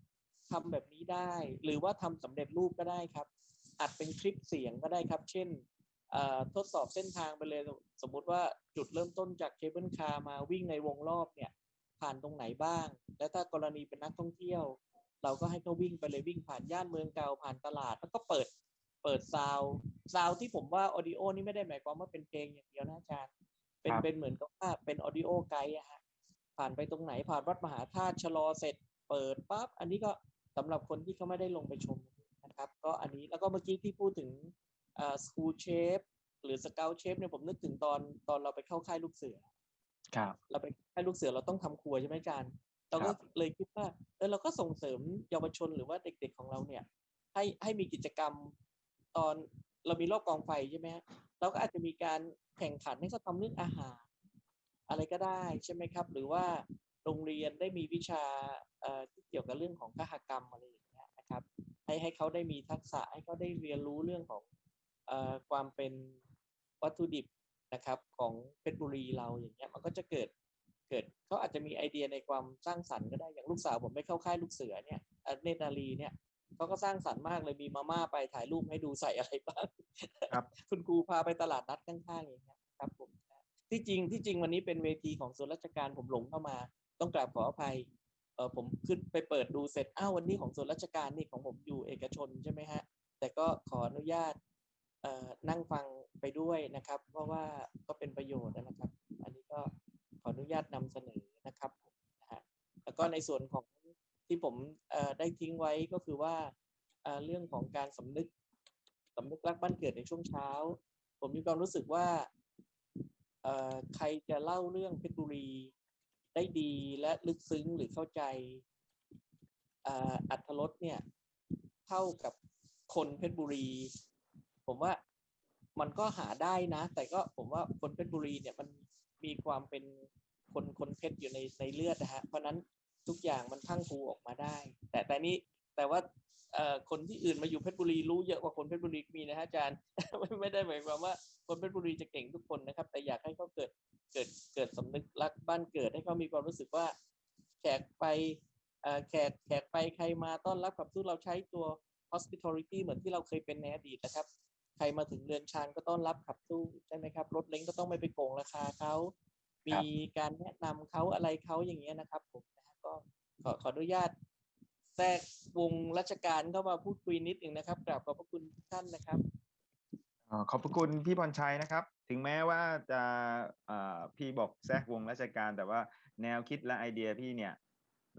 ทำแบบนี้ได้ หรือว่าทำสำเร็จรูปก็ได้ครับ อัดเป็นคลิปเสียงก็ได้ครับ เช่นทดสอบเส้นทางไปเลยสมมุติว่าจุดเริ่มต้นจาก cable car มาวิ่งในวงรอบเนี่ย ผ่านตรงไหนบ้าง และถ้ากรณีเป็นนักท่องเที่ยว เราก็ให้เขาวิ่งไปเลยวิ่งผ่านย่านเมืองเก่าผ่านตลาด แล้วก็เปิดเปิดซาวซาวที่ผมว่า audio นี่ไม่ได้หมายความว่าเป็นเพลงอย่างเดียวนะอาจารย์ เป็นครับเป็นเหมือนกับว่าเป็น audio guide อะฮะผ่านไปตรงไหนผ่านวัดมหาธาตุชะลอเสร็จ เปิดปั๊บอันนี้ก็สำหรับคนที่เขาไม่ได้ลงไปชมนะครับ ก็อันนี้แล้วก็เมื่อกี้ที่พูดถึงอ่า school chef หรือ scout chef เนี่ยผมนึกถึงตอนตอนเราไปเข้าค่ายลูกเสือครับเราไปให้ลูกเสือเราต้องทำครัวใช่ไหมอาจารย์เราก็ครับเลยคิดว่าเออเราก็ส่งเสริมเยาวชนหรือว่าเด็กๆของเราเนี่ย ให้ให้มีกิจกรรมตอนเรามีรอบกองไฟใช่ไหมฮะเราก็อาจจะมีการ แข่งขันให้เขาทำเรื่องอาหาร อะไรก็ได้ใช่ไหมครับ หรือว่าโรงเรียนได้มีวิชาที่เกี่ยวกับเรื่องของคหกรรมอะไรอย่างเงี้ยนะครับ ให้ให้เขาได้มีทักษะให้เขาได้เรียนรู้เรื่องของอความเป็นวัตถุดิบนะครับของเพชรบุรีเราอย่างเงี้ยมันก็จะเกิดเกิดเขาอาจจะมีไอเดียในความสร้างสรรค์ก็ได้อย่างลูกสาวผมไปเข้าค่ายลูกเสือเนี่ยเอ่อเนตรนารีเนี่ย เขาก็สร้างสรรค์มากเลยมีมาม่าไปถ่ายรูปให้ดูใส่อะไรบ้างครับ คุณครูพาไปตลาดนัดข้างๆอย่างเงี้ยครับผมที่จริงที่จริงวันนี้เป็นเวทีของส่วนราชการผมหลงเข้ามา ต้องกราบขออภัยเออผมขึ้นไปเปิดดูเสร็จอ้าววันนี้ของส่วนราชการนี่ของผมอยู่เอกชนใช่ไหมฮะแต่ก็ขออนุญาตเอ่อนั่งฟังไปด้วยนะครับ เพราะว่าก็เป็นประโยชน์นะครับ อันนี้ก็ขออนุญาตนำเสนอนะครับนะฮะแล้วก็ในส่วนของ ที่ผมได้ทิ้งไว้ก็คือว่าเรื่องของการสำนึกสำนึกรักบ้านเกิดในช่วงเช้า ผมมีความรู้สึกว่าใครจะเล่าเรื่องเพชรบุรีได้ดีและลึกซึ้งหรือเข้าใจอัธรสเนี่ยเท่ากับคนเพชรบุรี ผมว่ามันก็หาได้นะ แต่ก็ผมว่าคนเพชรบุรีเนี่ยมันมีความเป็นคนคนเพชรอยู่ในในเลือดนะฮะเพราะนั้น ทุกอย่างมันพรังพรูออกมาได้ แต่แต่นี้แต่ว่าเอ่อคนที่อื่นมาอยู่เพชรบุรีรู้เยอะกว่าคนเพชรบุรีมีนะฮะอาจารย์ไม่ไม่ได้หมายความว่าคนเพชรบุรีจะเก่งทุกคนนะครับ แต่อยากให้เขาเกิดเกิดเกิดสำนึกรักบ้านเกิดให้เขามีความรู้สึกว่าแขกไปเอ่อแขกแขกไปใครมาต้อนรับกับทุกเราใช้ตัว hospitality เหมือนที่เราเคยเป็นในอดีตนะครับ ใครมาถึงเรือนชานก็ต้อนรับขับสู้ใช่ไหมครับ รถเล้งก็ต้องไม่ไปโกงราคาเขา มีการแนะนำเขาอะไรเขาอย่างเงี้ยนะครับผมนะฮะ ก็ขอขออนุญาตแทรกวงราชการเข้ามาพูดคุยนิดหนึ่งนะครับกราบขอบพระคุณทุกท่านนะครับขอบพระคุณพี่พรชัยนะครับ ถึงแม้ว่าจะพี่บอกแทรกวงราชการ แต่ว่าแนวคิดและไอเดียพี่เนี่ย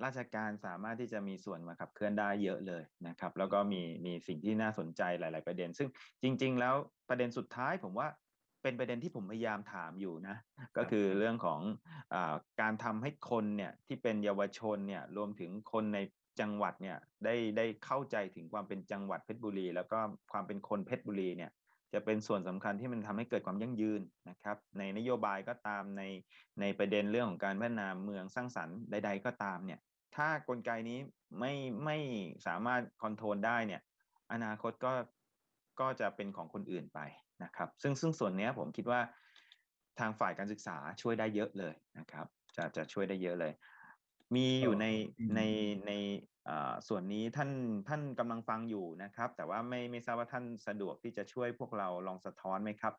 ราชการสามารถที่จะมีส่วนมาขับเคลื่อนได้เยอะเลยนะครับ แล้วก็มีมีสิ่งที่น่าสนใจหลาย ๆ ประเด็น ซึ่งจริง ๆ แล้วประเด็นสุดท้ายผมว่า เป็นประเด็นที่ผมพยายามถามอยู่นะ ก็คือเรื่องของอาการทำให้คนเนี่ยที่เป็นเยาวชนเนี่ยรวมถึงคนในจังหวัดเนี่ยได้ได้เข้าใจถึงความเป็นจังหวัดเพชรบุรี แล้วก็ความเป็นคนเพชรบุรีเนี่ยจะเป็นส่วนสำคัญที่มันทำให้เกิดความยั่งยืนนะครับ ในนโยบายก็ตามในในประเด็นเรื่องของการพัฒนาเมืองสร้างสรรค์ใด ๆ ก็ตามเนี่ยถ้ากลไกนี้ไม่ไม่สามารถคอนโทรลได้เนี่ยอนาคตก็ก็จะเป็นของคนอื่นไป นะครับ ซึ่งซึ่งส่วนเนี้ยผมคิดว่าทางฝ่ายการศึกษาช่วยได้เยอะเลยนะครับ จะจะช่วยได้เยอะเลย มีอยู่เอ่อในอืมในในเอ่อส่วนนี้ท่านท่านกำลังฟังอยู่นะครับ แต่ว่าไม่ไม่ทราบว่าท่านสะดวกที่จะช่วยพวกเราลองสะท้อนไหมครับ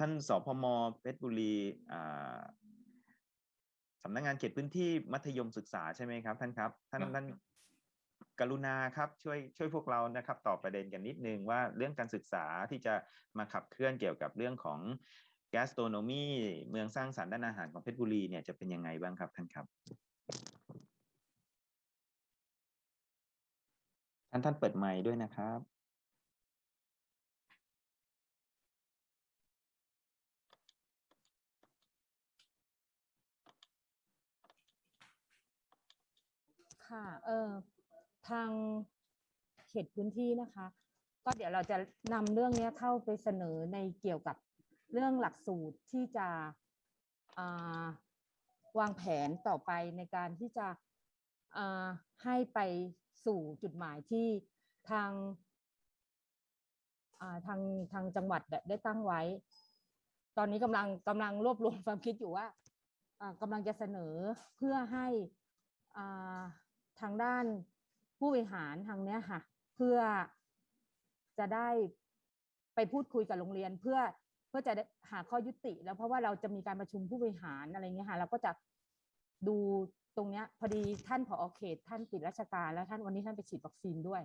ท่านสพมเพชรบุรีอ่าสำนักงานเขตพื้นที่มัธยมศึกษาใช่ไหมครับ ท่านครับ ท่านครับท่าน กรุณาครับช่วยช่วยพวกเรานะครับตอบประเด็นกันนิดนึงว่าเรื่องการศึกษาที่จะมาขับเคลื่อนเกี่ยวกับเรื่องของ gastronomy เมืองสร้างสรรค์ด้านอาหารของเพชรบุรีเนี่ยจะเป็นยังไงบ้างครับท่านครับท่านท่านเปิดไมค์ด้วยนะครับค่ะ เออ ทางเขตพื้นที่นะคะ ก็เดี๋ยวเราจะนำเรื่องนี้เข้าไปเสนอในเกี่ยวกับเรื่องหลักสูตรที่จะาวางแผนต่อไปในการที่จะให้ไปสู่จุดหมายที่ทางาทางทางจังหวัดได้ตั้งไว้ ตอนนี้กำลังกำลังรวบรวมความคิดอยู่ว่ากำลังจะเสนอเพื่อให้าทางด้าน ผู้บริหารทางเนี้ยค่ะ เพื่อจะได้ไปพูดคุยกับโรงเรียน เพื่อเพื่อจะหาข้อยุติ แล้วเพราะว่าเราจะมีการประชุมผู้บริหารอะไรเงี้ยค่ะเราก็จะดูตรงเนี้ยพอดีท่านผอเขตท่านติดราชการแล้วท่านวันนี้ท่านไปฉีดวัคซีนด้วย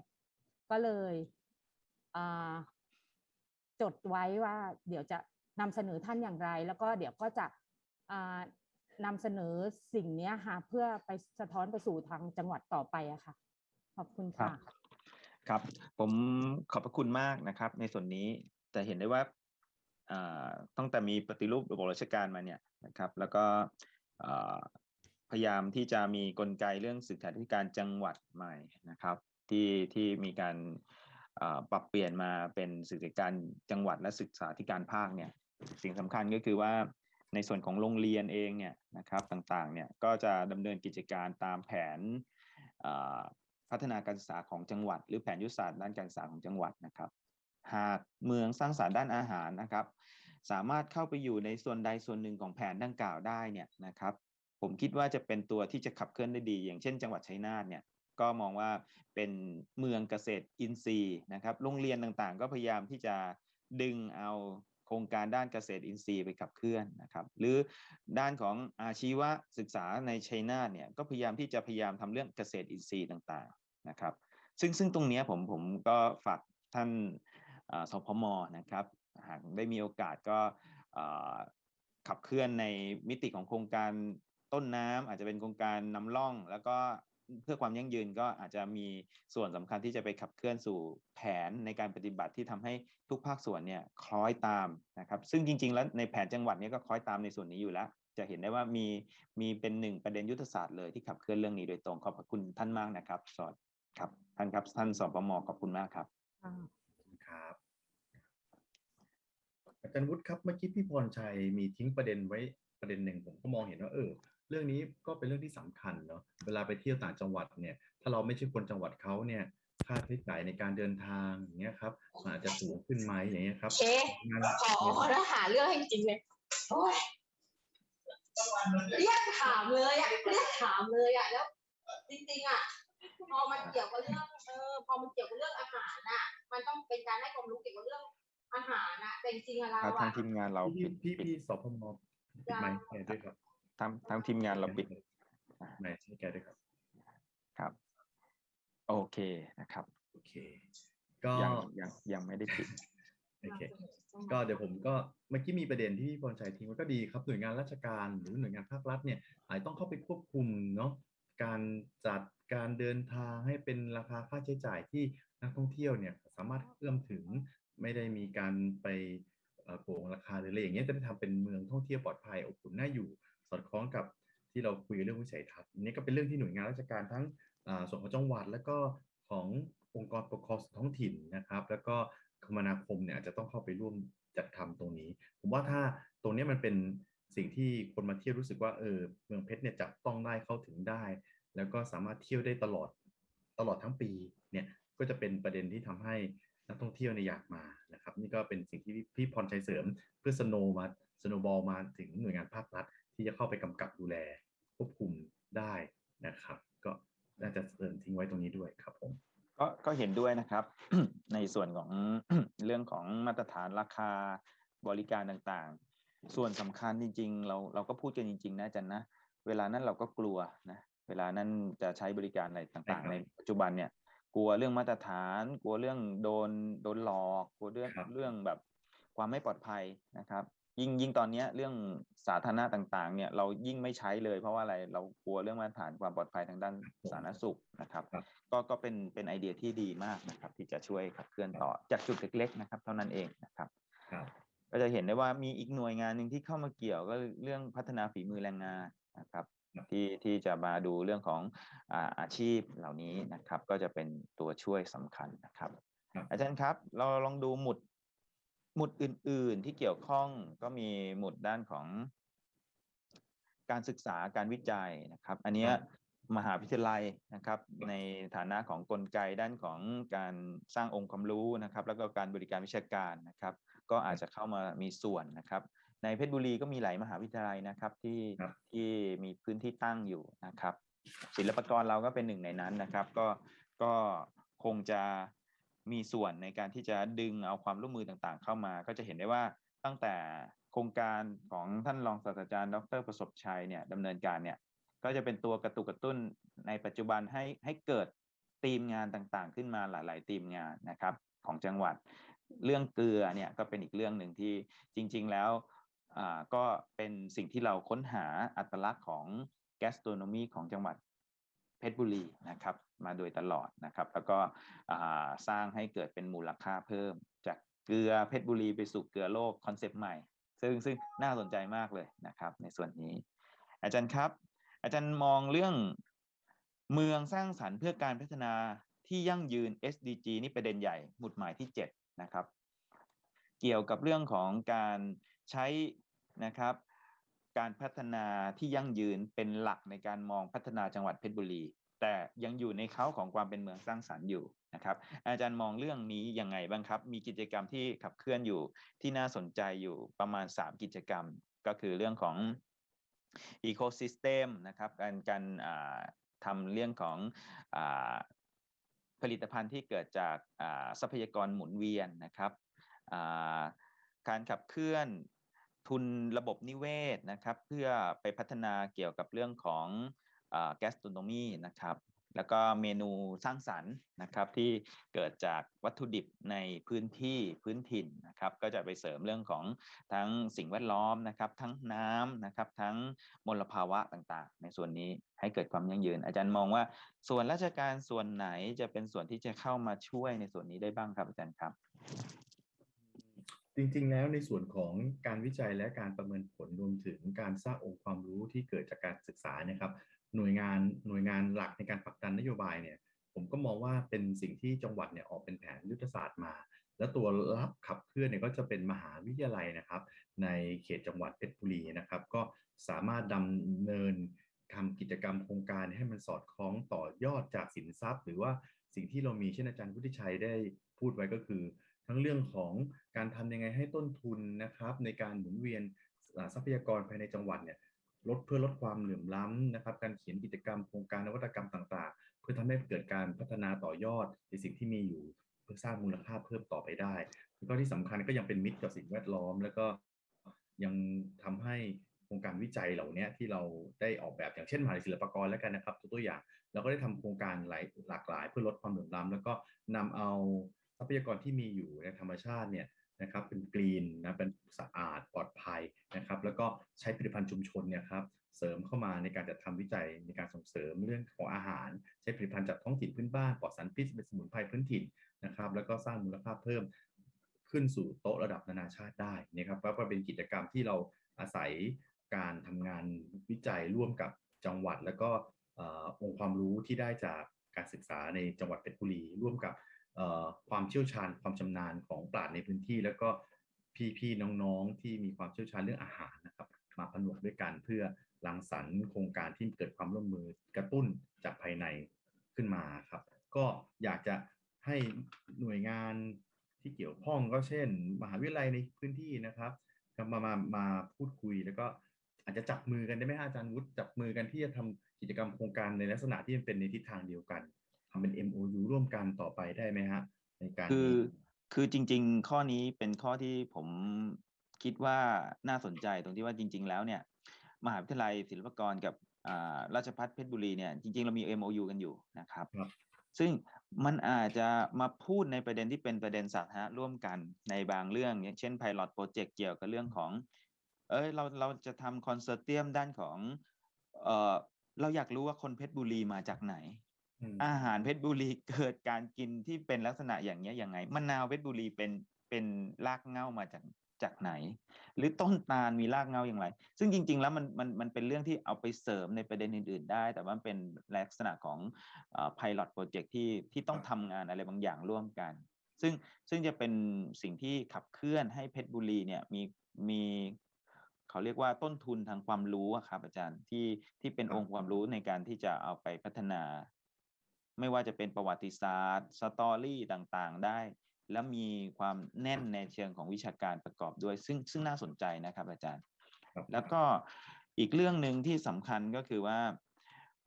ก็เลยจดไว้ว่าเดี๋ยวจะนำเสนอท่านอย่างไร แล้วก็เดี๋ยวก็จะอ่านำเสนอสิ่งเนี้ยค่ะเพื่อไปสะท้อนไปสู่ทางจังหวัดต่อไปอะค่ะ ขอบคุณค่ะครับ ผมขอบพระคุณมากนะครับ ในส่วนนี้จะเห็นได้ว่าตั้งแต่มีปฏิรูประบบราชการมาเนี่ยนะครับ แล้วก็พยายามที่จะมีกลไกเรื่องศึกษาธิการจังหวัดใหม่นะครับ ที่ที่มีการปรับเปลี่ยนมาเป็นศึกษาธิการจังหวัดและศึกษาธิการภาคเนี่ยสิ่งสำคัญก็คือว่าในส่วนของโรงเรียนเองเนี่ยนะครับต่างๆเนี่ยก็จะดำเนินกิจการตามแผน พัฒนาการศึกษาของจังหวัด หรือแผนยุทธศาสตร์ด้านการศึกษาของจังหวัดนะครับ หากเมืองสร้างสรรค์ด้านอาหารนะครับ สามารถเข้าไปอยู่ในส่วนใดส่วนหนึ่งของแผนดังกล่าวได้เนี่ยนะครับ ผมคิดว่าจะเป็นตัวที่จะขับเคลื่อนได้ดี อย่างเช่น จังหวัดชัยนาทเนี่ยก็มองว่าเป็นเมืองเกษตรอินทรีย์นะครับ โรงเรียนต่างๆ ก็พยายามที่จะดึงเอาโครงการด้านเกษตรอินทรีย์ไปขับเคลื่อนนะครับ หรือด้านของอาชีวศึกษาในชัยนาทเนี่ยก็พยายามที่จะพยายามทำเรื่องเกษตรอินทรีย์ต่างๆ นะครับซึ่งซึ่งตรงนี้ผมผมก็ฝากท่านสพมนะครับหากได้มีโอกาสก็ขับเคลื่อนในมิติของโครงการต้นน้ำอาจจะเป็นโครงการนำร่อง แล้วก็เพื่อความยั่งยืนก็อาจจะมีส่วนสำคัญที่จะไปขับเคลื่อนสู่แผนในการปฏิบัติที่ทำให้ทุกภาคส่วนเนี่ยคล้อยตามนะครับ ซึ่งจริง ๆ แล้วในแผนจังหวัดเนี้ก็คล้อยตามในส่วนนี้อยู่แล้ว จะเห็นได้ว่ามีมีเป็นหนึ่งประเด็นยุทธศาสตร์เลยที่ขับเคลื่อนเรื่องนี้โดยตรงขอบพระคุณท่านมากนะครับสวัสดี ครับท่านครับท่านสปมขอบคุณมากครับครับอาจารย์วุฒิครับเมื่อกี้พี่พรชัยมีทิ้งประเด็นไว้ประเด็นหนึ่งผมก็มองเห็นว่าเออเรื่องนี้ก็เป็นเรื่องที่สำคัญเนาะเวลาไปเที่ยวต่างจังหวัดเนี่ย ถ้าเราไม่ใช่คนจังหวัดเขาเนี่ยค่าใช้จ่ายในการเดินทางอย่างเงี้ยครับมันอาจจะสูงขึ้นไหมอย่างเงี้ยครับเอ๊ะงานขอแล้วหาเรื่องให้จริงๆเลยโอ้ยเรียกถามเลยอะเรียกถามเลยอะแล้ว จริงๆอะ พอมันเกี่ยวกับเรื่องเออพอมันเกี่ยวกับเรื่องอาหารอะ มันต้องเป็นการให้ความรู้เกี่ยวกับเรื่องอาหารอะแต่จริงๆอะเราทางอะทีมงานเราพี่ปิดพี่ปิดพี่สพมปิดไมค์ให้แกด้วยครับทางทางทีมงานเราปิดไมค์ให้แกด้วยครับ ครับ โอเคนะครับโอเค ก็ ยังยังยังไม่ได้ปิด โอเค ก็เดี๋ยวผมก็เมื่อกี้มีประเด็นที่พี่พรชัยทิ้งไว้ก็ดีครับหน่วยงานราชการหรือหน่วยงานภาครัฐเนี่ยอาจจะต้องเข้าไปควบคุมเนาะ การจัดการเดินทางให้เป็นราคาค่าใช้จ่ายที่นักท่องเที่ยวเนี่ยสามารถเอื้อมถึงไม่ได้มีการไปโกงราคาหรืออะไรอย่างเงี้ยจะได้ทำเป็นเมืองท่องเที่ยวปลอดภัยอบอุ่นน่าอยู่ สอดคล้องกับที่เราคุยเรื่องวิสัยทัศน์อันนี้ก็เป็นเรื่องที่หน่วยงานราชการทั้งส่วนของจังหวัด แล้วก็ขององค์กรปกครองท้องถิ่นนะครับ แล้วก็คมนาคมเนี่ยอาจจะต้องเข้าไปร่วมจัดทำตรงนี้ ผมว่าถ้าตรงนี้มันเป็นสิ่งที่คนมาเที่ยวรู้สึกว่าเออเมืองเพชรเนี่ยจับต้องได้เข้าถึงได้ แล้วก็สามารถเที่ยวได้ตลอดตลอดทั้งปีเนี่ยก็จะเป็นประเด็นที่ทำให้นักท่องเที่ยวเนี่ยอยากมานะครับนี่ก็เป็นสิ่งที่พี่พรชัยเสริมเพื่อสโนมาสโนบอลมาถึงหน่วยงานภาครัฐที่จะเข้าไปกำกับดูแลควบคุมได้นะครับ ก็น่าจะเสริมทิ้งไว้ตรงนี้ด้วยครับผมก็ก็เห็นด้วยนะครับ ในส่วนของเรื่องของมาตรฐานราคาบริการต่างๆ ส่วนสำคัญจริง ๆ เราเราก็พูดกันจริง ๆ นะจันนะ เวลานั้นเราก็กลัวนะ เวลานั้นจะใช้บริการอะไรต่างใช่ครับๆในปัจจุบันเนี่ย กลัวเรื่องมาตรฐาน กลัวเรื่องโดนโดนหลอกกลัวเรื่องครับเรื่องแบบความไม่ปลอดภัยนะครับ ยิ่งยิ่งตอนเนี้ยเรื่องสาธารณะต่างๆ เนี่ยเรายิ่งไม่ใช้เลย เพราะว่าอะไรเรากลัวเรื่องมาตรฐานความปลอดภัยทางด้านสาธารณสุขนะครับครับก็ก็เป็นเป็นไอเดียที่ดีมากนะครับ ที่จะช่วยขับเคลื่อนต่อจากจุดเล็ก ๆ นะครับ เท่านั้นเองนะครับครับก็จะเห็นได้ว่ามีอีกหน่วยงานหนึ่งที่เข้ามาเกี่ยวก็เรื่องพัฒนาฝีมือแรงงานนะครับครับ ที่ที่จะมาดูเรื่องของอาอาชีพเหล่านี้นะครับ ก็จะเป็นตัวช่วยสำคัญนะครับครับ อาจารย์ครับ เราลองดูหมุดหมุดอื่น ๆ ที่เกี่ยวข้องก็มีหมุดด้านของ การศึกษาการวิจัยนะครับ อันเนี้ยมหาวิทยาลัยนะครับ ในฐานะของกลไกด้านของการสร้างองค์ความรู้นะครับ แล้วก็การบริการวิชาการนะครับ ก็อาจจะเข้ามามีส่วนนะครับ ในเพชรบุรีก็มีหลายมหาวิทยาลัยนะครับที่ครับที่มีพื้นที่ตั้งอยู่นะครับ ศิลปากรเราก็เป็นหนึ่งในนั้นนะครับ ก็ก็คงจะมีส่วนในการที่จะดึงเอาความร่วมมือต่างๆ เข้ามา ก็จะเห็นได้ว่าตั้งแต่โครงการของท่านรองศาสตราจารย์ ดรประสบชัยเนี่ยดำเนินการเนี่ยก็จะเป็นตัวกระตุกกระตุ้นในปัจจุบันให้ให้เกิดทีมงานต่างๆ ขึ้นมาหลาย ๆ ทีมงานนะครับของจังหวัด เรื่องเกลือเนี่ยก็เป็นอีกเรื่องหนึ่งที่จริง ๆ แล้ว อ่าก็เป็นสิ่งที่เราค้นหาอัตลักษณ์ของแกสโตรโนมีของจังหวัดเพชรบุรีนะครับ มาโดยตลอดนะครับ แล้วก็สร้างให้เกิดเป็นมูลค่าเพิ่ม จากเกลือเพชรบุรีไปสู่เกลือโลกคอนเซปต์ใหม่ ซึ่งซึ่งน่าสนใจมากเลยนะครับ ในส่วนนี้ อาจารย์ครับ อาจารย์มองเรื่องเมืองสร้างสรรค์เพื่อการพัฒนาที่ยั่งยืน SDG นี่ประเด็นใหญ่หมุดหมายที่ 7 นะครับ เกี่ยวกับเรื่องของการ ใช้นะครับการพัฒนาที่ยั่งยืนเป็นหลักในการมองพัฒนาจังหวัดเพชรบุรี แต่ยังอยู่ในเขาของความเป็นเมืองสร้างสรรค์อยู่นะครับ อาจารย์มองเรื่องนี้ยังไงบ้างครับ มีกิจกรรมที่ขับเคลื่อนอยู่ที่น่าสนใจอยู่ประมาณ 3 กิจกรรม ก็คือเรื่องของ ecosystem นะครับการการทำเรื่องของอผลิตภัณฑ์ที่เกิดจากทรัพยากรหมุนเวียนนะครับ การขับเคลื่อนทุนระบบนิเวศนะครับ เพื่อไปพัฒนาเกี่ยวกับเรื่องของแกสโตรโนมีนะครับ แล้วก็เมนูสร้างสรรค์นะครับที่เกิดจากวัตถุดิบในพื้นที่พื้นถิ่นนะครับ ก็จะไปเสริมเรื่องของทั้งสิ่งแวดล้อมนะครับ ทั้งน้ำนะครับ ทั้งมลภาวะต่างๆ ในส่วนนี้ให้เกิดความยั่งยืน อาจารย์มองว่าส่วนราชการส่วนไหนจะเป็นส่วนที่จะเข้ามาช่วยในส่วนนี้ได้บ้างครับอาจารย์ครับ จริงๆ แล้วในส่วนของการวิจัยและการประเมินผลรวมถึงการสร้างองค์ความรู้ที่เกิดจากการศึกษานะครับ หน่วยงานหน่วยงานหลักในการผลักดันนโยบายเนี่ยผมก็มองว่าเป็นสิ่งที่จังหวัดเนี่ยออกเป็นแผนยุทธศาสตร์มา แล้วตัวรับขับเคลื่อนเนี่ยก็จะเป็นมหาวิทยาลัยนะครับ ในเขตจังหวัดเพชรบุรีนะครับ ก็สามารถดำเนินทำกิจกรรมโครงการให้มันสอดคล้องต่อยอดจากสินทรัพย์ หรือว่าสิ่งที่เรามีเช่นอาจารย์วุฒิชัยได้พูดไว้ก็คือ ทั้งเรื่องของการทำยังไงให้ต้นทุนนะครับในการหมุนเวียนทรัพยากรภายในจังหวัดเนี่ยลดเพื่อลดความเหลื่อมล้ำนะครับ การเขียนกิจกรรมโครงการนวัตกรรมต่าง ๆ เพื่อทำให้เกิดการพัฒนาต่อยอดในสิ่งที่มีอยู่ เพื่อสร้างมูลค่าเพิ่มต่อไปได้แล้วก็ที่สำคัญก็ยังเป็นมิตรกับสิ่งแวดล้อม แล้วก็ยังทำให้โครงการวิจัยเหล่านี้ที่เราได้ออกแบบอย่างเช่นมหาวิทยาลัยศิลปากรแล้วกันนะครับตัวตัวอย่างเราก็ได้ทำโครงการหลายหลากหลาย เพื่อลดความเหลื่อมล้ำแล้วก็นำเอา ทรัพยากรที่มีอยู่ในธรรมชาติเนี่ยนะครับเป็นกรีนนะเป็นสะอาดปลอดภัยนะครับ แล้วก็ใช้ผลิตภัณฑ์ชุมชนเนี่ยครับเสริมเข้ามาในการจัดทำวิจัยในการส่งเสริมเรื่องของอาหาร ใช้ผลิตภัณฑ์จากท้องถิ่นพื้นบ้านปลอดสารพิษเป็นสมุนไพรพื้นถิ่นนะครับ แล้วก็สร้างมูลค่าเพิ่มขึ้นสู่โต๊ะระดับนานาชาติได้นะครับก็เป็นกิจกรรมที่เราอาศัยการทำงานวิจัยร่วมกับจังหวัด แล้วก็องค์ความรู้ที่ได้จากการศึกษาในจังหวัดเพชรบุรีร่วมกับ ความเชี่ยวชาญความชำนาญของปราชญ์ในพื้นที่ แล้วก็พี่ๆน้องๆที่มีความเชี่ยวชาญเรื่องอาหารนะครับมาผนวกด้วยกันเพื่อรังสรรค์โครงการที่เกิดความร่วมมือกระตุ้นจากภายในขึ้นมาครับ ก็อยากจะให้หน่วยงานที่เกี่ยวข้องก็เช่น มหาวิทยาลัยในพื้นที่นะครับมามามาพูดคุยแล้วก็ออาจจะจับมือกันได้ไหมฮะอาจารย์วุฒิจับมือกันที่จะทำกิจกรรมโครงการในลักษณะที่มันเป็นในทิศทางเดียวกัน ทำเป็น MOU ร่วมกันต่อไปได้ไหมฮะ ในการคือนี้คือจริง ๆ ข้อนี้เป็นข้อที่ผมคิดว่าน่าสนใจตรงที่ว่าจริง ๆ แล้วเนี่ย มหาวิทยาลัยศิลปากรกับอ่าราชภัฏเพชรบุรีเนี่ยจริง ๆ เรามี MOU กันอยู่นะครับครับ ซึ่งมันอาจจะมาพูดในประเด็นที่เป็นประเด็นสาธารณะร่วมกันในบางเรื่อง อย่างเช่น Pilot Project เกี่ยวกับเรื่องของ เอ้ยเราเราจะทำคอนเสิร์ตเตียมด้านของเออเราอยากรู้ว่าคนเพชรบุรีมาจากไหน อาหารเพชรบุรีเกิดการกินที่เป็นลักษณะอย่างเนี้ยยังไงมะนาวเพชรบุรีเป็นเป็นรากเง้ามาจากจากไหน หรือต้นตาลมีรากเง้าอย่างไร ซึ่งจริง ๆ แล้วมันมันมันเป็นเรื่องที่เอาไปเสริมในประเด็นอื่น ๆ ได้ แต่ว่าเป็นลักษณะของเอ่อ pilot project ที่ที่ต้องทำงานอะไรบางอย่างร่วมกัน ซึ่งซึ่งจะเป็นสิ่งที่ขับเคลื่อนให้เพชรบุรีเนี่ยมีมีเขาเรียกว่าต้นทุนทางความรู้อะครับอาจารย์ที่ที่เป็นองค์ความรู้ในการที่จะเอาไปพัฒนา ไม่ว่าจะเป็นประวัติศาสตร์สตอรี่ต่างๆ ได้ แล้วมีความแน่นในเชิงของวิชาการประกอบด้วย ซึ่งซึ่งน่าสนใจนะครับอาจารย์ครับแล้วก็อีกเรื่องหนึ่งที่สำคัญก็คือว่า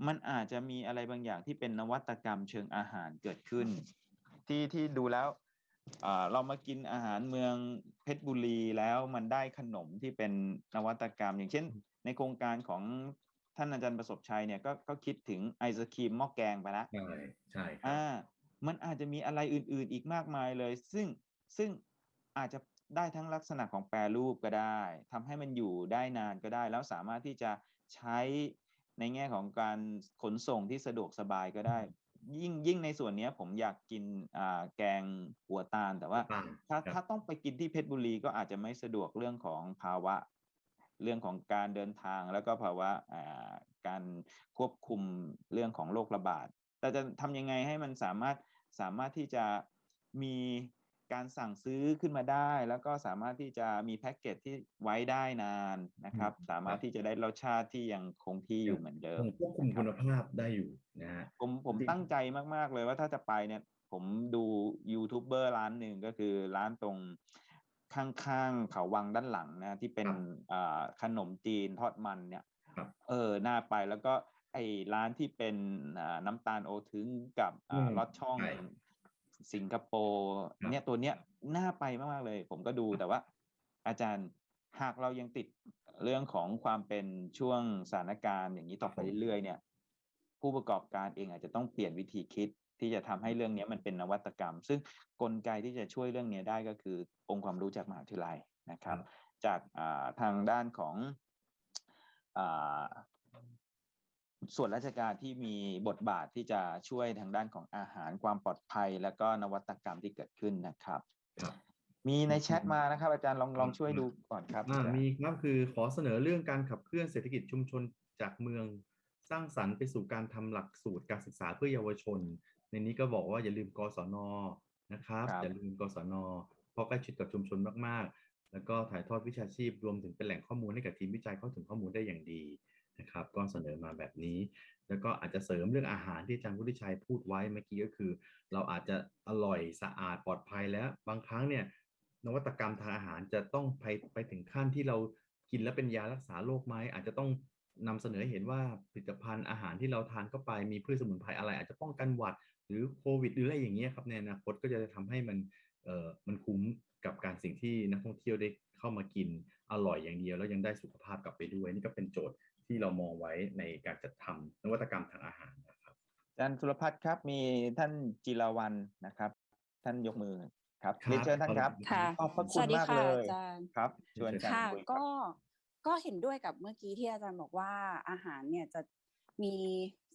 มันอาจจะมีอะไรบางอย่างที่เป็นนวัตกรรมเชิงอาหารเกิดขึ้น ที่ที่ดูแล้วอ่าเรามากินอาหารเมืองเพชรบุรีแล้วมันได้ขนมที่เป็นนวัตกรรม อย่างเช่น ในโครงการของ ท่านอาจารย์ประสบชัยเนี่ยก็ก็คิดถึงไอศครีมหม้อแกงไปแล้วใช่ใช่ครับอ่ามันอาจจะมีอะไรอื่น ๆ อีกมากมายเลย ซึ่งซึ่งอาจจะได้ทั้งลักษณะของแปรรูปก็ได้ทำให้มันอยู่ได้นานก็ได้ แล้วสามารถที่จะใช้ในแง่ของการขนส่งที่สะดวกสบายก็ได้ ยิ่งยิ่งในส่วนเนี้ยผมอยากกินอ่าแกงหัวตาล แต่ว่าต่างถ้าครับถ้าต้องไปกินที่เพชรบุรีก็อาจจะไม่สะดวกเรื่องของภาวะ เรื่องของการเดินทางแล้วก็ภาวะอ่าการควบคุมเรื่องของโรคระบาด แต่จะทำยังไงให้มันสามารถสามารถที่จะมีการสั่งซื้อขึ้นมาได้ แล้วก็สามารถที่จะมีแพ็กเกจที่ไว้ได้นานนะครับ สามารถที่จะได้รสชาติที่ยังคงที่อยู่เหมือนเดิมคงควบคุมคุณภาพได้อยู่นะฮะผมผมจริงตั้งใจมาก ๆ เลยว่าถ้าจะไปเนี่ยผมดูยูทูบเบอร์ร้านหนึ่งก็คือร้านตรง ข้างๆเขาวังด้านหลังนะที่เป็นอ่าขนมจีนทอดมันเนี่ยครับเออน่าไปแล้วก็ไอ้ร้านที่เป็นอ่าน้ำตาลโอทึงกับอือ่ามลอดช่องใช่สิงคโปร์ครับเนี่ยตัวเนี้ยน่าไปมากๆเลย ผมก็ดูแต่ว่า อาจารย์หากเรายังติดเรื่องของความเป็นช่วงสถานการณ์อย่างนี้ต่อไปเรื่อยๆเนี่ย ผู้ประกอบการเองอาจจะต้องเปลี่ยนวิธีคิด ที่จะทำให้เรื่องนี้มันเป็นนวัตกรรม ซึ่งกลไกที่จะช่วยเรื่องนี้ได้ก็คือองค์ความรู้จากมหาวิทยาลัยนะครับ จากอ่าทางด้านของอ่าส่วนราชการที่มีบทบาทที่จะช่วยทางด้านของอาหารความปลอดภัย แล้วก็นวัตกรรมที่เกิดขึ้นนะครับครับ มีในแชทมานะครับ อาจารย์ลองลองช่วยดูก่อนครับอ่าอาจารย์มีครับคือขอเสนอเรื่องการขับเคลื่อนเศรษฐกิจชุมชนจากเมืองสร้างสรรค์ไปสู่การทำหลักสูตรการศึกษาเพื่อเยาวชน ในนี้ก็บอกว่าอย่าลืมกศนนะครับครับอย่าลืมกศนเพราะใกล้ชิดกับชุมชนมากๆ แล้วก็ถ่ายทอดวิชาชีพรวมถึงเป็นแหล่งข้อมูลให้กับทีมวิจัยเข้าถึงข้อมูลได้อย่างดีนะครับก็เสนอมาแบบนี้ แล้วก็อาจจะเสริมเรื่องอาหารที่อาจารย์วุฒิชัยพูดไว้เมื่อกี้ก็คือ เราอาจจะอร่อยสะอาดปลอดภัยแล้วบางครั้งเนี่ยนวัตกรรมทางอาหารจะต้องไปไปถึงขั้นที่เรากินแล้วเป็นยารักษาโรคไหมอาจจะต้องนำเสนอให้เห็นว่าผลิตภัณฑ์อาหารที่เราทานเข้าไปมีพืชสมุนไพรอะไร อาจจะป้องกันหวัด หรือโควิดหรืออะไรอย่างเงี้ยครับในอนาคตก็จะทำให้มันเอ่อมันคุ้มกับการสิ่งที่นักท่องเที่ยวได้เข้ามากินอร่อยอย่างเดียว แล้วยังได้สุขภาพกลับไปด้วย นี่ก็เป็นโจทย์ที่เรามองไว้ในการจัดทำนวัตกรรมทางอาหารนะครับอาจารย์สุรพัฒน์ครับมีท่านจิรวันนะครับ ท่านยกมือครับครับเรียนเชิญท่านครับค่ะขอบพระสคุณวัสดีมากค่ะเลยอาจารย์ครับชวนกันค่ะคุยรับก็ก็เห็นด้วยกับเมื่อกี้ที่อาจารย์บอกว่าอาหารเนี่ยจะมี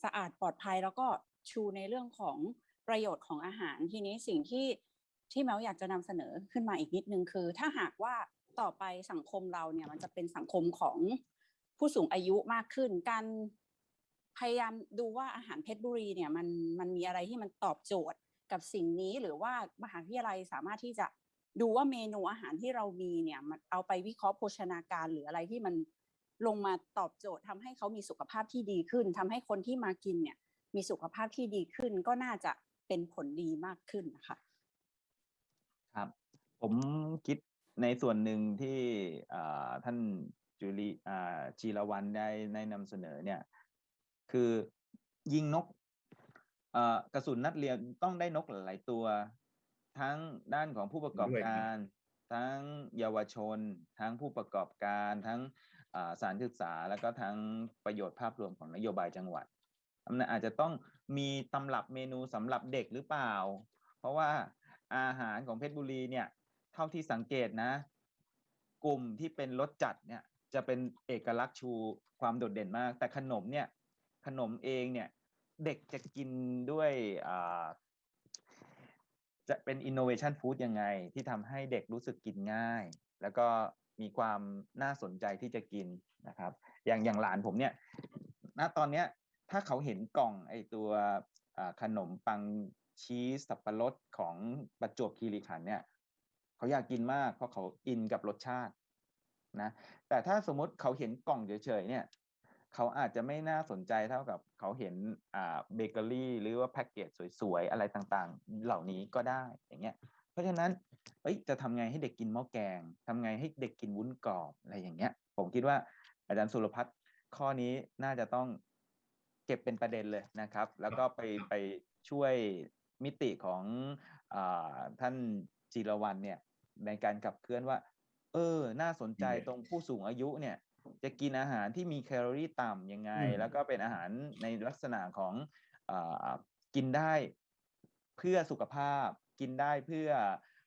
สะอาดปลอดภัยแล้วก็ ชูในเรื่องของประโยชน์ของอาหารทีนี้สิ่งที่ที่แมวอยากจะนำเสนอขึ้นมาอีกนิดนึงคือ ถ้าหากว่าต่อไปสังคมเราเนี่ยมันจะเป็นสังคมของผู้สูงอายุมากขึ้นการพยายามดูว่าอาหารเพชรบุรีเนี่ยมันมันมีอะไรที่มันตอบโจทย์กับสิ่งนี้หรือว่ามหาวิทยาลัยสามารถที่จะดูว่าเมนูอาหารที่เรามีเนี่ยมันเอาไปวิเคราะห์โภชนาการหรืออะไรที่มันลงมาตอบโจทย์ทำให้เขามีสุขภาพที่ดีขึ้นทำให้คนที่มากินเนี่ย มีสุขภาพที่ดีขึ้นก็น่าจะเป็นผลดีมากขึ้นนะคะครับ ผมคิดในส่วนหนึ่งที่อ่าท่านจุลีอ่าจีรวันได้ได้นำเสนอเนี่ย คือยิงนกเอ่อกระสุนนัดเรียนต้องได้นกหลายๆตัว ทั้งด้านของผู้ประกอบด้วยครับการ ทั้งเยาวชน ทั้งผู้ประกอบการ ทั้งอ่าสถารศึกษา แล้วก็ทั้งประโยชน์ภาพรวมของนโยบายจังหวัด มันอาจจะต้องมีตำรับเมนูสำหรับเด็กหรือเปล่า เพราะว่าอาหารของเพชรบุรีเนี่ย เท่าที่สังเกตนะ กลุ่มที่เป็นรสจัดเนี่ยจะเป็นเอกลักษณ์ชูความโดดเด่นมาก แต่ขนมเนี่ย ขนมเองเนี่ย เด็กจะกินด้วยอ่าจะเป็น innovation food ยังไง ที่ทำให้เด็กรู้สึกกินง่าย แล้วก็มีความน่าสนใจที่จะกินนะครับ อย่างอย่างหลานผมเนี่ย ณตอนเนี้ย ถ้าเขาเห็นกล่องไอตัวขนมปังชีสสับปะรดของประจวบคีรีขันเนี่ยเขาอยากกินมากเพราะเขาอินกับรสชาตินะแต่ถ้าสมมติเขาเห็นกล่องเฉยๆเนี่ยเขาอาจจะไม่น่าสนใจเท่ากับเขาเห็นอ่าเบเกอรี่หรือว่าแพ็กเกจสวยๆ อะไรต่างๆ เหล่านี้ก็ได้อย่างเงี้ยเพราะฉะนั้นเอ้ยจะทำไงให้เด็กกินหม้อแกงทำไงให้เด็กกินวุ้นกรอบอะไรอย่างเงี้ย ผมคิดว่าอาจารย์สุรพัฒน์ข้อนี้น่าจะต้อง เก็บเป็นประเด็นเลยนะครับ แล้วก็ไปไปช่วยมิติของอาท่านจิรวันเนี่ยในการขับเคลื่อนว่า เออ น่าสนใจอืมตรงผู้สูงอายุเนี่ย จะกินอาหารที่มีแคลอรี่ต่ำยังไงอืมแล้วก็เป็นอาหารในลักษณะของอากินได้เพื่อสุขภาพ กินได้เพื่อ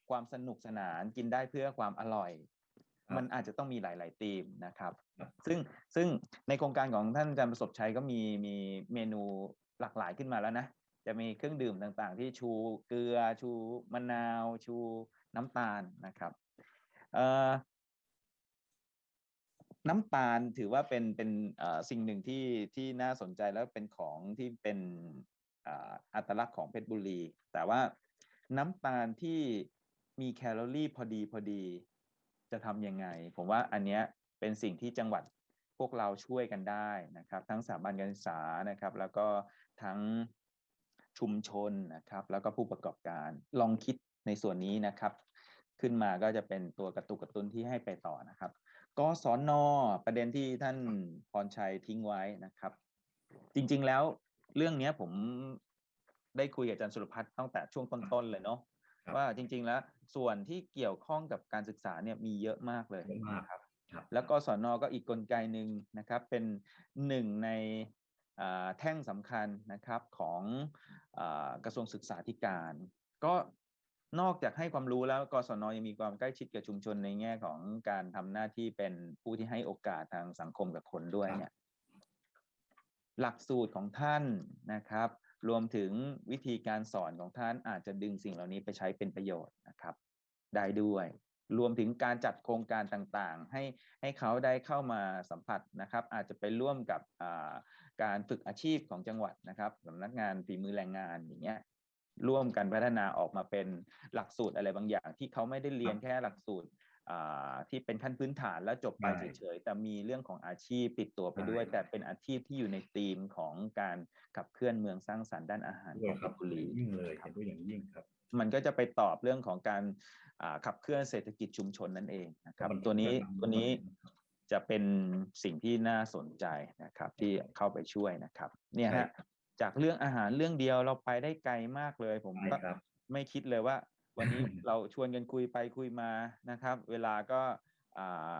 ความสนุกสนาน กินได้เพื่อความอร่อยครับ มันอาจจะต้องมีหลาย ๆ ธีมนะครับครับ ซึ่งซึ่งในโครงการของท่านอาจารย์ประสบชัยก็มีมีเมนูหลากหลายขึ้นมาแล้วนะ จะมีเครื่องดื่มต่างๆ ที่ชูเกลือ ชูมะนาว ชูน้ำตาลนะครับเอ่อน้ำตาลถือว่าเป็นเป็นเอ่อสิ่งหนึ่งที่ที่น่าสนใจแล้วเป็นของที่เป็นอ่าอัตลักษณ์ของเพชรบุรี แต่ว่าน้ำตาลที่มีแคลอรี่พอดีพอดี จะทำยังไง ผมว่าอันเนี้ยเป็นสิ่งที่จังหวัดพวกเราช่วยกันได้นะครับ ทั้งสถาบันการศึกษานะครับ แล้วก็ทั้งชุมชนนะครับ แล้วก็ผู้ประกอบการลองคิดในส่วนนี้นะครับ ขึ้นมาก็จะเป็นตัวกระตุกกระตุ้นที่ให้ไปต่อนะครับกศนอประเด็นที่ท่านพรชัยทิ้งไว้นะครับ จริงๆแล้วเรื่องนี้ผมได้คุยกับอาจารย์สุรพัฒน์ตั้งแต่ช่วงต้นๆเลยเนาะ ว่าจริง ๆ แล้วส่วนที่เกี่ยวข้องกับการศึกษาเนี่ยมีเยอะมากเลยเยอะมากนะครับครับแล้วก็สอนอก็อีกกลไกหนึ่งนะครับเป็นหนึ่งในอ่าแท่งสำคัญนะครับของอากระทรวงศึกษาธิการ ก็นอกจากให้ความรู้แล้วกศนยังมีความใกล้ชิดกับชุมชนในแง่ของการทำหน้าที่เป็นผู้ที่ให้โอกาสทางสังคมกับคนด้วยเนี่ยหลักสูตรของท่านนะครับ รวมถึงวิธีการสอนของท่านอาจจะดึงสิ่งเหล่านี้ไปใช้เป็นประโยชน์นะครับ ได้ด้วย รวมถึงการจัดโครงการต่างๆ ให้ให้เขาได้เข้ามาสัมผัสนะครับ อาจจะไปร่วมกับการฝึกอาชีพของจังหวัดนะครับสำนักงานฝีมือแรงงานอย่างเงี้ยร่วมกันพัฒนาออกมาเป็นหลักสูตรอะไรบางอย่าง ที่เขาไม่ได้เรียนแค่หลักสูตร ที่เป็นขั้นพื้นฐานแล้วจบไปใช่เฉยๆแต่มีเรื่องของอาชีพติดตัวไปด้วยใช่แต่เป็นอาชีพที่อยู่ในธีมของการขับเคลื่อนเมืองสร้างสรรค์ด้านอาหารด้ขวอยงคเพรับชรบุรียิ่งเลยครัเห็บนด้วยอย่างยิ่งครับ มันก็จะไปตอบเรื่องของการอ่าขับเคลื่อนเศรษฐกิจชุมชนนั่นเองนะครับมันตัวนี้มันตัวนี้จะเป็นสิ่งที่น่าสนใจนะครับ ที่เข้าไปช่วยนะครับ เนี่ยใช่ฮะจากเรื่องอาหารเรื่องเดียวเราไปได้ไกลมากเลย ผมใช่ก็ครับไม่คิดเลยว่า วันนี้เราชวนกันคุยไปคุยมานะครับ เวลาก็อ่า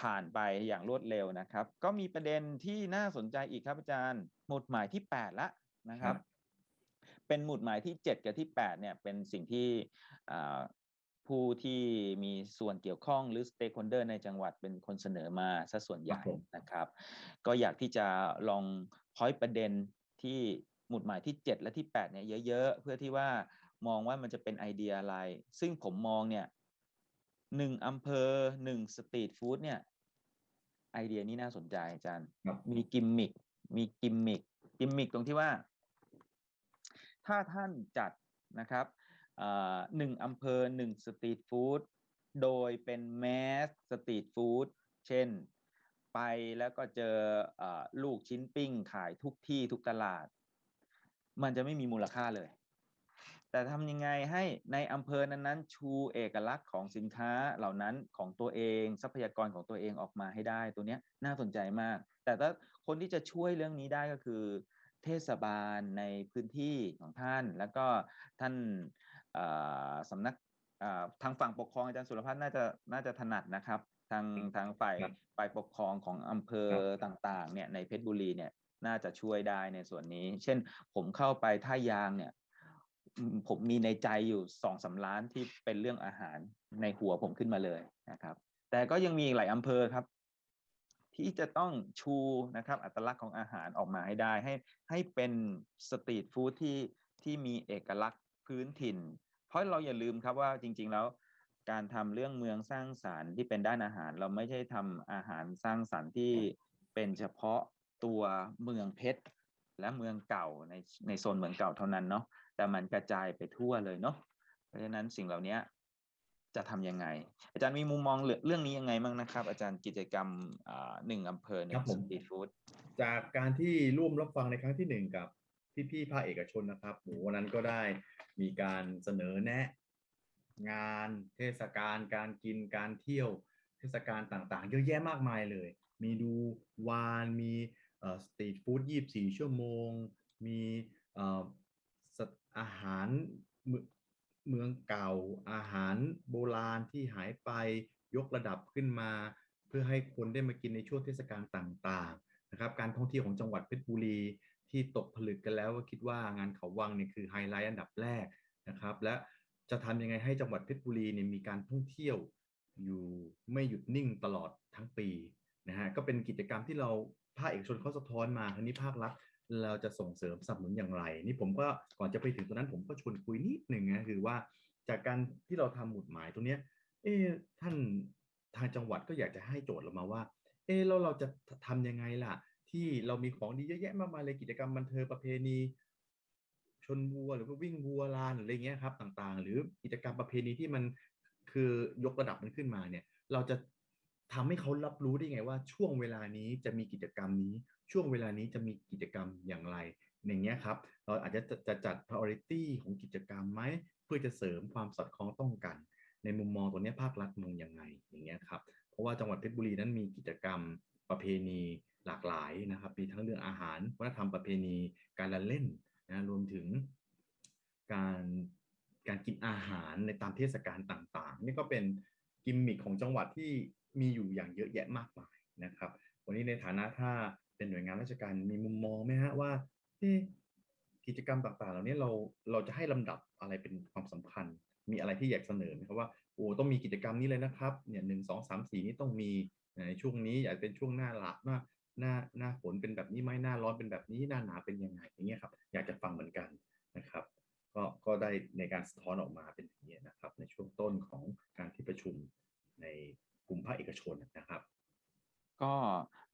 ผ่านไปอย่างรวดเร็วนะครับ ก็มีประเด็นที่น่าสนใจอีกครับอาจารย์ หมุดหมายที่ 8 ละนะครับครับเป็นหมุดหมายที่ 7 กับที่ 8 เนี่ย เป็นสิ่งที่อ่าผู้ที่มีส่วนเกี่ยวข้องหรือ stakeholder ในจังหวัดเป็นคนเสนอมาซะส่วนใหญ่ครับผมนะครับ ก็อยากที่จะลองพอยประเด็นที่หมุดหมายที่ 7 และที่ 8 เนี่ยเยอะ ๆ เพื่อที่ว่า มองว่ามันจะเป็นไอเดียอะไร ซึ่งผมมองเนี่ยหนึ่งอำเภอหนึ่งสตรีทฟู้ดเนี่ยไอเดียนี้น่าสนใจอาจารย์ครับมีกิมมิคมี gimmick gimmick ตรงที่ว่า ถ้าท่านจัดนะครับอ่าหนึ่งอำเภอหนึ่ง street food โดยเป็น mass street food เช่น ไปแล้วก็เจออาลูกชิ้นปิ้งขายทุกที่ทุกตลาด มันจะไม่มีมูลค่าเลย แต่ทำยังไงให้ในอำเภอนั้นๆ ชูเอกลักษณ์ของสินค้าเหล่านั้นของตัวเอง ทรัพยากรของตัวเองออกมาให้ได้ตัวเนี้ยน่าสนใจมาก แต่ถ้าคนที่จะช่วยเรื่องนี้ได้ก็คือเทศบาลในพื้นที่ของท่าน แล้วก็ท่านเอ่อสำนักเอ่อทางฝั่งปกครองอาจารย์สุรพัฒน์น่าจะน่าจะถนัดนะครับทางทางฝ่ายครับฝ่ายปกครองของอำเภอครับต่างๆเนี่ยในเพชรบุรีเนี่ยน่าจะช่วยได้ในส่วนนี้ เช่นผมเข้าไปท่ายางเนี่ยอืม ผมมีในใจอยู่สองสาล้านที่เป็นเรื่องอาหารในหัวผมขึ้นมาเลยนะครับ แต่ก็ยังมีอีกหลายอำเภอครับ ที่จะต้องชูนะครับอัตลักษณ์ของอาหารออกมาให้ได้ให้ให้เป็นสตรีทฟู้ดที่ที่มีเอกลักษณ์พื้นถิ่น เพราะเราอย่าลืมครับว่าจริง ๆ แล้วการทำเรื่องเมืองสร้างสารรค์ที่เป็นด้านอาหาร เราไม่ใช่ทำอาหารสร้างสรรค์ที่เป็นเฉพาะตัวเมืองเพชรและเมืองเก่าในในโซนเมืองเก่าเท่านั้นเนาะ แต่มันกระจายไปทั่วเลยเนาะเพราะฉะนั้นสิ่งเหล่านี้จะทำยังไง อาจารย์มีมุมมองเรื่องเรื่องนี้ยังไงบ้างนะครับ อาจารย์กิจกรรมอ่าหนึ่งอำเภอหนึ่ครังบผสมตรีทฟู้ดจากการที่ร่วมรับฟังในครั้งที่หนึ่งกับพี่ๆภาคเอกชนนะครับโหวันนั้นก็ได้มีการเสนอแนะ งานเทศกาลการกินการเที่ยวเทศกาลต่างๆ เยอะแยะมากมายเลย มีดูวานมีสตรีทฟู้ดยี่สี่ชั่วโมง มีเอาหารเมืองเก่า อาหารโบราณที่หายไปยกระดับขึ้นมา เพื่อให้คนได้มากินในช่วงเทศกาลต่างๆนะครับการท่องเที่ยวของจังหวัดเพชรบุรีที่ตกผลึกกันแล้วก็คิดว่างานเขาวังเนี่ยคือไฮไลท์อันดับแรกนะครับ และจะทำยังไงให้จังหวัดเพชรบุรีเนี่ยมีการท่องเที่ยวอยู่ไม่หยุดนิ่งตลอดทั้งปีนะฮะก็เป็นกิจกรรมที่เราภาคเอกชนเขาสะท้อนมาคราวนี้ภาครัฐ เราจะส่งเสริมสนับสนุนอย่างไร นี่ผมก็ก่อนจะไปถึงตรงนั้นผมก็ชวนคุยนิดหนึ่งนะคือว่าจากการที่เราทำหมุดหมายตรงนี้เอ๊ท่านทางจังหวัดก็อยากจะให้โจทย์เรามาว่า เอ๊ะแล้วเราจะทำยังไงล่ะ ที่เรามีของดีเยอะแยะมากมายเลยกิจกรรมบันเทิงประเพณีชนวัวหรือว่าวิ่งวัวลานหรืออะไรเงี้ยครับต่างๆ หรือกิจกรรมประเพณีที่มันคือยกระดับมันขึ้นมาเนี่ย เราจะทำให้เขารับรู้ได้ไงว่าช่วงเวลานี้จะมีกิจกรรมนี้ ช่วงเวลานี้จะมีกิจกรรมอย่างไรอย่างเงี้ยครับ เราอาจจะจะจัด priority ของกิจกรรมไหมเพื่อจะเสริมความสอดคล้องต้องกัน ในมุมมองตัวเนี้ยภาครัฐมองยังไงอย่างเงี้ยครับเพราะว่าจังหวัดเพชรบุรีนั้นมีกิจกรรมประเพณีหลากหลายนะครับ มีทั้งเรื่องอาหารวัฒนธรรมประเพณีการละเล่นนะรวมถึงการการกินอาหารในตามเทศกาลต่างๆ นี่ก็เป็นกิมมิคของจังหวัดที่มีอยู่อย่างเยอะแยะมากมายนะครับ วันนี้ในฐานะถ้า เป็นหน่วยงานราชการมีมุมมองไหมฮะว่ากิจกรรมต่างๆ เหล่านี้เราเราจะให้ลำดับอะไรเป็นความสำคัญ มีอะไรที่อยากเสนอไหมครับว่าโอ้ต้องมีกิจกรรมนี้เลยนะครับเนี่ยหนึ่งสองสามสี่นี่ต้องมีในช่วงนี้อยากเป็นช่วงหน้าลักหน้าหน้าหน้าฝนเป็นแบบนี้ไหมหน้าร้อนเป็นแบบนี้หน้าหนาวเป็นยังไงอย่างเงี้ยครับอยากจะฟังเหมือนกันนะครับ ก็ก็ได้ในการสะท้อนออกมาเป็นอย่างนี้ยนะครับ ในช่วงต้นของการที่ประชุมในกลุ่มภาคเอกชนนะครับ ก็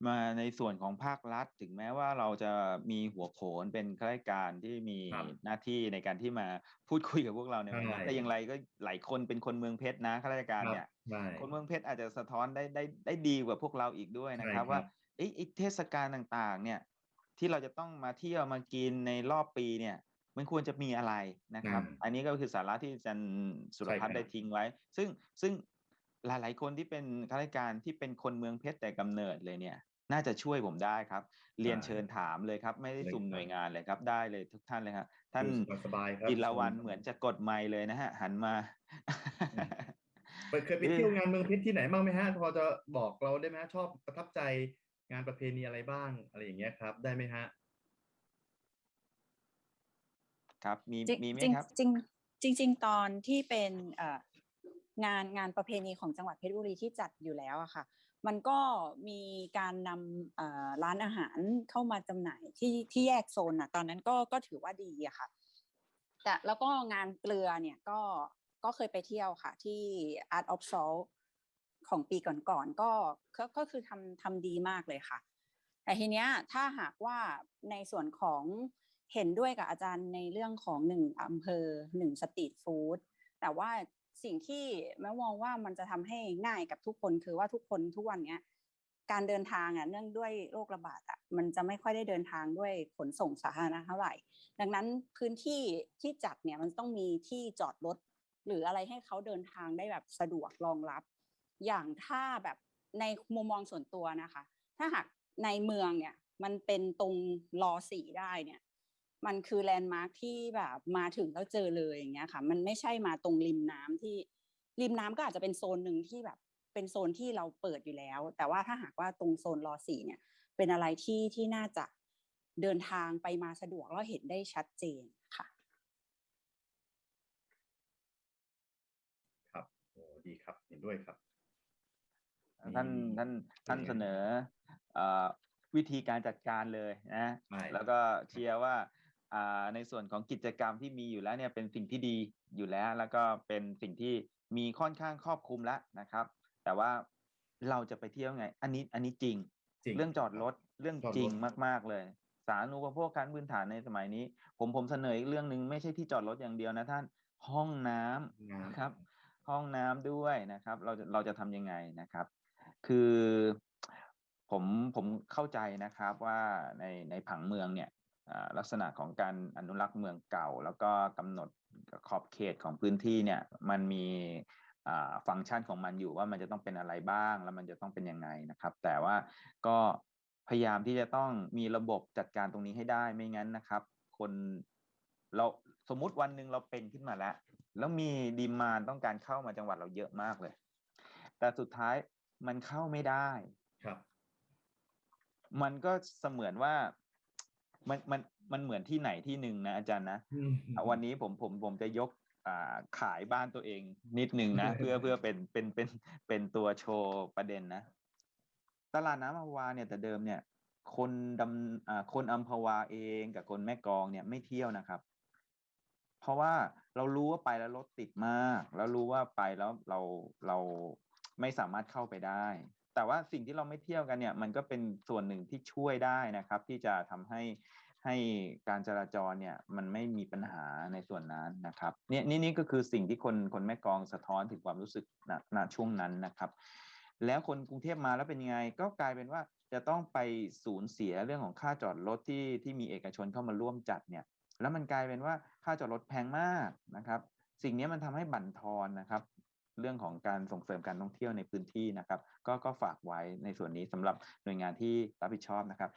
มาในส่วนของภาครัฐ ถึงแม้ว่าเราจะมีหัวโขนเป็นข้าราชการที่มีครับหน้าที่ในการที่มาพูดคุยกับพวกเราในวันนี้ใช่แต่อย่างไรก็หลายคนเป็นคนเมืองเพชรนะข้าราชการเนี่ยใช่คนเมืองเพชรอาจจะสะท้อนได้ได้ได้ดีกว่าพวกเราอีกด้วยนะครับใช่ครับว่าเอ้ยไอ้เทศกาลต่างๆ เนี่ย ที่เราจะต้องมาเที่ยวมากินในรอบปีเนี่ยมันควรจะมีอะไรนะครับอืมอันนี้ก็คือสาระที่อาจารย์สุรพัฒน์ใช่ครับได้ทิ้งไว้ ซึ่งซึ่ง หลาย ๆ คนที่เป็นข้าราชการที่เป็นคนเมืองเพชรแต่กำเนิดเลยเนี่ย น่าจะช่วยผมได้ครับ เรียนเชิญถามเลยครับ ไม่ได้เลยสุ่มครับหน่วยงานเลยครับ ได้เลยทุกท่านเลยครับท่านอยู่สบายๆครับจิรวันเหมือนจะกดไมค์เลยนะฮะ หันมาไปเคยไปเที่ยวงานเมืองเพชรที่ไหนบ้างไหมฮะ พอจะบอกเราได้ไหมฮะชอบประทับใจงานประเพณีอะไรบ้างอะไรอย่างเงี้ยครับ ได้ไหมฮะครับมีจริงมีไหมจริงครับจริงจริงจริงๆตอนที่เป็นเอ่อ งานงานประเพณีของจังหวัดเพชรบุรีที่จัดอยู่แล้วอะค่ะ มันก็มีการนำร้านอาหารเข้ามาจำหน่ายที่ที่แยกโซนอะตอนนั้นก็ก็ถือว่าดีอะค่ะ แต่แล้วก็งานเกลือเนี่ยก็ก็เคยไปเที่ยวค่ะ ที่ Art of Salt ของปีก่อนๆก็ก็ก็คือทำทำดีมากเลยค่ะ แต่ทีเนี้ยถ้าหากว่าในส่วนของเห็นด้วยกับอาจารย์ในเรื่องของหนึ่งอำเภอหนึ่งสตรีทฟู้ดแต่ว่า สิ่งที่แม้มองว่ามันจะทำให้ง่ายกับทุกคนคือว่าทุกคนทุกวันเนี้ยการเดินทางอะเนื่องด้วยโรคระบาดอะมันจะไม่ค่อยได้เดินทางด้วยขนส่งสาธารณะเท่าไหร่ ดังนั้นพื้นที่ที่จัดเนี่ยมันต้องมีที่จอดรถหรืออะไรให้เขาเดินทางได้แบบสะดวกรองรับ อย่างถ้าแบบในมุมมองส่วนตัวนะคะ ถ้าหากในเมืองเนี่ยมันเป็นตรงรอสี่ได้เนี่ย มันคือแลนด์มาร์คที่แบบมาถึงแล้วเจอเลยอย่างเงี้ยค่ะ มันไม่ใช่มาตรงริมน้ำที่ริมน้ำก็อาจจะเป็นโซนหนึ่งที่แบบเป็นโซนที่เราเปิดอยู่แล้ว แต่ว่าถ้าหากว่าตรงโซนรอสี่เนี่ย เป็นอะไรที่ที่น่าจะเดินทางไปมาสะดวกแล้วเห็นได้ชัดเจนค่ะ ครับโอ้ดีครับเห็นด้วยครับ ท่านมีท่านท่านเป็นไงเสนอเอ่อวิธีการจัดการเลยนะใช่แล้วก็เชียร์ว่าอ่า ในส่วนของกิจกรรมที่มีอยู่แล้วเนี่ยเป็นสิ่งที่ดีอยู่แล้ว แล้วก็เป็นสิ่งที่มีค่อนข้างครอบคลุมแล้วนะครับ แต่ว่าเราจะไปเที่ยวไง อันนี้อันนี้จริงจริง เรื่องจอดรถเรื่องจอดรถจริงมาก ๆเลย สาธารณูปโภคขั้นพื้นฐานในสมัยนี้ ผมผมเสนออีกเรื่องหนึ่งไม่ใช่ที่จอดรถอย่างเดียวนะท่านห้องน้ำน้ำนะครับ ห้องน้ำด้วยนะครับ เราจะเราจะทำยังไงนะครับ คือผมผมเข้าใจนะครับว่าในในผังเมืองเนี่ยอ่า ลักษณะของการอนุรักษ์เมืองเก่า แล้วก็กำหนดขอบเขตของพื้นที่เนี่ยมันมีอ่าฟังก์ชันของมันอยู่ว่ามันจะต้องเป็นอะไรบ้าง แล้วมันจะต้องเป็นยังไงนะครับ แต่ว่าก็พยายามที่จะต้องมีระบบจัดการตรงนี้ให้ได้ไม่งั้นนะครับ คนเราสมมุติวันหนึ่งเราเป็นขึ้นมาแล้ว แล้วมีดีมานต้องการเข้ามาจังหวัดเราเยอะมากเลย แต่สุดท้ายมันเข้าไม่ได้ครับ มันก็เสมือนว่า มันมันมันเหมือนที่ไหนที่หนึ่งนะอาจารย์นะอืมอะวันนี้ผมผมผมจะยกอ่าขายบ้านตัวเองนิดนึงนะ เพื่อเพื่อเป็นเป็นเป็นเป็นตัวโชว์ประเด็นนะ ตลาดน้ำอัมพวาเนี่ยแต่เดิมเนี่ย คนดำอ่าคนอัมพวาเองกับคนแม่กลองเนี่ยไม่เที่ยวนะครับ เพราะว่าเรารู้ว่าไปแล้วรถติดมาก แล้วรู้ว่าไปแล้วเราเราไม่สามารถเข้าไปได้ แต่ว่าสิ่งที่เราไม่เที่ยวกันเนี่ย มันก็เป็นส่วนหนึ่งที่ช่วยได้นะครับ ที่จะทำให้ให้การจราจรเนี่ยมันไม่มีปัญหาในส่วนนั้นนะครับเนี่ยนี่นี่ก็คือสิ่งที่คนคนแม่กองสะท้อนถึงความรู้สึกณณช่วงนั้นนะครับ แล้วคนกรุงเทพมาแล้วเป็นยังไง ก็กลายเป็นว่าจะต้องไปสูญเสียเรื่องของค่าจอดรถที่ที่มีเอกชนเข้ามาร่วมจัดเนี่ยแล้วมันกลายเป็นว่าค่าจอดรถแพงมากนะครับ สิ่งนี้มันทำให้บั่นทอนนะครับ เรื่องของการส่งเสริมการท่องเที่ยวในพื้นที่นะครับ ก็ก็ฝากไว้ในส่วนนี้สำหรับหน่วยงานที่รับผิดชอบนะครับ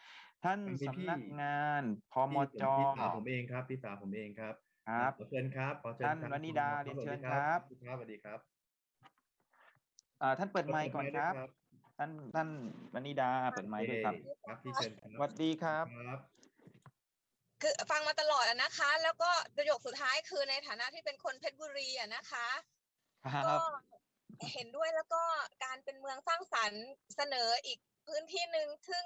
ท่านมันมีพี่สำนักงานพมพี่จพี่สาวผมเองครับพี่สาวผมเองครับครับขอเชิญครับขอเชิญท่านครับวนิดาคุณเรียนเชิญสวัสดีครับสวัสดีครับอ่าท่านเปิดไมค์ก่อนครับเปิดไมค์ด้วยท่านท่านวนิดาเปิดไมค์ด้วยครับเอ่ครับพี่เชิญครับสวัสดีครับครับคือฟังมาตลอดอะนะคะ แล้วก็ประโยคสุดท้ายคือในฐานะที่เป็นคนเพชรบุรีอะนะคะ ครัก็บเห็นด้วยแล้วก็การเป็นเมืองสร้างสรรค์เสนออีกพื้นที่หนึ่งซึ่ง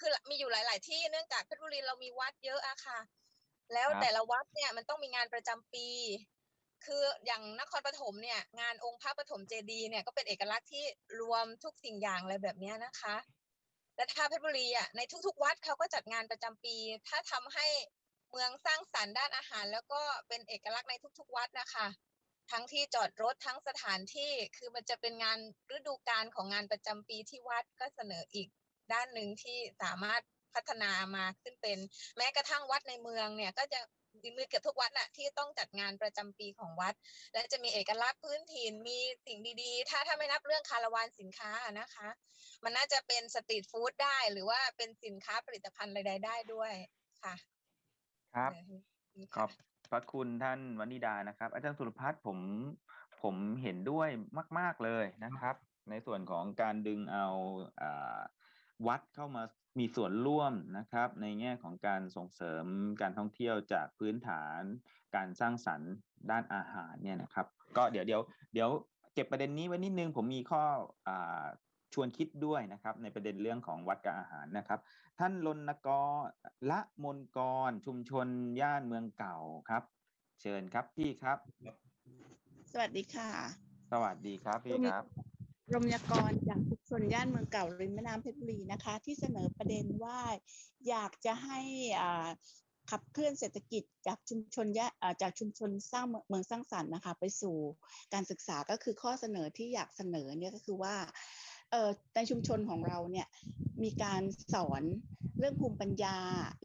คือมีอยู่หลาย ๆ ที่เนื่องจากเพชรบุรีเรามีวัดเยอะอะค่ะ แล้วครับ แต่ละวัดเนี่ยมันต้องมีงานประจำปี คืออย่างนครปฐมเนี่ย งานองค์พระปฐมเจดีย์เนี่ยก็เป็นเอกลักษณ์ที่รวมทุกสิ่งอย่างอะไรแบบเนี้ยนะคะ และถ้าเพชรบุรีอะในทุก ๆ วัดเขาก็จัดงานประจำปี ถ้าทำให้เมืองสร้างสรรค์ด้านอาหาร แล้วก็เป็นเอกลักษณ์ในทุก ๆ วัดนะคะ ทั้งที่จอดรถทั้งสถานที่คือมันจะเป็นงานฤดูกาลของงานประจำปีที่วัดก็เสนออีกด้านหนึ่งที่สามารถพัฒนามาขึ้นเป็น แม้กระทั่งวัดในเมืองเนี่ยก็จะมีเกือบทุกวัดน่ะที่ต้องจัดงานประจำปีของวัด และจะมีเอกลักษณ์พื้นถิ่นมีสิ่งดีๆ ถ้าถ้าไม่นับเรื่องคาราวานสินค้าอะนะคะ มันน่าจะเป็นสตรีทฟู้ดได้หรือว่าเป็นสินค้าผลิตภัณฑ์ใดๆได้ด้วยค่ะ ครับเออขอบ พระคุณท่านวนิดานะครับ อาจารย์สุรพัฒน์ผมผมเห็นด้วยมาก ๆเลยนะครับ ในส่วนของการดึงเอาอวัดเข้ามามีส่วนร่วมนะครับ ในแง่ของการส่งเสริมการท่องเที่ยวจากพื้นฐานการสร้างสรรค์ด้านอาหารเนี่ยนะครับ ก็เดี๋ยวเดี๋ยวเดี๋ยวเก็บประเด็นนี้ไว้นิดนึง ผมมีข้ออ ชวนคิดด้วยนะครับในประเด็นเรื่องของวัดกับอาหารนะครับ ท่านรณกรละมนกรชุมชนย่านเมืองเก่าครับ เชิญครับพี่ครับ สวัสดีค่ะ สวัสดีครับพี่ครับรมยากรจากชุมชนย่านเมืองเก่าริมแม่น้ำเพชรบุรีนะคะ ที่เสนอประเด็นว่าอยากจะให้อ่าขับเคลื่อนเศรษฐกิจจากชุมชนย่าอ่าจากชุมชนสร้างเมืองเมืองสร้างสรรค์นะคะ ไปสู่การศึกษาก็คือข้อเสนอที่อยากเสนอเนี่ยก็คือว่า เอ่อในชุมชนของเราเนี่ยมีการสอนเรื่องภูมิปัญญา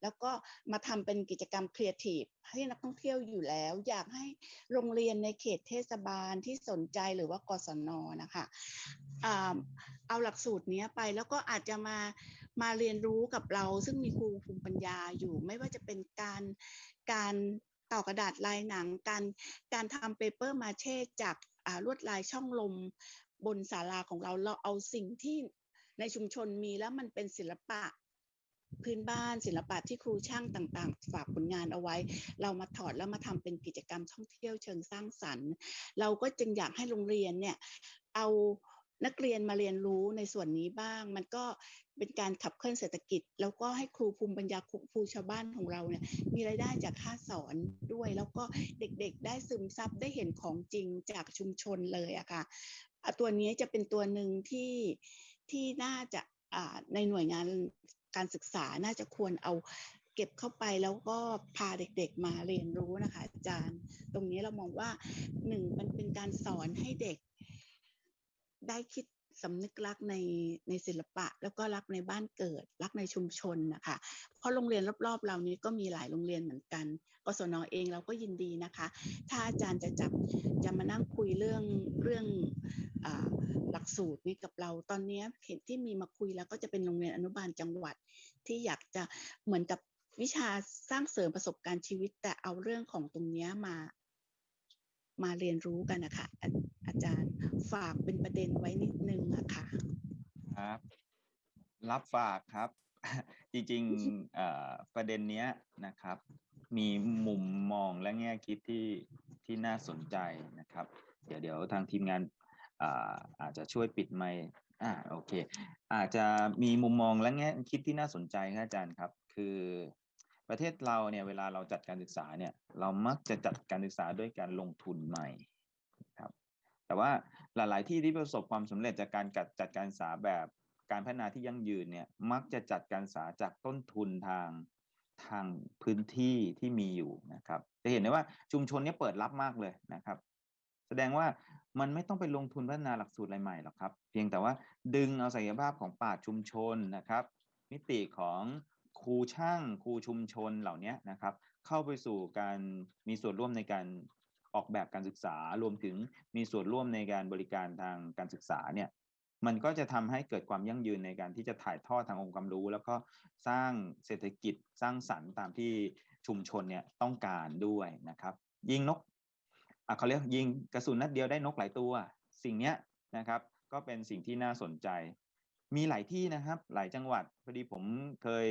แล้วก็มาทำเป็นกิจกรรมครีเอทีฟให้นักท่องเที่ยวอยู่แล้ว อยากให้โรงเรียนในเขตเทศบาลที่สนใจหรือว่ากศนนะคะเอาหลักสูตรนี้ไปแล้วก็อาจจะมามาเรียนรู้กับเรา ซึ่งมีครูภูมิปัญญาอยู่ไม่ว่าจะเป็นการการต่อกระดาษลายหนัง การการทำเปเปอร์มาเช่จากลวดลายช่องลม บนศาลาของเราเราเอาสิ่งที่ในชุมชนมีแล้วมันเป็นศิลปะพื้นบ้านศิลปะที่ครูช่างต่างๆ ฝากผลงานเอาไว้ เรามาถอดแล้วมาทำเป็นกิจกรรมท่องเที่ยวเชิงสร้างสรรค์ เราก็จึงอยากให้โรงเรียนเนี่ยเอานักเรียนมาเรียนรู้ในส่วนนี้บ้าง มันก็เป็นการขับเคลื่อนเศรษฐกิจ แล้วก็ให้ครูภูมิปัญญาครูชาวบ้านของเราเนี่ยมีรายได้จากค่าสอนด้วย แล้วก็เด็กๆ ได้ซึมซับได้เห็นของจริงจากชุมชนเลยอะค่ะ ตัวนี้จะเป็นตัวหนึ่งที่ที่น่าจะอ่าในหน่วยงานการศึกษาน่าจะควรเอาเก็บเข้าไปแล้วก็พาเด็กๆมาเรียนรู้นะคะ อาจารย์ ตรงนี้เรามองว่าหนึ่งมันเป็นการสอนให้เด็กได้คิด สำนึกรักในในศิลปะ แล้วก็รักในบ้านเกิด รักในชุมชนนะคะเพราะโรงเรียนรอบๆ เรานี้ก็มีหลายโรงเรียนเหมือนกันกศนเองเราก็ยินดีนะคะ ถ้าอาจารย์จะจับจะมานั่งคุยเรื่องเรื่องอหลักสูตรนี้กับเราตอนนี้เห็นที่มีมาคุยแล้วก็จะเป็นโรงเรียนอนุบาลจังหวัด ที่อยากจะเหมือนกับวิชาสร้างเสริมประสบการณ์ชีวิต แต่เอาเรื่องของตรงนี้มา มาเรียนรู้กันนะคะอาอาจารย์ฝากเป็นประเด็นไว้นิดนึงอะค่ะครับ รับฝากครับ จริงๆประเด็นเนี้ยนะครับ มีมุมมองและแง่คิดที่ที่น่าสนใจนะครับ เดี๋ยวเดี๋ยวทางทีมงานอาอาจจะช่วยปิดไมค์อ่าโอเค อาจจะมีมุมมองและแง่คิดที่น่าสนใจครับอาจารย์ครับ คือ ประเทศเราเนี่ยเวลาเราจัดการศึกษาเนี่ยเรามักจะจัดการศึกษาด้วยการลงทุนใหม่ครับแต่ว่าหลาย ๆ ที่ที่ประสบความสำเร็จจากการจัดจัดการศึกษาแบบการพัฒนาที่ยั่งยืนเนี่ยมักจะจัดการศึกษาจากต้นทุนทางทางพื้นที่ที่มีอยู่นะครับ จะเห็นได้ว่าชุมชนนี้เปิดรับมากเลยนะครับ แสดงว่ามันไม่ต้องไปลงทุนพัฒนาหลักสูตรอะไรใหม่หรอกครับ เพียงแต่ว่าดึงเอาศักยภาพของป่าชุมชนนะครับ มิติของ ครูช่างครูชุมชนเหล่านี้นะครับ เข้าไปสู่การมีส่วนร่วมในการออกแบบการศึกษารวมถึงมีส่วนร่วมในการบริการทางการศึกษาเนี่ยมันก็จะทำให้เกิดความยั่งยืนในการที่จะถ่ายทอดทางองค์ความรู้ แล้วก็สร้างเศรษฐกิจสร้างสรรค์ตามที่ชุมชนเนี่ยต้องการด้วยนะครับ ยิงนกอะเขาเรียกยิงกระสุนนัดเดียวได้นกหลายตัว สิ่งเนี้ยนะครับ ก็เป็นสิ่งที่น่าสนใจ มีหลายที่นะครับ หลายจังหวัดพอดีผมเคย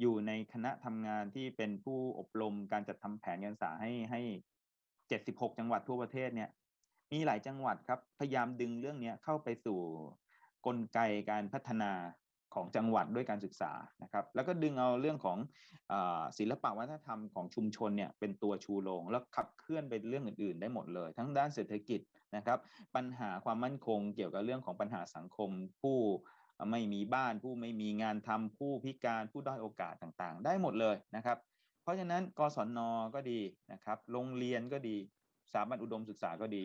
อยู่ในคณะทำงานที่เป็นผู้อบรมการจัดทำแผนการศึกษาให้ให้76จังหวัดทั่วประเทศเนี่ย มีหลายจังหวัดครับ พยายามดึงเรื่องนี้เข้าไปสู่กลไกการพัฒนาของจังหวัดด้วยการศึกษานะครับ แล้วก็ดึงเอาเรื่องของอศิลปวัฒนธรรมของชุมชนเนี่ยเป็นตัวชูโรงแล้วขับเคลื่อนไปเรื่องอื่น ๆ ได้หมดเลย ทั้งด้านเศรษฐกิจนะครับ ปัญหาความมั่นคงเกี่ยวกับเรื่องของปัญหาสังคมผู้ ไม่มีบ้านผู้ไม่มีงานทำผู้พิการผู้ด้อยโอกาสต่างๆ ได้หมดเลยนะครับ เพราะฉะนั้นกศนก็ดีนะครับ โรงเรียนก็ดีสถาบันอุดมศึกษาก็ดี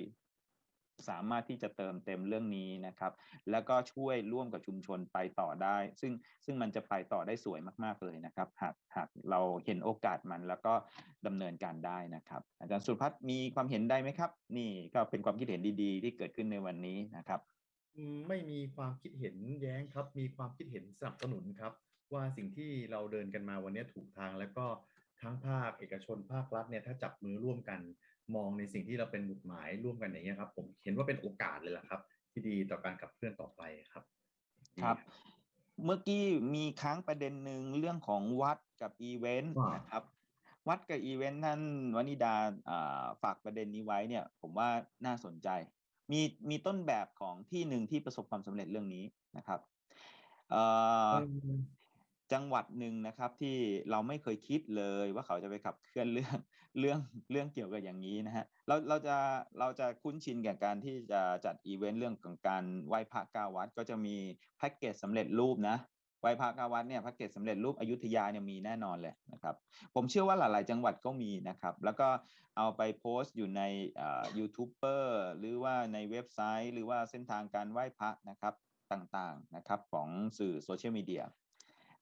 สามารถที่จะเติมเต็มเรื่องนี้นะครับ แล้วก็ช่วยร่วมกับชุมชนไปต่อได้ ซึ่งซึ่งมันจะไปต่อได้สวยมากๆเลยนะครับ หากหากเราเห็นโอกาสมันแล้วก็ดำเนินการได้นะครับ อาจารย์สุพัฒน์มีความเห็นได้ไหมครับ นี่ก็เป็นความคิดเห็นดีๆ ที่เกิดขึ้นในวันนี้นะครับ ไม่มีความคิดเห็นแย้งครับ มีความคิดเห็นสนับสนุนครับ ว่าสิ่งที่เราเดินกันมาวันนี้ถูกทางแล้วก็ทั้งภาคเอกชนภาครัฐเนี่ยถ้าจับมือร่วมกันมองในสิ่งที่เราเป็นหมุดหมายร่วมกันอย่างเงี้ยครับ ผมเห็นว่าเป็นโอกาสเลยล่ะครับ ที่ดีต่อการขับเคลื่อนต่อไปครับ ครับ เมื่อกี้มีค้างประเด็นหนึ่งเรื่องของวัดกับอีเวนต์ว่านะครับ วัดกับอีเวนต์ท่านวนิดาอ่าฝากประเด็นนี้ไว้เนี่ย ผมว่าน่าสนใจ มีมีต้นแบบของที่หนึ่งที่ประสบความสำเร็จเรื่องนี้นะครับเอ่อจังหวัดหนึ่งนะครับที่เราไม่เคยคิดเลยว่าเขาจะไปขับเคลื่อนเรื่องเรื่องเรื่องเกี่ยวกับอย่างนี้นะฮะเราเราจะเราจะคุ้นชินกับการที่จะจัดอีเวนต์เรื่องของการไหว้พระเก้าวัด ก็จะมีแพ็กเกจสำเร็จรูปนะไห ว้พระเก้าวัดเนี่ยแพ็กเกจสำเร็จรูปอยุธยาเนี่ยมีแน่นอนเลยนะครับ ผมเชื่อว่าหลาย ๆ จังหวัดก็มีนะครับ แล้วก็เอาไปโพสต์อยู่ในยูทูบเบอร์หรือว่าในเว็บไซต์ หรือว่าเส้นทางการไหว้พระนะครับต่าง ๆ นะครับของสื่อโซเชียลมีเดีย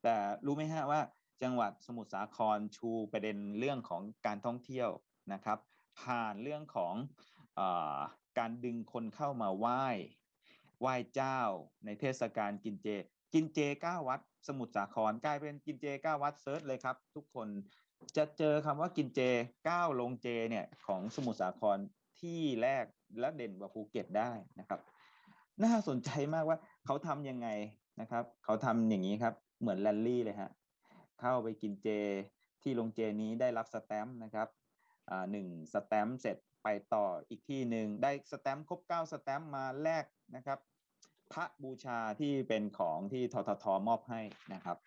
แต่รู้ไหมฮะว่าจังหวัดสมุทรสาครชูประเด็นเรื่องของการท่องเที่ยวนะครับ ผ่านเรื่องของอการดึงคนเข้ามาไหว้ไหว้เจ้าในเทศกาลกินเจ กินเจเก้าวัด สมุทรสาครกลายเป็นกินเจเก้าวัด search เลยครับ ทุกคนจะเจอคำว่ากินเจเก้าโรงเจเนี่ยของสมุทรสาครที่แรกและเด่นกว่าภูเก็ตได้นะครับ น่าสนใจมากว่าเขาทำยังไงนะครับ เขาทำอย่างนี้ครับ เหมือนแรลลี่เลยฮะเข้าไปกินเจที่โรงเจนี้ได้รับสแตมป์นะครับหนึ่งสแตมป์เสร็จไปต่ออีกที่หนึ่งได้สแตมป์ครบเก้าสแตมป์มาแลกนะครับ พระบูชาที่เป็นของที่ทททมอบให้นะครับ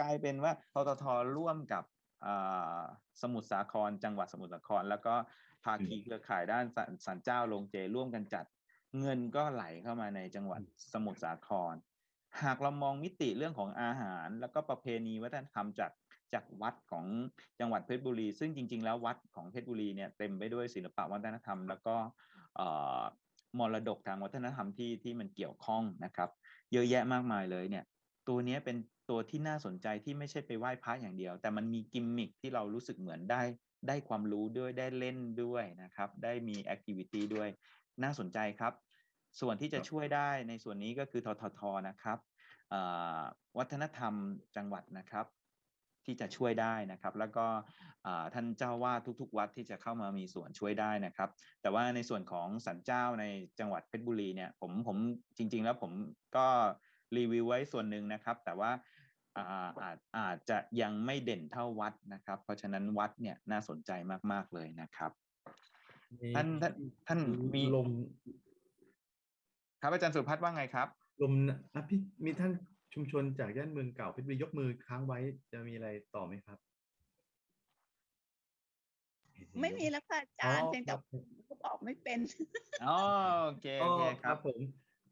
กลายเป็นว่าทททร่วมกับอ่าสมุทรสาคร จังหวัดสมุทรสาคร แล้วก็ภาคีเครือข่ายด้านสันสันเจ้าโรงเจร่วมกันจัด เงินก็ไหลเข้ามาในจังหวัดสมุทรสาคร หากเรามองมิติเรื่องของอาหาร แล้วก็ประเพณีวัฒนธรรมจากจากวัดของจังหวัดเพชรบุรี ซึ่งจริง ๆ แล้ววัดของเพชรบุรีเนี่ยเต็มไปด้วยศิลปะวัฒนธรรม แล้วก็เอ่อ มรดกทางวัฒนธรรมที่ที่มันเกี่ยวข้องนะครับ เยอะแยะมากมายเลยเนี่ย ตัวนี้เป็นตัวที่น่าสนใจที่ไม่ใช่ไปไหว้พระอย่างเดียว แต่มันมีกิมมิคที่เรารู้สึกเหมือนได้ได้ความรู้ด้วยได้เล่นด้วยนะครับ ได้มีแอคทิวิตี้ด้วยน่าสนใจครับ ส่วนที่จะช่วยได้ในส่วนนี้ก็คือทททนะครับวัฒนธรรมจังหวัดนะครับ ที่จะช่วยได้นะครับ แล้วก็อ่าท่านเจ้าวาดทุกๆ วัดที่จะเข้ามามีส่วนช่วยได้นะครับ แต่ว่าในส่วนของสันเจ้าในจังหวัดเพชรบุรีเนี่ยผมผมจริง ๆ แล้วผมก็รีวิวไว้ส่วนหนึ่งนะครับ แต่ว่าอ่าอาจอาจจะยังไม่เด่นเท่าวัดนะครับ เพราะฉะนั้นวัดเนี่ยน่าสนใจมาก ๆ เลยนะครับ ท่านท่านท่านมีลม ครับอาจารย์สุพัฒน์ว่าไงครับ ลมอะพี่มีท่าน ชุมชนจากย่านเมืองเก่าเพชรบุรียกมือค้างไว้จะมีอะไรต่อไหมครับ ไม่มีแล้วค่ะอาจารย์อ๋อเพียงแต่ครับก็บอกไม่เป็น อ๋อโอเคโอเคคครัรับบ ผม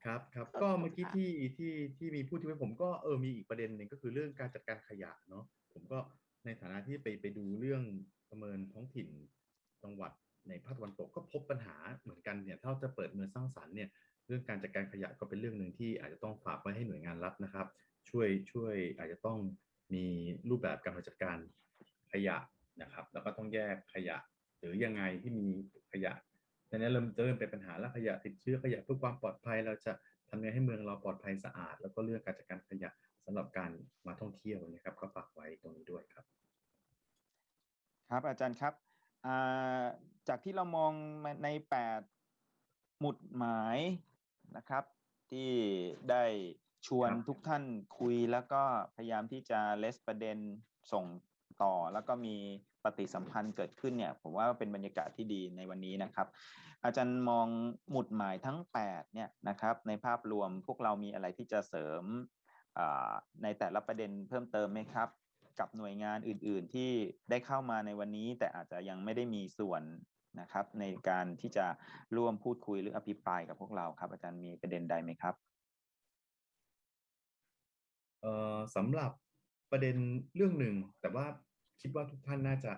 ครับครับก็เมื่อกี้ที่ที่ที่มีพูดถึงไปผมก็เออมีอีกประเด็นหนึ่งก็คือเรื่องการจัดการขยะเนาะผมก็ในฐานะที่ไปไปดูเรื่องประเมินท้องถิ่นจังหวัดในภาคตะวันตกก็พบปัญหาเหมือนกันเนี่ยถ้าเราจะเปิดเมืองสร้างสรรค์เนี่ย เรื่องการจัดการขยะก็เป็นเรื่องหนึ่งที่อาจจะต้องฝากไว้ให้หน่วยงานรัฐนะครับ ช่วยช่วยอาจจะต้องมีรูปแบบการจัดการขยะนะครับ แล้วก็ต้องแยกขยะ หรือยังไงที่มีขยะดังนั้นเริ่มเริ่มเป็นปัญหาแล้วขยะติดเชื้อขยะเพื่อความปลอดภัย เราจะทำยังไงให้เมืองเราปลอดภัยสะอาด แล้วก็เรื่องการจัดการขยะสำหรับการมาท่องเที่ยวนะครับ ก็ฝากไว้ตรงนี้ด้วยครับ ครับอาจารย์ครับจากที่เรามองใน 8 หมุดหมาย นะครับ ที่ได้ชวนครับทุกท่านคุยแล้วก็พยายามที่จะเลสประเด็นส่งต่อ แล้วก็มีปฏิสัมพันธ์เกิดขึ้นเนี่ย ผมว่าเป็นบรรยากาศที่ดีในวันนี้นะครับ อาจารย์มองหมุดหมายทั้ง 8 เนี่ยนะครับ ในภาพรวมพวกเรามีอะไรที่จะเสริมอ่าในแต่ละประเด็นเพิ่มเติมไหมครับ กับหน่วยงานอื่น ๆ ที่ได้เข้ามาในวันนี้ แต่อาจจะยังไม่ได้มีส่วน นะครับในการที่จะร่วมพูดคุยหรืออภิปรายกับพวกเราครับ อาจารย์มีประเด็นใดไหมครับเอ่อสำหรับประเด็นเรื่องหนึ่งแต่ว่าคิดว่าทุกท่านน่าจะ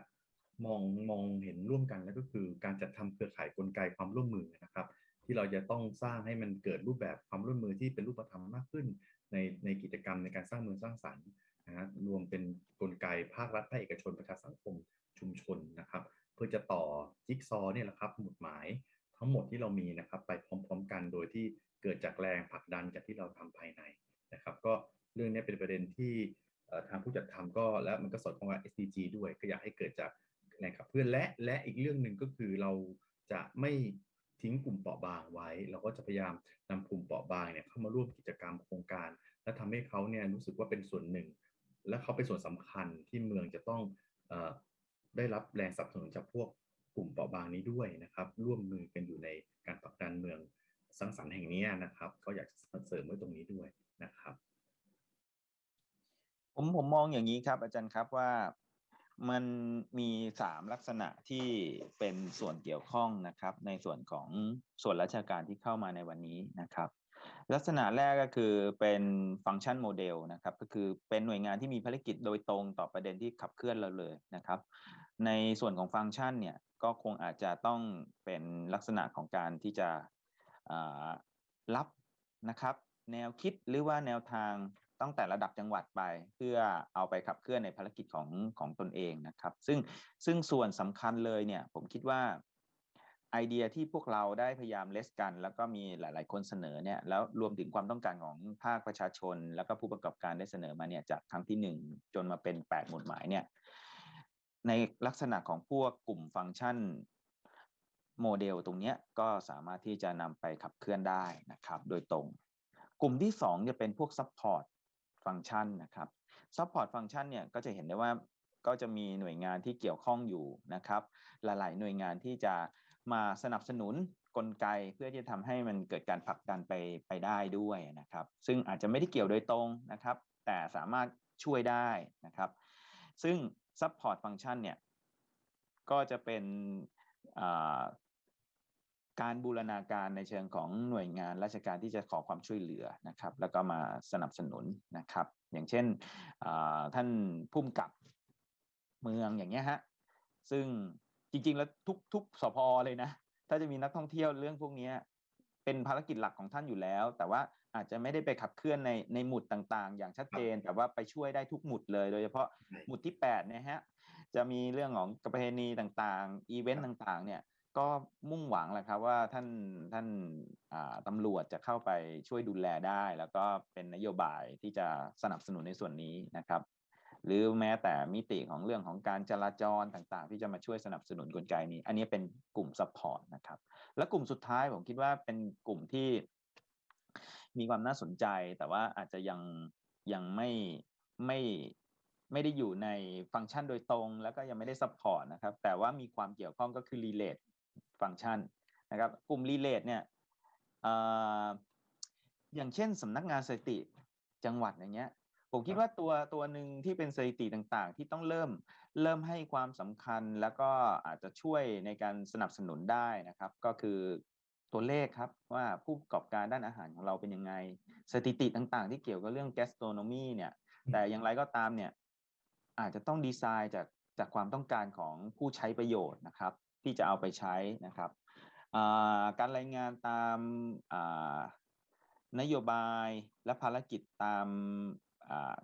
มองมองเห็นร่วมกันแล้วก็คือการจัดทำเครือข่ายกลไกความร่วมมือนะครับ ที่เราจะต้องสร้างให้มันเกิดรูปแบบความร่วมมือที่เป็นรูปธรรมมากขึ้น ในในกิจกรรมในการสร้างเมืองสร้างสรรค์นะฮะรวมเป็นกลไกภาครัฐภาคเอกชนประชาสังคมชุมชนนะครับ เพื่อจะต่อจิ๊กซอเนี่ยแหละครับหมุดหมายทั้งหมดที่เรามีนะครับไปพร้อม ๆ กันโดยที่เกิดจากแรงผลักดันจากที่เราทำภายในนะครับ ก็เรื่องนี้เป็นประเด็นที่ทางผู้จัดทำก็และมันก็สอดคล้องกับ SDG ด้วยก็อยากให้เกิดจากแรงขับเคลื่อนและและอีกเรื่องหนึ่งก็คือเราจะไม่ทิ้งกลุ่มเปราะบางไว้ เราก็จะพยายามนำกลุ่มเปราะบางเนี่ยเข้ามาร่วมกิจกรรมโครงการ และทำให้เขาเนี่ยรู้สึกว่าเป็นส่วนหนึ่ง และเขาเป็นส่วนสำคัญที่เมืองจะต้องอ ได้รับแรงสนับสนุนจากพวกกลุ่มเปราะบางนี้ด้วยนะครับ ร่วมมือกันอยู่ในการผลักดันเมืองสร้างสรรค์แห่งนี้นะครับ ก็อยากจะเสริมไว้ตรงนี้ด้วยนะครับ ผมผมมองอย่างนี้ครับอาจารย์ครับว่ามันมีสามลักษณะที่เป็นส่วนเกี่ยวข้องนะครับ ในส่วนของส่วนราชการที่เข้ามาในวันนี้นะครับ ลักษณะแรกก็คือเป็นฟังก์ชันโมเดลนะครับ ก็คือเป็นหน่วยงานที่มีภารกิจโดยตรงต่อประเด็นที่ขับเคลื่อนเราเลยนะครับ ในส่วนของฟังก์ชันเนี่ยก็คงอาจจะต้องเป็นลักษณะของการที่จะรับนะครับ แนวคิดหรือว่าแนวทางตั้งแต่ระดับจังหวัดไป เพื่อเอาไปขับเคลื่อนในภารกิจของของตนเองนะครับ ซึ่งซึ่งส่วนสำคัญเลยเนี่ยผมคิดว่าไอเดียที่พวกเราได้พยายามเลสกัน แล้วก็มีหลาย ๆ คนเสนอเนี่ยแล้วรวมถึงความต้องการของภาคประชาชน แล้วก็ผู้ประกอบการได้เสนอมาเนี่ยจากครั้งที่หนึ่งจนมาเป็นแปดหมุดหมายเนี่ย ในลักษณะของพวกกลุ่มฟังก์ชันโมเดลตรงนี้ก็สามารถที่จะนำไปขับเคลื่อนได้นะครับ โดยตรง กลุ่มที่ 2 จะเป็นพวก Support ฟังก์ชันนะครับ Support ฟังก์ชันเนี่ยก็จะเห็นได้ว่าก็จะมีหน่วยงานที่เกี่ยวข้องอยู่นะครับ หลายๆ หน่วยงานที่จะมาสนับสนุนกลไกเพื่อที่จะทำให้มันเกิดการผลักดันไปไปได้ด้วยนะครับ ซึ่งอาจจะไม่ได้เกี่ยวโดยตรงนะครับ แต่สามารถช่วยได้นะครับ ซึ่ง Support ฟังก์ชันเนี่ยก็จะเป็นการบูรณาการในเชิงของหน่วยงานราชการที่จะขอความช่วยเหลือนะครับ แล้วก็มาสนับสนุนนะครับ อย่างเช่นท่านพุ่มกับเมืองอย่างเงี้ยฮะซึ่งจริงๆแล้วทุกทุกสพเลยนะ ถ้าจะมีนักท่องเที่ยวเรื่องพวกนี้เป็นภารกิจหลักของท่านอยู่แล้ว แต่ว่า อาจจะไม่ได้ไปขับเคลื่อนในในหมุดต่างๆ อย่างชัดเจน แต่ว่าไปช่วยได้ทุกหมุดเลย โดยเฉพาะหมุดที่8เนี่ยฮะจะมีเรื่องของประเพณีต่างๆ อีเวนต์ต่างๆ เนี่ยก็มุ่งหวังแหละครับว่าท่านท่านตำรวจจะเข้าไปช่วยดูแลได้ แล้วก็เป็นนโยบายที่จะสนับสนุนในส่วนนี้นะครับ หรือแม้แต่มิติของเรื่องของการจราจรต่างๆ ที่จะมาช่วยสนับสนุนกลไกนี้ อันนี้เป็นกลุ่ม support นะครับ และกลุ่มสุดท้ายผมคิดว่าเป็นกลุ่มที่ มีความน่าสนใจ แต่ว่าอาจจะยังยังไม่ไม่ไม่ได้อยู่ในฟังก์ชันโดยตรง แล้วก็ยังไม่ได้ support นะครับ แต่ว่ามีความเกี่ยวข้องก็คือ relate ฟังก์ชันนะครับ กลุ่ม relate เนี่ยอย่างเช่นสำนักงานสถิติจังหวัดอย่างเงี้ยผมคิดว่าตัวตัวหนึ่งที่เป็นสถิติต่างๆ ที่ต้องเริ่มเริ่มให้ความสำคัญแล้วก็อาจจะช่วยในการสนับสนุนได้นะครับ ก็คือ ตัวเลขครับว่าผู้ประกอบการด้านอาหารของเราเป็นยังไง สถิติต่างๆ ที่เกี่ยวกับเรื่อง gastronomy เนี่ย แต่อย่างไรก็ตามเนี่ย อาจจะต้องดีไซน์จากจากความต้องการของผู้ใช้ประโยชน์นะครับ ที่จะเอาไปใช้นะครับการรายงานตามนโยบายและภารกิจตาม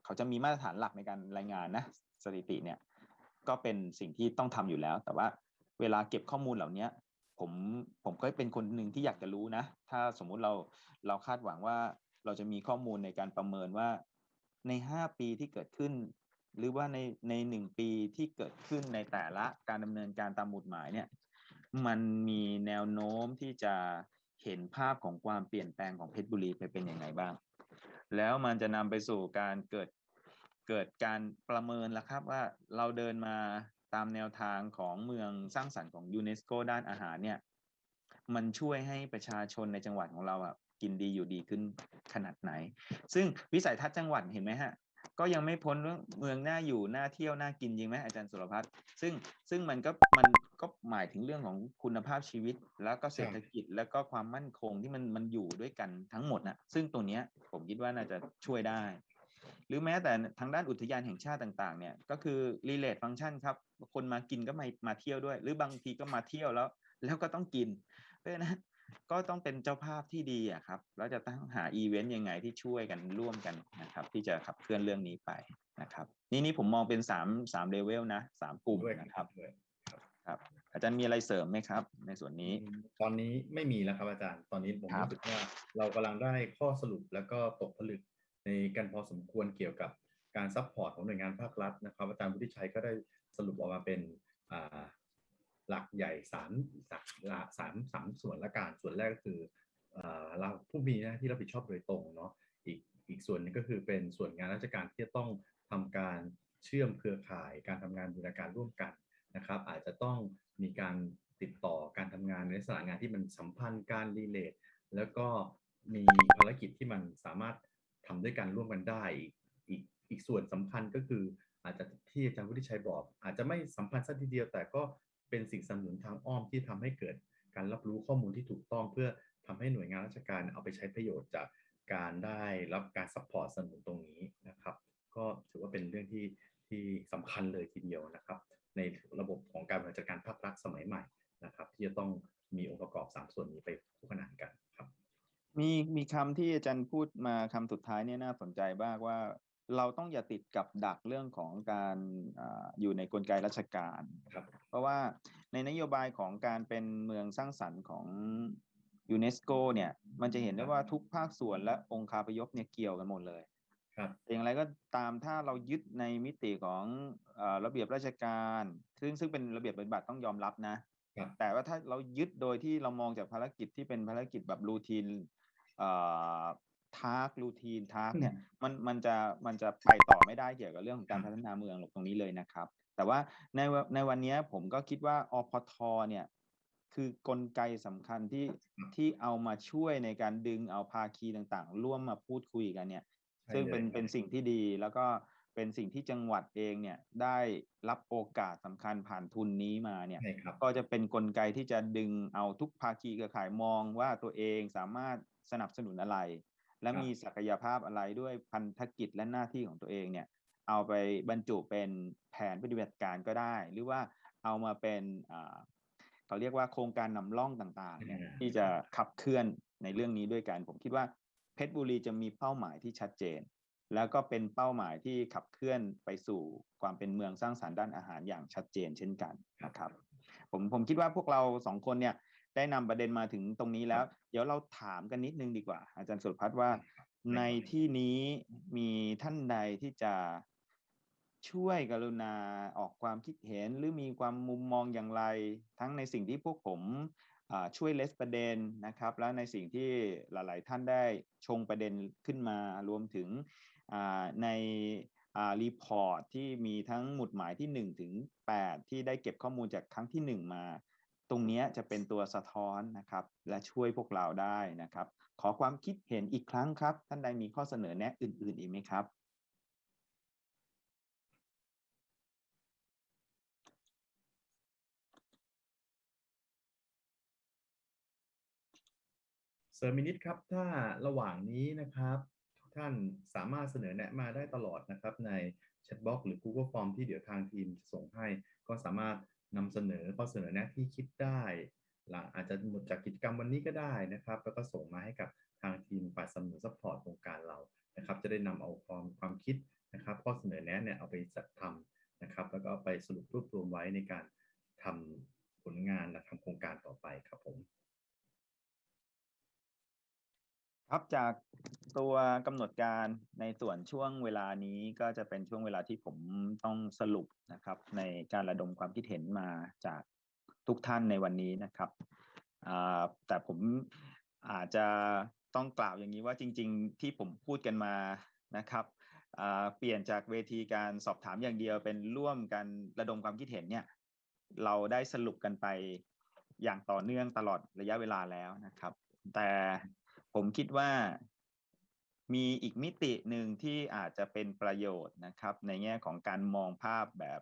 เขาจะมีมาตรฐานหลักในการรายงานนะสถิติเนี่ยก็เป็นสิ่งที่ต้องทำอยู่แล้ว แต่ว่าเวลาเก็บข้อมูลเหล่านี้ ผมผมก็เป็นคนหนึ่งที่อยากจะรู้นะ ถ้าสมมุติเราเราคาดหวังว่าเราจะมีข้อมูลในการประเมินว่าใน5ปีที่เกิดขึ้น หรือว่าในในหนึ่งปีที่เกิดขึ้นในแต่ละการดำเนินการตามหมุดหมายเนี่ย มันมีแนวโน้มที่จะเห็นภาพของความเปลี่ยนแปลงของเพชรบุรีไปเป็นอยังไงบ้าง แล้วมันจะนำไปสู่การเกิดเกิดการประเมินแล้วครับว่าเราเดินมา ตามแนวทางของเมืองสร้างสรรค์ของยูเนสโกด้านอาหารเนี่ย มันช่วยให้ประชาชนในจังหวัดของเราอะกินดีอยู่ดีขึ้นขนาดไหน ซึ่งวิสัยทัศน์จังหวัดเห็นไหมฮะ ก็ยังไม่พ้นเรื่องเมืองน่าอยู่น่าเที่ยวน่ากินจริงไหมอาจารย์สุรพัฒน์ซึ่งซึ่งมันก็มันก็หมายถึงเรื่องของคุณภาพชีวิต แล้วก็เศรษฐกิจแล้วก็ความมั่นคงที่มันมันอยู่ด้วยกันทั้งหมดนะซึ่งตัวเนี้ยผมคิดว่าน่าจะช่วยได้ หรือแม้แต่ทางด้านอุทยานแห่งชาติต่าง ๆ เนี่ยก็คือ relate function ครับ คนมากินก็มามาเที่ยวด้วย หรือบางทีก็มาเที่ยวแล้ว แล้วก็ต้องกิน เพราะฉะนั้นก็ต้องเป็นเจ้าภาพที่ดีอะครับแล้วจะต้องหาอีเวนต์ยังไงที่ช่วยกันร่วมกันนะครับ ที่จะขับเคลื่อนเรื่องนี้ไปนะครับ นี่นี่ผมมองเป็นสามสามเลเวลนะสามกลุ่มนะครับครับ อาจารย์มีอะไรเสริมไหมครับ ในส่วนนี้ ตอนนี้ไม่มีแล้วครับอาจารย์ตอนนี้ผมรู้สึกว่าเรากำลังได้ข้อสรุปแล้วก็ตกผลึกในกันพอสมควรเกี่ยวกับการ support ของหน่วยงานภาครัฐนะครับอาจารย์วุฒิชัยก็ได้ สรุปออกมาเป็นหลักใหญ่สามสามสามสามส่วนละการส่วนแรกก็คือเราผู้มีหน้าที่รับผิดชอบโดยตรงเนาะอีกอีกส่วนนึงก็คือเป็นส่วนงานราชการที่จะต้องทำการเชื่อมเครือข่ายการทำงานบูรณาการร่วมกันนะครับ อาจจะต้องมีการติดต่อการทำงานในสถานงานที่มันสัมพันธ์การ relate แล้วก็มีภารกิจที่มันสามารถทำด้วยกันร่วมกันได้อีกอีกส่วนสำคัญก็คือ อาจจะที่อาจารย์วุฒิชัยบอก อาจจะไม่สัมพันธ์สักทีเดียว แต่ก็เป็นสิ่งสนับสนุนทางอ้อมที่ทำให้เกิด การรับรู้ข้อมูลที่ถูกต้องเพื่อทำให้หน่วยงานราชการเอาไปใช้ประโยชน์จากการได้รับการ support สนับสนุนตรงนี้นะครับ ก็ถือว่าเป็นเรื่องที่ที่สำคัญเลยทีเดียวนะครับ ในระบบของการบริหารจัดการภาครัฐสมัยใหม่นะครับ ที่จะต้องมีองค์ประกอบ 3 ส่วนนี้ไปคู่ขนานกันครับ มีมีคำที่อาจารย์พูดมาคำสุดท้ายเนี่ยน่าสนใจมากว่า เราต้องอย่าติดกับดักเรื่องของการอาอยู่ในกลไกราชการครับเพราะว่าในนโยบายของการเป็นเมืองสร้างสรรค์ของยูเนสโกเนี่ย มันจะเห็นได้ว่าทุกภาคส่วนและองค์คาพยพเนี่ยเกี่ยวกันหมดเลยครับอย่างไรก็ตามถ้าเรายึดในมิติของเออระเบียบราชการ ซึ่งซึ่งเป็นระเบียบปฏิบัติต้องยอมรับนะครับแต่ว่าถ้าเรายึดโดยที่เรามองจากภารกิจที่เป็นภารกิจแบบ routine เอ่อ task routine task เนี่ยมันมันจะมันจะไปต่อไม่ได้เกี่ยวกับเรื่องของการพัฒนาเมืองหรอกตรงนี้เลยนะครับ แต่ว่าในวในวันนี้ผมก็คิดว่าอพทเนี่ยคือกลไกสำคัญที่ที่เอามาช่วยในการดึงเอาภาคีต่างๆ ร่วมมาพูดคุยกันเนี่ยใช่ซึ่งเป็นเลยครับเป็นสิ่งที่ดีแล้วก็เป็นสิ่งที่จังหวัดเองเนี่ยได้รับโอกาสสำคัญผ่านทุนนี้มาเนี่ยใช่ครับก็จะเป็นนกลไกที่จะดึงเอาทุกภาคีเครือข่ายมองว่าตัวเองสามารถสนับสนุนอะไร และครับมีศักยภาพอะไรด้วยพันธกิจและหน้าที่ของตัวเองเนี่ย เอาไปบรรจุเป็นแผนปฏิบัติการก็ได้ หรือว่าเอามาเป็นอ่าเขาเรียกว่าโครงการนำร่องต่างๆเนี่ยอ่าที่จะขับเคลื่อนในเรื่องนี้ด้วยกัน ผมคิดว่าเพชรบุรีจะมีเป้าหมายที่ชัดเจน แล้วก็เป็นเป้าหมายที่ขับเคลื่อนไปสู่ความเป็นเมืองสร้างสรรค์ด้านอาหารอย่างชัดเจนเช่นกันนะครับ ผมผมคิดว่าพวกเราสองคนเนี่ย ได้นำประเด็นมาถึงตรงนี้แล้ว เดี๋ยวเราถามกันนิดนึงดีกว่า อาจารย์สุรพัฒน์ว่า ในที่นี้มีท่านใดที่จะช่วยกรุณาออกความคิดเห็น หรือมีความมุมมองอย่างไร ทั้งในสิ่งที่พวกผมอ่าช่วยเลสประเด็นนะครับ แล้วในสิ่งที่หลาย ๆ ท่านได้ชงประเด็นขึ้นมารวมถึงอ่าในอ่ารีพอร์ตที่มีทั้งหมุดหมายที่ 1 ถึง 8 ที่ได้เก็บข้อมูลจากครั้งที่ 1 มา ตรงนี้จะเป็นตัวสะท้อนนะครับและช่วยพวกเราได้นะครับ ขอความคิดเห็นอีกครั้งครับ ท่านใดมีข้อเสนอแนะอื่น ๆ อีกไหมครับเซอร์ minute ครับถ้าระหว่างนี้นะครับ ทุกท่านสามารถเสนอแนะมาได้ตลอดนะครับใน chat box หรือ Google Form ที่เดี๋ยวทางทีมจะส่งให้ก็สามารถ นำเสนอข้อเสนอแนะที่คิดได้หลังอาจจะหมดจากกิจกรรมวันนี้ก็ได้นะครับ แล้วก็ส่งมาให้กับทางทีมฝ่ายสนับสนุน support โครงการเรานะครับ จะได้นำเอาความความคิดนะครับ ข้อเสนอแนะเนี่ยเอาไปจัดทำนะครับ แล้วก็ไปสรุปรวบรวมไว้ในการทำผลงานและทำโครงการต่อไปครับผม ครับจากตัวกำหนดการในส่วนช่วงเวลานี้ก็จะเป็นช่วงเวลาที่ผมต้องสรุปนะครับ ในการระดมความคิดเห็นมาจากทุกท่านในวันนี้นะครับแต่ผมอาจจะต้องกล่าวอย่างนี้ว่าจริง ๆ ที่ผมพูดกันมานะครับเปลี่ยนจากเวทีการสอบถามอย่างเดียวเป็นร่วมกันระดมความคิดเห็นเนี่ยเราได้สรุปกันไปอย่างต่อเนื่องตลอดระยะเวลาแล้วนะครับ แต่ ผมคิดว่ามีอีกมิติหนึ่งที่อาจจะเป็นประโยชน์นะครับ ในแง่ของการมองภาพแบบ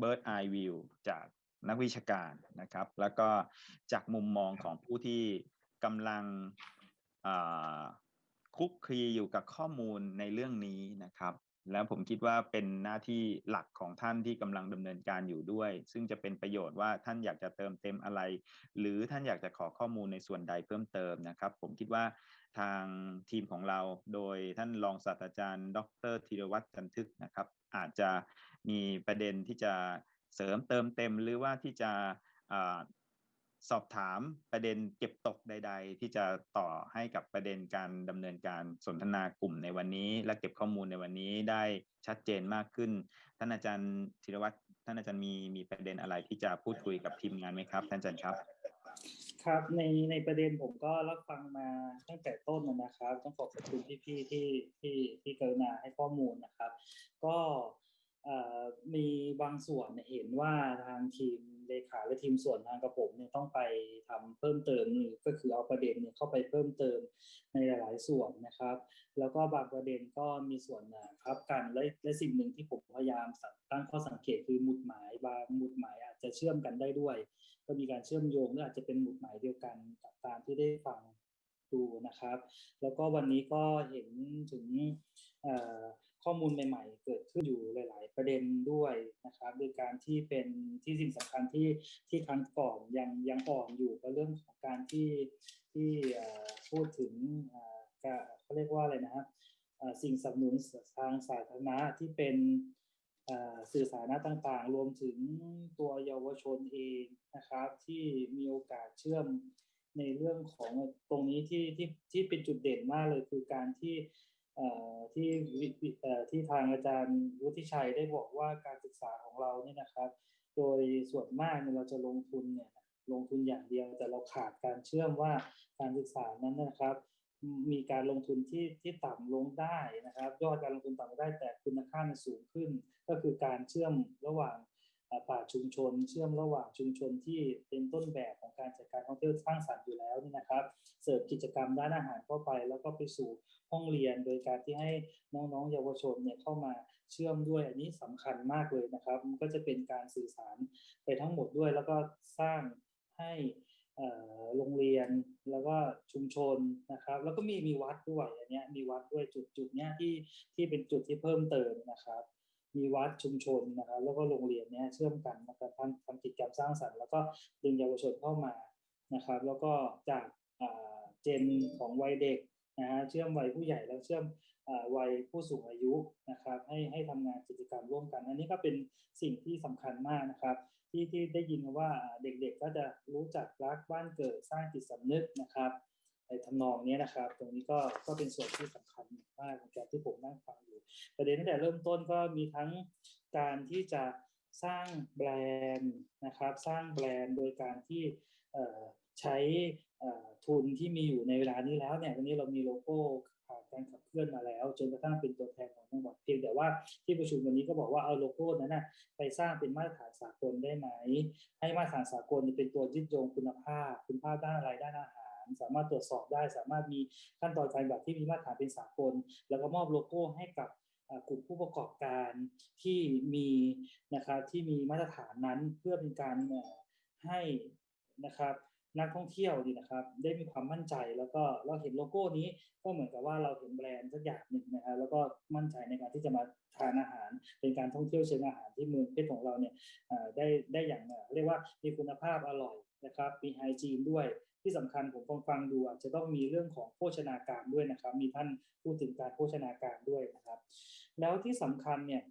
bird eye view จากนักวิชาการนะครับ แล้วก็จากมุมมองของผู้ที่กำลังคุกคีอยู่กับข้อมูลในเรื่องนี้นะครับ แล้วผมคิดว่าเป็นหน้าที่หลักของท่านที่กำลังดำเนินการอยู่ด้วย ซึ่งจะเป็นประโยชน์ว่าท่านอยากจะเติมเต็มอะไร หรือท่านอยากจะขอข้อมูลในส่วนใดเพิ่มเติมนะครับ ผมคิดว่าทางทีมของเราโดยท่านรองศาสตราจารย์ ดรธีรวัตรจันทึกนะครับ อาจจะมีประเด็นที่จะเสริมเติมเต็มหรือว่าที่จะ สอบถามประเด็นเก็บตกใด ๆ ที่จะต่อให้กับประเด็นการดำเนินการสนทนากลุ่มในวันนี้ และเก็บข้อมูลในวันนี้ได้ชัดเจนมากขึ้น ท่านอาจารย์ธีรวัตรท่านอาจารย์มีมีประเด็นอะไรที่จะพูดคุยกับทีมงานไหมครับ ท่านอาจารย์ครับ ครับในในประเด็นผมก็รับฟังมาตั้งแต่ต้นนะครับ ต้องขอบคุณพี่ๆที่ที่ที่กรุณาให้ข้อมูลนะครับ ก็มีบางส่วนเห็นว่าทางทีม เลขาและทีมส่วนทางกระผมเนี่ยต้องไปทำเพิ่มเติมนี่ก็คือเอาประเด็นเนี่ยเข้าไปเพิ่มเติมในหลาย ๆ ส่วนนะครับ แล้วก็บางประเด็นก็มีส่วนนะครับกันและและสิ่งหนึ่งที่ผมพยายามตั้งข้อสังเกตคือหมุดหมายบางหมุดหมายอาจจะเชื่อมกันได้ด้วย ก็มีการเชื่อมโยงหรืออาจจะเป็นหมุดหมายเดียวกันกับตามที่ได้ฟังดูนะครับ แล้วก็วันนี้ก็เห็นถึง ข้อมูลใหม่ ๆ เกิดขึ้นอยู่หลาย ๆ ประเด็นด้วยนะครับโดยการที่เป็นที่สิ่งสำคัญที่ที่ครั้งก่อนยังยังอ่อนอยู่กับเรื่องของการที่ที่พูดถึงเขาเรียกว่าอะไรนะครับสิ่งสนับสนุนทางสาธารณะที่เป็นสื่อสาธารต่างๆ รวมถึงตัวเยาวชนเองนะครับที่มีโอกาสเชื่อมในเรื่องของตรงนี้ที่ที่ที่เป็นจุดเด่นมากเลยคือการที่ ที่ที่ทางอาจารย์วุฒิชัยได้บอกว่าการศึกษาของเราเนี่ยนะครับ โดยส่วนมากเนี่ยเราจะลงทุนเนี่ยลงทุนอย่างเดียวแต่เราขาดการเชื่อมว่าการศึกษานั้นนะครับ มีการลงทุนที่ที่ต่ำลงได้นะครับ ยอดการลงทุนต่ำได้แต่คุณค่ามันสูงขึ้น ก็คือการเชื่อมระหว่าง ป่าชุมชน เชื่อมระหว่างชุมชนที่เป็นต้นแบบของการจัดการท่องเที่ยวสร้างสรรค์อยู่แล้วนี่นะครับ เสิร์ฟกิจกรรมด้านอาหารเข้าไป แล้วก็ไปสู่ห้องเรียน โดยการที่ให้น้องๆ เยาวชนเนี่ยเข้ามาเชื่อมด้วยอันนี้สำคัญมากเลยนะครับมันก็จะเป็นการสื่อสารไปทั้งหมดด้วย แล้วก็สร้างให้โรงเรียนแล้วก็ชุมชนนะครับ แล้วก็มีมีวัดด้วยอันนี้มีวัดด้วยจุดจุดเนี้ยที่ที่เป็นจุดที่เพิ่มเติมนะครับ มีวัดชุมชนนะครับแล้วก็โรงเรียนเนี้ยเชื่อมกันนะครับทำทำกิจกรรมสร้างสรรค์แล้วก็ดึงเยาวชนเข้ามานะครับ แล้วก็จากเจนของวัยเด็กนะฮะเชื่อมวัยผู้ใหญ่แล้วเชื่อมวัยผู้สูงอายุนะครับ ให้ให้ทำงานกิจกรรมร่วมกัน อันนี้ก็เป็นสิ่งที่สำคัญมากนะครับ ที่ที่ได้ยินว่าเด็กๆก็จะรู้จักรักบ้านเกิดสร้างจิตสำนึกนะครับ ในทำนองนี้นะครับ ตรงนี้ก็ก็เป็นส่วนที่สำคัญมากในการที่ผมนั่งฟังอยู่ ประเด็นตั้งแต่เริ่มต้นก็มีทั้งการที่จะสร้างแบรนด์นะครับ สร้างแบรนด์โดยการที่ใช้ทุนที่มีอยู่ในเวลานี้แล้วเนี่ยวันนี้เรามีโลโก้ผ่านการขับเคลื่อนมาแล้ว จนกระทั่งเป็นตัวแทนของจังหวัดเพียงแต่ว่าที่ประชุมวันนี้ก็บอกว่าเอาโลโก้นั้นนะไปสร้างเป็นมาตรฐานสากลได้ไหม ให้มาตรฐานสากลเป็นตัวยึดโยงคุณภาพ คุณภาพด้านอะไรด้านอาหาร สามารถตรวจสอบได้ สามารถมีขั้นตอนการแบบที่มีมาตรฐานเป็นสากล แล้วก็มอบโลโก้ให้กับกลุ่มผู้ประกอบการที่มีนะครับที่มีมาตรฐานนั้นเพื่อเป็นการให้นะครับนักท่องเที่ยวดีนะครับ ได้มีความมั่นใจแล้วก็เราเห็นโลโก้นี้ก็เหมือนกับว่าเราเห็นแบรนด์สักอย่างหนึ่งนะครับแล้วก็มั่นใจในการที่จะมาทานอาหาร เป็นการท่องเที่ยวเชิงอาหารที่เมืองเพชรของเราเนี่ยได้ได้อย่างเรียกว่ามีคุณภาพอร่อยนะครับมีไฮจีนด้วย ที่สำคัญผมฟังฟังดูอาจจะต้องมีเรื่องของโภชนาการด้วยนะครับ มีท่านพูดถึงการโภชนาการด้วยนะครับ แล้วที่สำคัญเนี่ย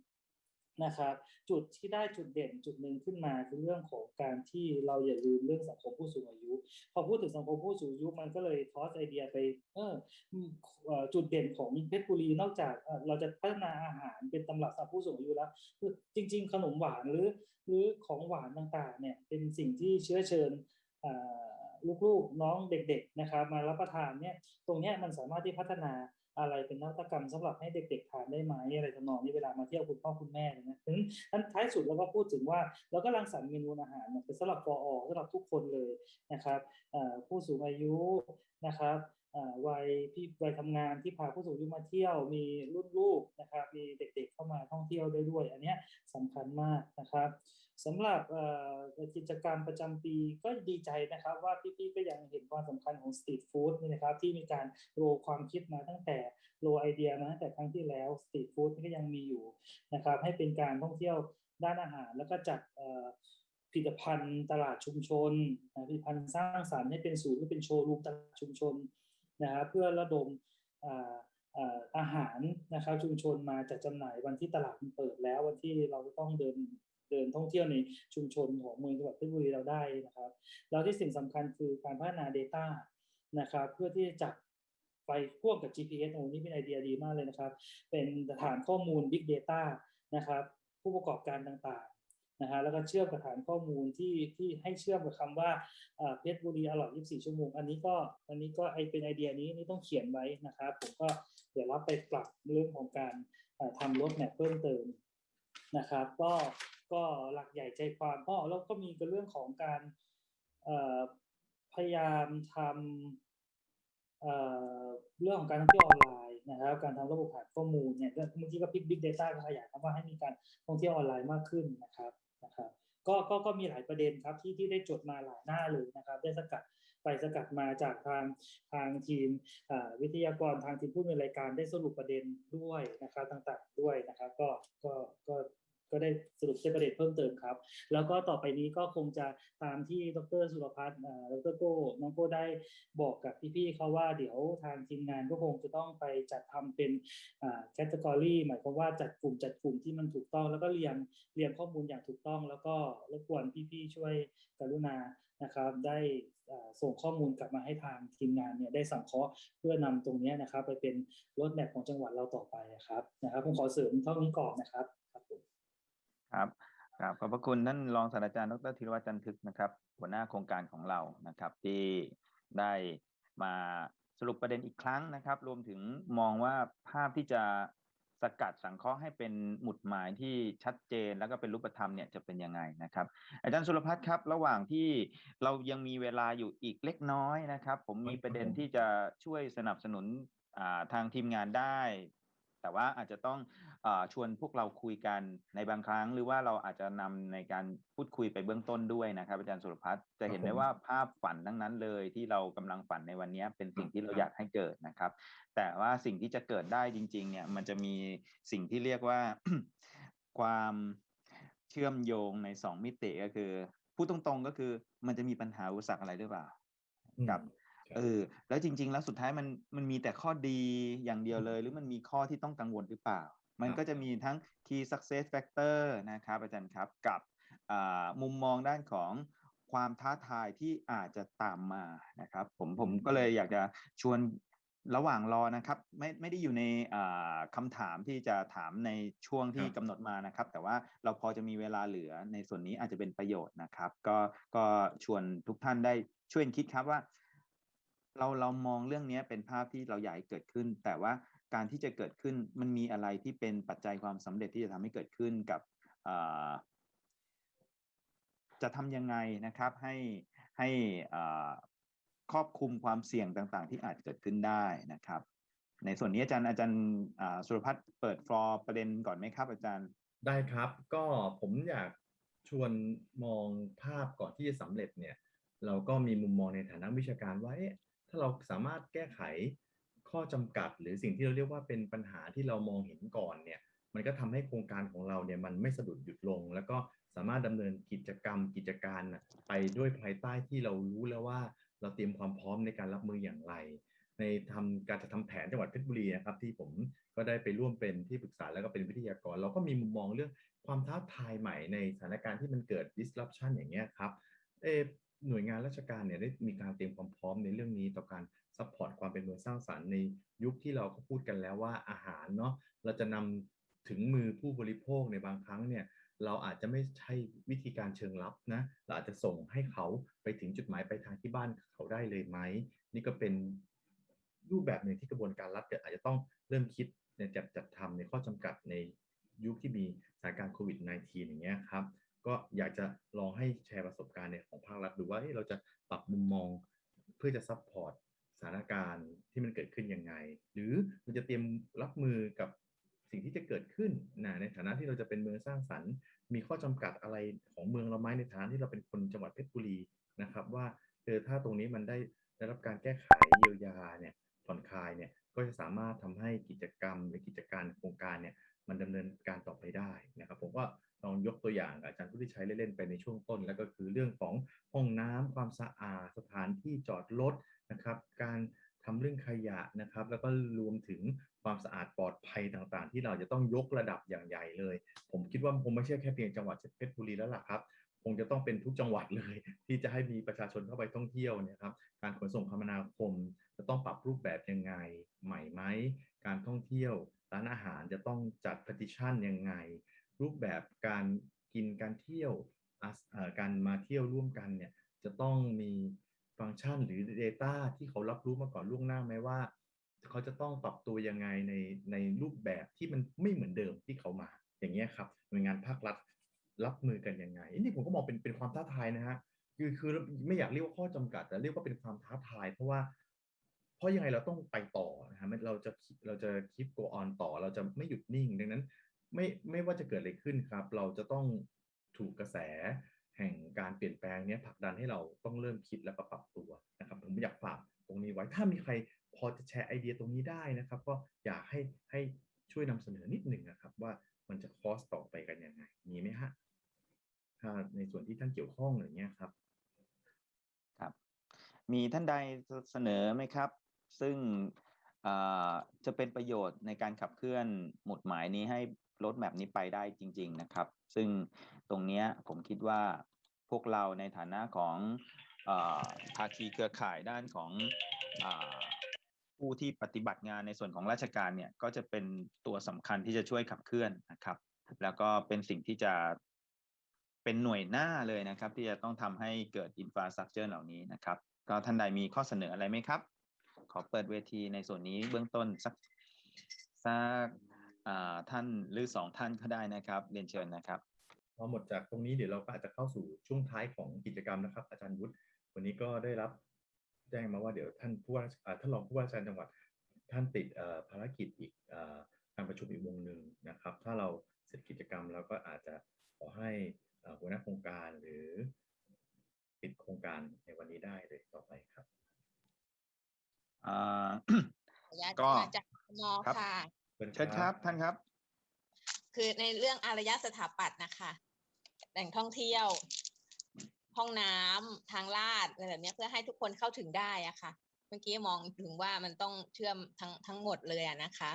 นะครับจุดที่ได้จุดเด่นจุดหนึ่งขึ้นมาคือเรื่องของการที่เราอย่าลืมเรื่องสังคมผู้สูงอายุ พอพูดถึงสังคมผู้สูงอายุมันก็เลยทอสไอเดียไปเออจุดเด่นของเพชรบุรีนอกจากเอ่อเราจะพัฒนาอาหารเป็นตำรับสำหรับผู้สูงอายุแล้วคือจริง ๆ ขนมหวานหรือหรือของหวานต่างๆเนี่ยเป็นสิ่งที่เชื้อเชิญอ่า ลูกๆน้องเด็ก ๆนะครับ มารับประทานเนี่ยตรงเนี้ยมันสามารถที่พัฒนาอะไรเป็นนวัตกรรมสำหรับให้เด็กๆทานได้ไหมอะไรทำนองนี้เวลามาเที่ยวคุณพ่อคุณแม่นะถึงทั้นท้ายสุดเราก็พูดถึงว่าเราก็รังสรรค์เมนูอาหารเนี่ยเป็นสำหรับปออสำหรับทุกคนเลยนะครับผู้สูงอายุนะครับ วัยพี่วัยทำงานที่พาผู้สูงอายุมาเที่ยว มีรุ่นลูกนะครับมีเด็กๆเข้ามาท่องเที่ยวได้ด้วย อันนี้สำคัญมากนะครับสำหรับกิจกรรมประจำปีก็ดีใจนะครับว่าพี่ๆก็ยังเห็นความสำคัญของสตรีทฟู้ดนี่นะครับที่มีการโรความคิดมาตั้งแต่โรไอเดียมาตั้งแต่ครั้งที่แล้วสตรีทฟู้ดนี่ก็ยังมีอยู่นะครับให้เป็นการท่องเที่ยวด้านอาหาร แล้วก็จัดผลิตภัณฑ์ตลาดชุมชนผลิตภัณฑ์สร้างสรรค์ให้เป็นศูนย์หรือเป็นโชว์รูมตลาดชุมชน นะครับเพื่อระดมอาหารนะครับชุมชนมาจัดจำหน่ายวันที่ตลาดมันเปิดแล้ววันที่เราต้องเดินเดินท่องเที่ยวในชุมชนของเมืองจังหวัดเพชรบุรีเราได้นะครับ แล้วที่สิ่งสำคัญคือการพัฒนา Data นะครับเพื่อที่จะจับไปพ่วงกับ GPS โอ้นี่เป็นไอเดียดีมากเลยนะครับ เป็นฐานข้อมูล Big Data นะครับผู้ประกอบการต่าง นะฮะแล้วก็เชื่อมกับฐานข้อมูลที่ที่ให้เชื่อมกับคำว่าอ่าเพชรบุรีอร่อย24 ชั่วโมง อันนี้ก็อันนี้ก็ไอเป็นไอเดียนี้นี่ต้องเขียนไว้นะครับผมก็เดี๋ยวรับไปปรับเรื่องของการอ่าทำรถแมพเพิ่มเติมนะครับก็ก็หลักใหญ่ใจความก็แล้วก็มีกับเรื่องของการพยายามทำเเรื่องของการท่องเที่ยวออนไลน์ นะครับการทำระบบฐานข้อมูลเนี่ยเมื่อกี้ก็พิกบิ๊กเดต้าก็ขยายคำว่าให้มีการท่องเที่ยวออนไลน์มากขึ้นนะครับนะครับก็ก็ก็มีหลายประเด็นครับที่ที่ได้จดมาหลายหน้าเลยนะครับ ได้สกัดไปสกัดมาจากทางทางทีมวิทยากรทางทีมผู้ดำเนรายการได้สรุปประเด็นด้วยนะครับต่างๆด้วยนะครับ ก็ก็ก็ ก็ได้สรุปใช้ประเด็นเพิ่มเติมครับ แล้วก็ต่อไปนี้ก็คงจะตามที่ดรสุรพัฒน์ดรโก้น้องโก้ได้บอกกับพี่ๆเขาว่าเดี๋ยวทางทีมงานก็คงจะต้องไปจัดทำเป็นแคตตากรีหมายความว่าจัดกลุ่มจัดกลุ่มที่มันถูกต้อง แล้วก็เรียงเรียงข้อมูลอย่างถูกต้อง แล้วก็รบกวนพี่ๆช่วยกรุณานะครับได้ส่งข้อมูลกลับมาให้ทางทีมงานเนี่ยได้สังเคราะห์เพื่อนำตรงนี้นะครับ ไปเป็นรถแมพของจังหวัดเราต่อไปนะครับนะครับผมขอเสริมเท่านี้ก่อนนะครับครับผม ครับครับขอบพระคุณท่านรองศาสตราจารย์ดรธีรวัฒน์จันทึกนะครับ หัวหน้าโครงการของเรานะครับ ที่ได้มาสรุปประเด็นอีกครั้งนะครับ รวมถึงมองว่าภาพที่จะสกัดสังเคราะห์ให้เป็นหมุดหมายที่ชัดเจนแล้วก็เป็นรูปธรรมเนี่ยจะเป็นยังไงนะครับ อาจารย์สุรพัฒน์ครับ ระหว่างที่เรายังมีเวลาอยู่อีกเล็กน้อยนะครับ ผมมีประเด็นที่จะช่วยสนับสนุนทางทีมงานได้ แต่ว่าอาจจะต้องอาชวนพวกเราคุยกันในบางครั้ง หรือว่าเราอาจจะนำในการพูดคุยไปเบื้องต้นด้วยนะครับอาจารย์สุรพัฒน์จะเห็นได้ว่าภาพฝันทั้งนั้นเลยที่เรากำลังฝันในวันนี้เป็นสิ่งที่เราอยากให้เกิดนะครับ แต่ว่าสิ่งที่จะเกิดได้จริง ๆ เนี่ยมันจะมีสิ่งที่เรียกว่าความเชื่อมโยงในสองมิติก็คือพูดตรงๆก็คือมันจะมีปัญหาอุปสรรคอะไรหรือเปล่ากับ เออ แล้วจริง ๆ แล้วสุดท้ายมันมันมีแต่ข้อดีอย่างเดียวเลย หรือมันมีข้อที่ต้องกังวลหรือเปล่า มันก็จะมีทั้ง key success factor นะครับอาจารย์ครับกับอ่ามุมมองด้านของความท้าทายที่อาจจะตามมานะครับผมผมก็เลยอยากจะชวนระหว่างรอนะครับ ไม่ไม่ได้อยู่ในอ่าคำถามที่จะถามในช่วงที่กำหนดมานะครับ แต่ว่าเราพอจะมีเวลาเหลือในส่วนนี้อาจจะเป็นประโยชน์นะครับ ก็ก็ชวนทุกท่านได้ช่วยคิดครับว่า เราเรามองเรื่องนี้เป็นภาพที่เราอยากให้เกิดขึ้น แต่ว่าการที่จะเกิดขึ้นมันมีอะไรที่เป็นปัจจัยความสำเร็จที่จะทำให้เกิดขึ้นกับจะทำยังไงนะครับให้ให้ครอบคลุมความเสี่ยงต่างๆ ที่อาจเกิดขึ้นได้นะครับ ในส่วนนี้อาจารย์อาจารย์สุรพัฒน์เปิดฟลอร์ประเด็นก่อนไหมครับ อาจารย์ได้ครับ ก็ผมอยากชวนมองภาพก่อนที่จะสำเร็จเนี่ย เราก็มีมุมมองในฐานะวิชาการว่าเอ๊ะ ถ้าเราสามารถแก้ไขข้อจำกัด หรือสิ่งที่เราเรียกว่าเป็นปัญหาที่เรามองเห็นก่อนเนี่ยมันก็ทำให้โครงการของเราเนี่ยมันไม่สะดุดหยุดลง แล้วก็สามารถดำเนินกิจกรรมกิจการน่ะไปด้วยภายใต้ที่เรารู้แล้วว่า เราเตรียมความพร้อมในการรับมืออย่างไร ในทำการจะทำแผนจังหวัดเพชรบุรีนะครับที่ผมก็ได้ไปร่วมเป็นที่ปรึกษาแล้วก็เป็นวิทยากร เราก็มีมุมมองเรื่องความท้าทายใหม่ในสถานการณ์ที่มันเกิด disruption อย่างเงี้ยครับเออ หน่วยงานราชการเนี่ยได้มีการเตรียมความพร้อมในเรื่องนี้ต่อการ support ความเป็นเมืองสร้างสรรค์ในยุคที่เราก็พูดกันแล้วว่าอาหารเนาะเราจะนำถึงมือผู้บริโภคในบางครั้งเนี่ยเราอาจจะไม่ใช่วิธีการเชิงรับนะเราอาจจะส่งให้เขาไปถึงจุดหมายปลายทางที่บ้านเขาได้เลยไหมนี่ก็เป็นรูปแบบหนึ่งที่กระบวนการรัฐอาจจะต้องเริ่มคิดในจัดจัดทำในข้อจำกัดในยุคที่มีสถานการณ์โควิด -19 อย่างเงี้ยครับ ก็อยากจะลองให้แชร์ประสบการณ์ในของภาครัฐดูว่าเฮ้ยเราจะปรับมุมมองเพื่อจะ support สถานการณ์ที่มันเกิดขึ้นยังไง หรือมันจะเตรียมรับมือกับสิ่งที่จะเกิดขึ้นนะในฐานะที่เราจะเป็นเมืองสร้างสรรค์ มีข้อจำกัดอะไรของเมืองเราไหมในฐานะที่เราเป็นคนจังหวัดเพชรบุรีนะครับ ว่าเออถ้าตรงนี้มันได้ได้รับการแก้ไขเยียวยาเนี่ยผ่อนคลายเนี่ยก็จะสามารถทำให้กิจกรรมหรือกิจการโครงการเนี่ยมันดำเนินการต่อไปได้นะครับ ผมก็ ลองยกตัวอย่างอาจารย์ผู้ที่ใช้เล่นๆไปในช่วงต้น แล้วก็คือเรื่องของห้องน้ำความสะอาดสถานที่จอดรถนะครับ การทำเรื่องขยะนะครับ แล้วก็รวมถึงความสะอาดปลอดภัยต่างๆ ที่เราจะต้องยกระดับอย่างใหญ่เลย ผมคิดว่าคงไม่ใช่แค่เพียงจังหวัดเพชรบุรีแล้วล่ะครับคงจะต้องเป็นทุกจังหวัดเลย ที่จะให้มีประชาชนเข้าไปท่องเที่ยวเนะครับการขนส่งคมนาคม จะต้องปรับรูปแบบยังไงใหม่ไหมการท่องเที่ยวร้านอาหารจะต้องจัด petition ยังไง รูปแบบการกินการเที่ยวการมาเที่ยวร่วมกันเนี่ยจะต้องมีฟังก์ชันหรือ Data ที่เขารับรู้มาก่อนล่วงหน้าไหมว่า เขาจะต้องปรับตัวยังไงในในรูปแบบที่มันไม่เหมือนเดิมที่เขามา อย่างเงี้ยครับหน่วยงานภาครัฐรับมือกันยังไงนี่ผมก็มองเป็นเป็นความท้าทายนะฮะคือคือไม่อยากเรียกว่าข้อจำกัด แต่เรียกว่าเป็นความท้าทาย เพราะว่า เพราะยังไงเราต้องไปต่อนะฮะเราจะเราจะคิด go on ต่อ เราจะไม่หยุดนิ่ง ดังนั้น ไม่ไม่ว่าจะเกิดอะไรขึ้นครับ เราจะต้องถูกกระแสแห่งการเปลี่ยนแปลงเนี้ยผลักดันให้เราต้องเริ่มคิดแล้วก็ปรับตัวนะครับผมอยากฝากตรงนี้ไว้ถ้ามีใครพอจะแชร์ไอเดียตรงนี้ได้นะครับ ก็อยากให้ให้ช่วยนำเสนอนิดหนึ่งนะครับ ว่ามันจะคอสต่อไปกันยังไงมีไหมฮะถ้าในส่วนที่ท่านเกี่ยวข้องอย่างเงี้ยครับ ครับ มีท่านใดเสนอไหมครับ ซึ่งอ่าจะเป็นประโยชน์ในการขับเคลื่อนหมุดหมายนี้ให้ รถแมพนี้ไปได้จริง ๆนะครับ ซึ่งตรงเนี้ยผมคิดว่าพวกเราในฐานะของอาภาคีเครือข่ายด้านของอผู้ที่ปฏิบัติงานในส่วนของราชการเนี่ยก็จะเป็นตัวสำคัญที่จะช่วยขับเคลื่อนนะครับ แล้วก็เป็นสิ่งที่จะเป็นหน่วยหน้าเลยนะครับ ที่จะต้องทำให้เกิดอินฟราสตรักเจอร์เหล่านี้นะครับ ก็ท่านใดมีข้อเสนออะไรไหมครับ ขอเปิดเวทีในส่วนนี้เบื้องต้นสักสัก ท่านหรือสองท่านก็ได้นะครับเรียนเชิญนะครับพอหมดจากตรงนี้เดี๋ยวเราก็อาจจะเข้าสู่ช่วงท้ายของกิจกรรมนะครับ อาจารย์วุฒิวันนี้ก็ได้รับแจ้งมาว่าเดี๋ยวท่านผู้ว่าอ่าท่านรองผู้ว่าราชการจังหวัดท่านติดเอ่อภารกิจอีกเอ่อการประชุมอีกวงหนึ่งนะครับ ถ้าเราเสร็จกิจกรรมแล้วก็อาจจะขอให้เอ่อหัวหน้าโครงการหรือปิดโครงการในวันนี้ได้เลยต่อไปครับอ่าขออนุญาตก็มาจากมครับค่ะ เชิญครับท่านครับ คือในเรื่องอารยสถาปัตย์นะคะแหล่งท่องเที่ยว ห้องน้ำทางลาดอะไรแบบเนี้ยเพื่อให้ทุกคนเข้าถึงได้อะค่ะ เมื่อกี้มองถึงว่ามันต้องเชื่อมทั้งทั้งหมดเลยอะนะคะ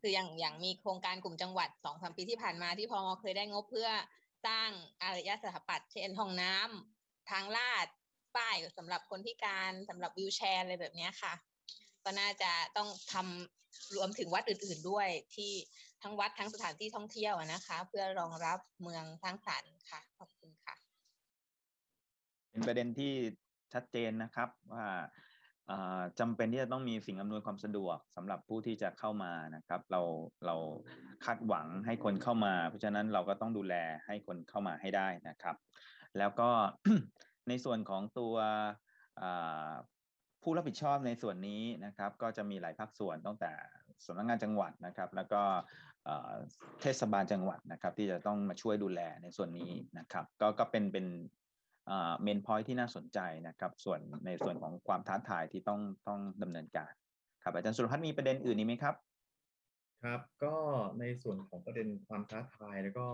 คืออย่างอย่างมีโครงการกลุ่มจังหวัดสองสามปีที่ผ่านมาที่พมเคยได้งบเพื่อสร้างอารยสถาปัตย์เช่นห้องน้ำทางลาดป้ายสำหรับคนพิการสำหรับวิวแชร์อะไรแบบเนี้ยค่ะ ก็น่าจะต้องทำรวมถึงวัดอื่น ๆด้วยที่ทั้งวัดทั้งสถานที่ท่องเที่ยวนะคะ เพื่อรองรับเมืองสร้างสรรค์ค่ะขอบคุณค่ะ เป็นประเด็นที่ชัดเจนนะครับว่าอ่าจำเป็นที่จะต้องมีสิ่งอำนวยความสะดวกสำหรับผู้ที่จะเข้ามานะครับ เราเราคาดหวังให้คนเข้ามา เพราะฉะนั้นเราก็ต้องดูแลให้คนเข้ามาให้ได้นะครับ แล้วก็ในส่วนของตัว ผู้รับผิดชอบในส่วนนี้นะครับ ก็จะมีหลายภาคส่วนตั้งแต่สำนักงานจังหวัดนะครับ แล้วก็เทศบาลจังหวัดนะครับ ที่จะต้องมาช่วยดูแลในส่วนนี้นะครับ ก็ก็เป็นเป็นเมนพอยที่น่าสนใจนะครับ ส่วนในส่วนของความท้าทายที่ต้องต้องดำเนินการครับอาจารย์สุรพัฒน์มีประเด็นอื่นนี้ไหมครับ ครับ ก็ในส่วนของประเด็นความท้าทายแล้วก็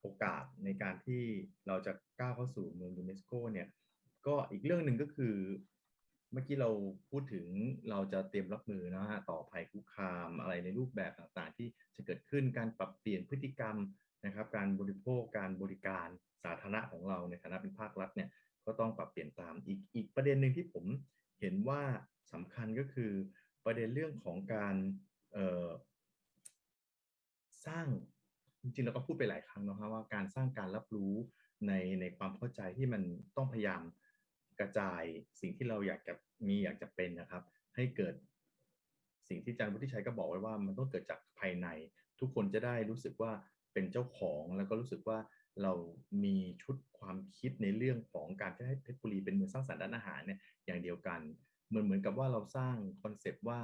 โอกาสในการที่เราจะก้าวเข้าสู่เมืองยูเนสโกเนี่ยก็อีกเรื่องหนึ่งก็คือ เมื่อกี้เราพูดถึงเราจะเตรียมรับมือนะฮะต่อภัยคุกคามอะไรในรูปแบบต่างๆ ที่จะเกิดขึ้นการปรับเปลี่ยนพฤติกรรมนะครับ การบริโภคการบริการสาธารณะของเราในฐานะเป็นภาครัฐเนี่ยก็ต้องปรับเปลี่ยนตามอีกอีกประเด็นหนึ่งที่ผมเห็นว่าสำคัญก็คือประเด็นเรื่องของการสร้างจริงๆเราก็พูดไปหลายครั้งนะครับว่าการสร้างการรับรู้ในในความเข้าใจที่มันต้องพยายาม กระจายสิ่งที่เราอยากจะมีอยากจะเป็นนะครับ ให้เกิดสิ่งที่อาจารย์วุฒิชัยก็บอกไว้ว่ามันต้องเกิดจากภายใน ทุกคนจะได้รู้สึกว่าเป็นเจ้าของแล้วก็รู้สึกว่าเรามีชุดความคิดในเรื่องของการที่ให้เพชรบุรีเป็นเมืองสร้างสรรค์ด้านอาหารเนี่ยอย่างเดียวกันเหมือนเหมือนกับว่าเราสร้างคอนเซปต์ว่า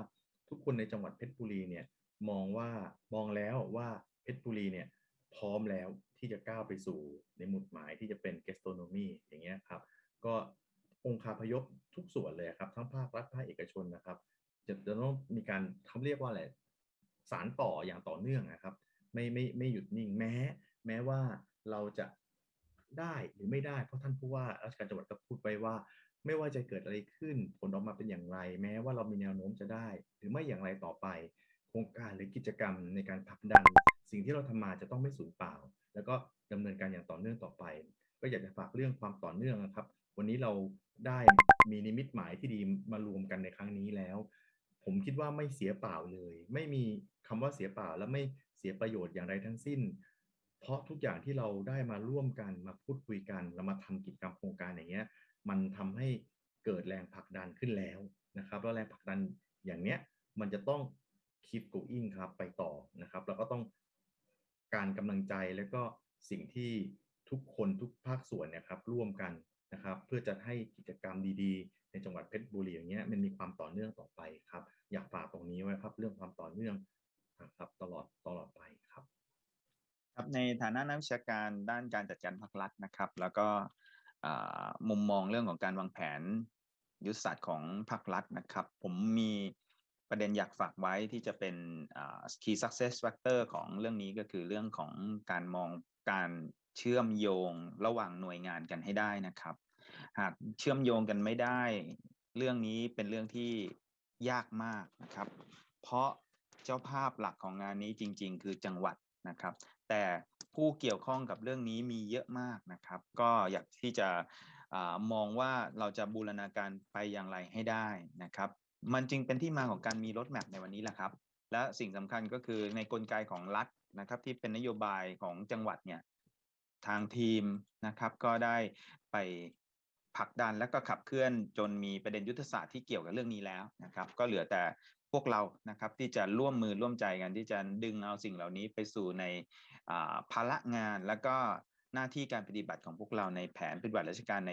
ทุกคนในจังหวัดเพชรบุรีเนี่ยมองว่ามองแล้วว่าเพชรบุรีเนี่ยพร้อมแล้วที่จะก้าวไปสู่ในหมุดหมายที่จะเป็น gastronomy อย่างเงี้ยครับก็ องค์คาพยพทุกส่วนเลยครับ ทั้งภาครัฐภาคเอกชนนะครับ จะจะต้องมีการเขาเรียกว่าอะไรสารต่ออย่างต่อเนื่องนะครับ ไม่ไม่ไม่หยุดนิ่งแม้ แม้ว่าเราจะได้หรือไม่ได้ เพราะท่านผู้ว่าราชการจังหวัดก็พูดไว้ว่า ไม่ว่าจะเกิดอะไรขึ้นผลออกมาเป็นอย่างไร แม้ว่าเรามีแนวโน้มจะได้ หรือไม่อย่างไรต่อไป โครงการหรือกิจกรรมในการผลักดัน สิ่งที่เราทำมาจะต้องไม่สูญเปล่า แล้วก็ดำเนินการอย่างต่อเนื่องต่อไป ก็อยากจะฝากเรื่องความต่อเนื่องนะครับ วันนี้เราได้มีนิมิตหมายที่ดีมารวมกันในครั้งนี้แล้ว ผมคิดว่าไม่เสียเปล่าเลย ไม่มีคำว่าเสียเปล่าและไม่เสียประโยชน์อย่างไรทั้งสิ้น เพราะทุกอย่างที่เราได้มาร่วมกันมาพูดคุยกันเรามาทำกิจกรรมโครงการอย่างเงี้ย มันทำให้เกิดแรงผลักดันขึ้นแล้วนะครับแล้วแรงผลักดันอย่างเนี้ยมันจะต้อง keep going ครับไปต่อนะครับ แล้วก็ต้องการกำลังใจแล้วก็สิ่งที่ทุกคนทุกภาคส่วนเนะครับร่วมกัน นะครับเพื่อจะให้กิจกรรมดีๆ ในจังหวัดเพชรบุรีอย่างเงี้ยมันมีความต่อเนื่องต่อไปครับ อยากฝากตรงนี้ไว้ครับ เรื่องความต่อเนื่องครับตลอดตลอดไปครับครับในฐานะนักวิชาการด้านการจัดการภาครัฐนะครับ แล้วก็มุมมองเรื่องของการวางแผนยุทธศาสตร์ของภาครัฐนะครับ ผมมีประเด็นอยากฝากไว้ที่จะเป็น key success factor ของเรื่องนี้ก็คือเรื่องของการมองการ เชื่อมโยงระหว่างหน่วยงานกันให้ได้นะครับ หากเชื่อมโยงกันไม่ได้ เรื่องนี้เป็นเรื่องที่ยากมากนะครับ เพราะเจ้าภาพหลักของงานนี้จริง ๆ คือจังหวัดนะครับ แต่ผู้เกี่ยวข้องกับเรื่องนี้มีเยอะมากนะครับ ก็อยากที่จะอมองว่าเราจะบูรณาการไปอย่างไรให้ได้นะครับ มันจึงเป็นที่มาของการมีรถแมพในวันนี้แหละครับ และสิ่งสำคัญก็คือในกลไกของรัฐนะครับ ที่เป็นนโยบายของจังหวัดเนี่ย ทางทีมนะครับ ก็ได้ไปผลักดันและก็ขับเคลื่อนจนมีประเด็นยุทธศาสตร์ที่เกี่ยวกับเรื่องนี้แล้วนะครับ ก็เหลือแต่พวกเรานะครับที่จะร่วมมือร่วมใจกันที่จะดึงเอาสิ่งเหล่านี้ไปสู่ในภาระงานแล้วก็หน้าที่การปฏิบัติของพวกเราในแผนปฏิบัติราชการใน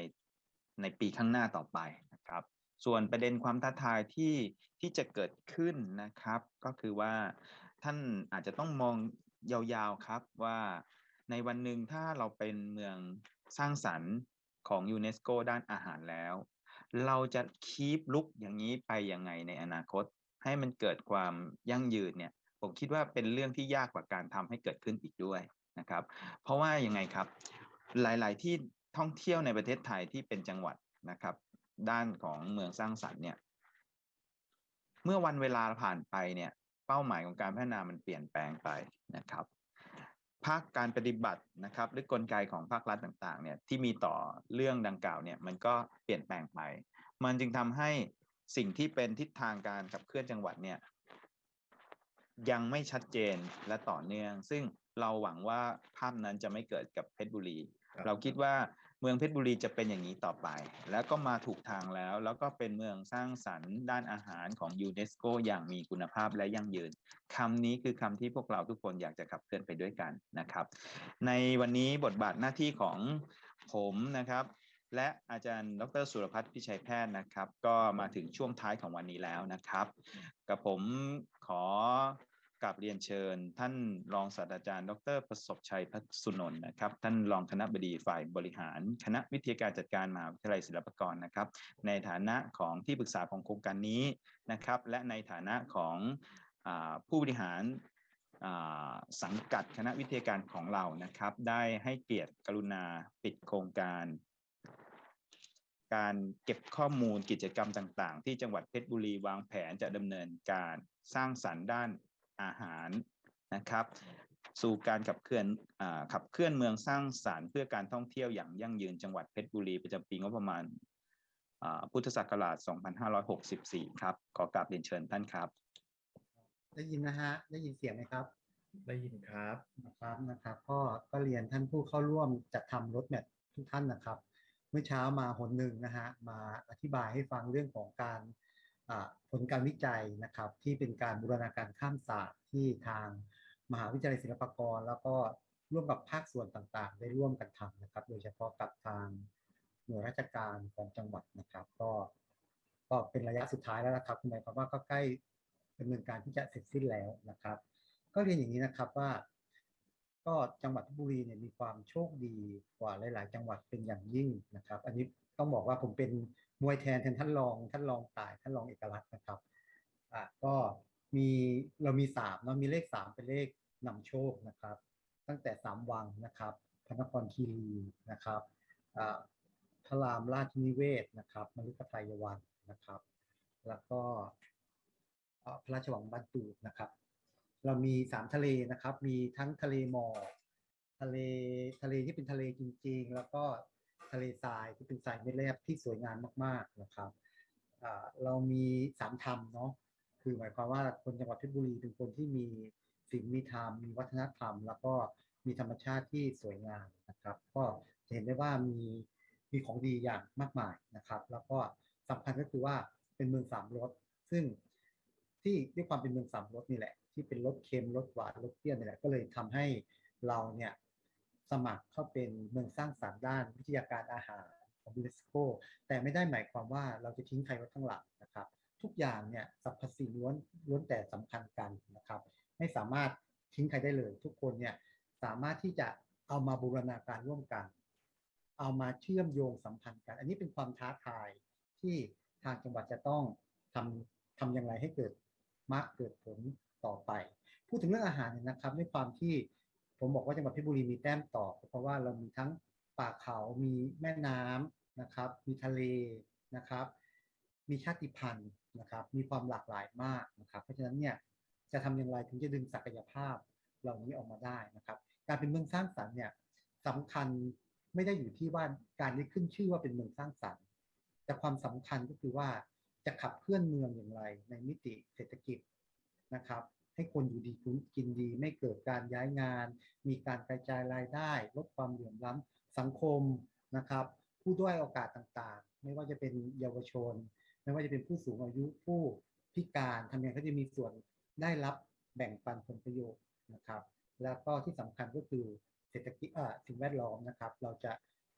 ในปีข้างหน้าต่อไปนะครับ ส่วนประเด็นความท้าทายที่ที่จะเกิดขึ้นนะครับ ก็คือว่าท่านอาจจะต้องมองยาวๆครับว่า ในวันหนึ่งถ้าเราเป็นเมืองสร้างสรรค์ของยูเนสโกด้านอาหารแล้ว เราจะคีปลุกอย่างนี้ไปยังไงในอนาคต ให้มันเกิดความยั่งยืนเนี่ยผมคิดว่าเป็นเรื่องที่ยากกว่าการทำให้เกิดขึ้นอีกด้วยนะครับ เพราะว่ายังไงครับ หลาย ๆ ที่ท่องเที่ยวในประเทศไทยที่เป็นจังหวัดนะครับ ด้านของเมืองสร้างสรรค์เนี่ย เมื่อวันเวลาผ่านไปเนี่ย เป้าหมายของการพัฒนามันเปลี่ยนแปลงไปนะครับ ภาคการปฏิบัตินะครับ หรือกลไกของภาครัฐต่างๆเนี่ยที่มีต่อเรื่องดังกล่าวเนี่ยมันก็เปลี่ยนแปลงไป มันจึงทำให้สิ่งที่เป็นทิศทางการขับเคลื่อนจังหวัดเนี่ยยังไม่ชัดเจนและต่อเนื่อง ซึ่งเราหวังว่าภาพนั้นจะไม่เกิดกับเพชรบุรี เราคิดว่า เมืองเพชรบุรีจะเป็นอย่างนี้ต่อไป แล้วก็มาถูกทางแล้ว แล้วก็เป็นเมืองสร้างสรรค์ด้านอาหารของยูเนสโกอย่างมีคุณภาพและยั่งยืนคำนี้คือคำที่พวกเราทุกคนอยากจะขับเคลื่อนไปด้วยกันนะครับ ในวันนี้บทบาทหน้าที่ของผมนะครับ และอาจารย์ ดรสุรพัฒน์พิชัยแพทย์นะครับ ก็มาถึงช่วงท้ายของวันนี้แล้วนะครับ กับผมขอ กราบเรียนเชิญ ท่านรองศาสตราจารย์ ดร ประสบชัยพัสุนนท์นะครับ ท่านรองคณะบดีฝ่ายบริหาร คณะวิทยาการจัดการมหาวิทยาลัยศิลปากรนะครับ ในฐานะของที่ปรึกษาของโครงการนี้นะครับ และในฐานะของอผู้บริหารสังกัดคณะวิทยาการของเรานะครับ ได้ให้เกียรติกรุณาปิดโครงการ การเก็บข้อมูลกิจกรรมต่าง ๆ ที่จังหวัดเพชรบุรีวางแผนจะดำเนินการสร้างสรรค์ด้าน อาหารนะครับ สู่การขับเคลื่อนขับเคลื่อนเมืองสร้างสารรค์เพื่อการท่องเที่ยวอย่างยั่งยืนจังหวัดเพชรบุรีประจำปีงบประมาณพุทธศักราช 2564 ครับ ขอกราบเรียนเชิญท่านครับ ได้ยินนะฮะ ได้ยินเสียงไหมครับ ได้ยินครับนะครับนะครับ ก็ก็เรียนท่านผู้เข้าร่วมจัดทำรถแมพทุกท่านนะครับ เมื่อเช้ามาหนหนึ่งนะฮะ มาอธิบายให้ฟังเรื่องของการ ผลการวิจัยนะครับ ที่เป็นการบูรณาการข้ามศาสตร์ที่ทางมหาวิทยาลัยศิลปากร แล้วก็ร่วมกับภาคส่วนต่างๆ ได้ร่วมกันทำนะครับ โดยเฉพาะกับทางหน่วยราชการของจังหวัดนะครับ ก็ก็เป็นระยะสุดท้ายแล้วนะครับหมายความว่าก็ใกล้ดำเนินการที่จะเสร็จสิ้นแล้วนะครับ ก็เรียนอย่างนี้นะครับว่า ก็จังหวัดบุรีเนี่ยมีความโชคดีกว่าหลาย ๆ จังหวัดเป็นอย่างยิ่งนะครับ อันนี้ต้องบอกว่าผมเป็น มวยแทนแทนท่านรองท่านรองตายท่านรองเอกลักษณ์นะครับอ่าก็มีเรามีสามเนาะมีเลขสามเป็นเลขนำโชคนะครับ ตั้งแต่สามวังนะครับพระนครคีรีนะครับอ่าพระรามราชนิเวศนะครับมฤคทายวันนะครับ แล้วก็พระราชวังบ้านตูดนะครับ เรามีสามทะเลนะครับ มีทั้งทะเลหมอกทะเลทะเลที่เป็นทะเลจริง ๆ แล้วก็ ทะเลทรายที่เป็นทรายเม็ดแรบที่สวยงามมากๆนะครับเรามีสามธรรมเนาะคือหมายความว่าคนจังหวัดเพชรบุรีเป็นคนที่มีสิ่งมีธรรมมีวัฒนธรรม แล้วก็มีธรรมชาติที่สวยงามนะครับ ก็เห็นได้ว่ามีมีของดีอย่างมากมายนะครับ แล้วก็สำคัญก็คือว่าเป็นเมืองสามรสซึ่งที่ด้วยความเป็นเมืองสามรสนี่แหละที่เป็นรสเค็มรสหวานรสเปรี้ยวนี่แหละก็เลยทำให้เราเนี่ย สมัครเข้าเป็นเมืองสร้างสรรค์ด้านวิทยาการอาหารของยูเนสโกแต่ไม่ได้หมายความว่าเราจะทิ้งใครไว้ข้างหลังนะครับ ทุกอย่างเนี่ยสรรพสิ่งล้วนล้วนแต่สำคัญกันนะครับ ไม่สามารถทิ้งใครได้เลย ทุกคนเนี่ยสามารถที่จะเอามาบูรณาการร่วมกัน เอามาเชื่อมโยงสัมพันธ์กัน อันนี้เป็นความท้าทายที่ทางจังหวัดจะต้องทำทำอย่างไรให้เกิดมากเกิดผลต่อไป พูดถึงเรื่องอาหารเนี่ยนะครับด้วยความที่ ผมบอกว่าจังหวัดเพชรบุรีมีแต้มต่อ เพราะว่าเรามีทั้งป่าเขามีแม่น้ำนะครับ มีทะเลนะครับ มีชาติพันธุ์นะครับ มีความหลากหลายมากนะครับ เพราะฉะนั้นเนี่ยจะทำอย่างไรถึงจะดึงศักยภาพเหล่านี้ออกมาได้นะครับ การเป็นเมืองสร้างสรรค์เนี่ยสำคัญไม่ได้อยู่ที่ว่าการได้ขึ้นชื่อว่าเป็นเมืองสร้างสรรค์ แต่ความสำคัญก็คือว่าจะขับเคลื่อนเมืองอย่างไรในมิติเศรษฐกิจนะครับ ให้คนอยู่ดีกินดี ไม่เกิดการย้ายงาน มีการกระจายรายได้ลดความเหลื่อมล้ำสังคมนะครับ ผู้ด้อยโอกาสต่างๆ ไม่ว่าจะเป็นเยาวชน ไม่ว่าจะเป็นผู้สูงอายุผู้พิการทำยังไงเขาจะมีส่วนได้รับแบ่งปันผลประโยชน์นะครับ แล้วก็ที่สำคัญก็คือเศรษฐกิจสิ่งแวดล้อมนะครับ เราจะ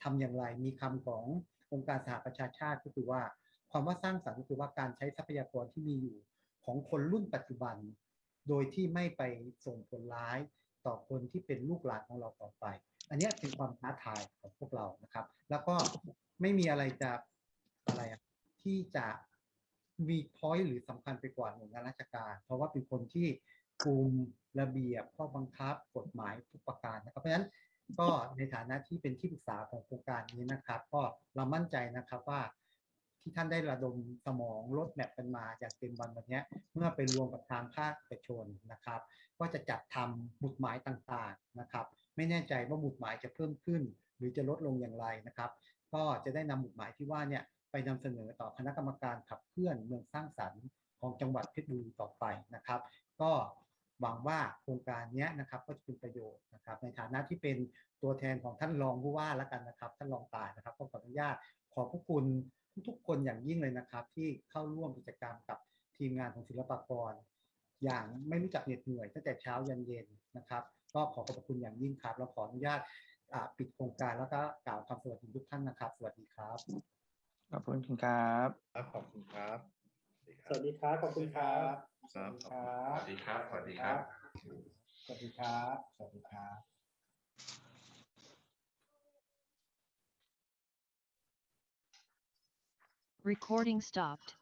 ทำอย่างไรมีคำขององค์การสหประชาชาติก็คือว่าความว่าสร้างสรรค์ก็คือว่าการใช้ทรัพยากรที่มีอยู่ของคนรุ่นปัจจุบัน โดยที่ไม่ไปส่งผลร้ายต่อคนที่เป็นลูกหลานของเราต่อไป อันนี้เป็นความท้าทายของพวกเรานะครับ แล้วก็ไม่มีอะไรจะอะไรที่จะมีพอยต์หรือสำคัญไปกว่าหน่วยงานราชการ เพราะว่าเป็นคนที่กลุ่มระเบียบข้อบังคับกฎหมายทุกประการนะครับเพราะฉะนั้นก็ในฐานะที่เป็นที่ปรึกษาของโครงการนี้นะครับ ก็เรามั่นใจนะครับว่า ที่ท่านได้ระดมสมองลดแมปกันมาอย่างเต็มวันวันนี้เมื่อไปรวมกับทางภาคเอกชนนะครับ ก็จะจัดทำหมุดหมายต่างๆนะครับ ไม่แน่ใจว่าหมุดหมายจะเพิ่มขึ้น หรือจะลดลงอย่างไรนะครับ ก็จะได้นำหมุดหมายที่ว่าเนี่ยไปนำเสนอต่อคณะกรรมการขับเคลื่อนเมืองสร้างสรรค์ของจังหวัดเพชรบุรีต่อไปนะครับ ก็หวังว่าโครงการนี้นะครับก็จะเป็นประโยชน์นะครับ ในฐานะที่เป็นตัวแทนของท่านรองผู้ว่าแล้วกันนะครับ ท่านรองตายนะครับก็ขออนุญาตขอบพระคุณ ทุกๆคนอย่างยิ่งเลยนะครับ ที่เข้าร่วมกิจกรรมกับทีมงานของศิลปากร อย่างไม่รู้จักเหน็ดเหนื่อยตั้งแต่เช้ายันเย็นนะครับ ก็ขอขอบคุณอย่างยิ่งครับแล้วขออนุญาตอ่าปิดโครงการแล้วก็กล่าวคำสวัสดีทุกท่านนะครับ สวัสดีครับขอบคุณครับครับขอบคุณครับ สวัสดีครับขอบคุณครับครับสวัสดีครับ สวัสดีครับ สวัสดีครับ สวัสดีครับ Recording stopped.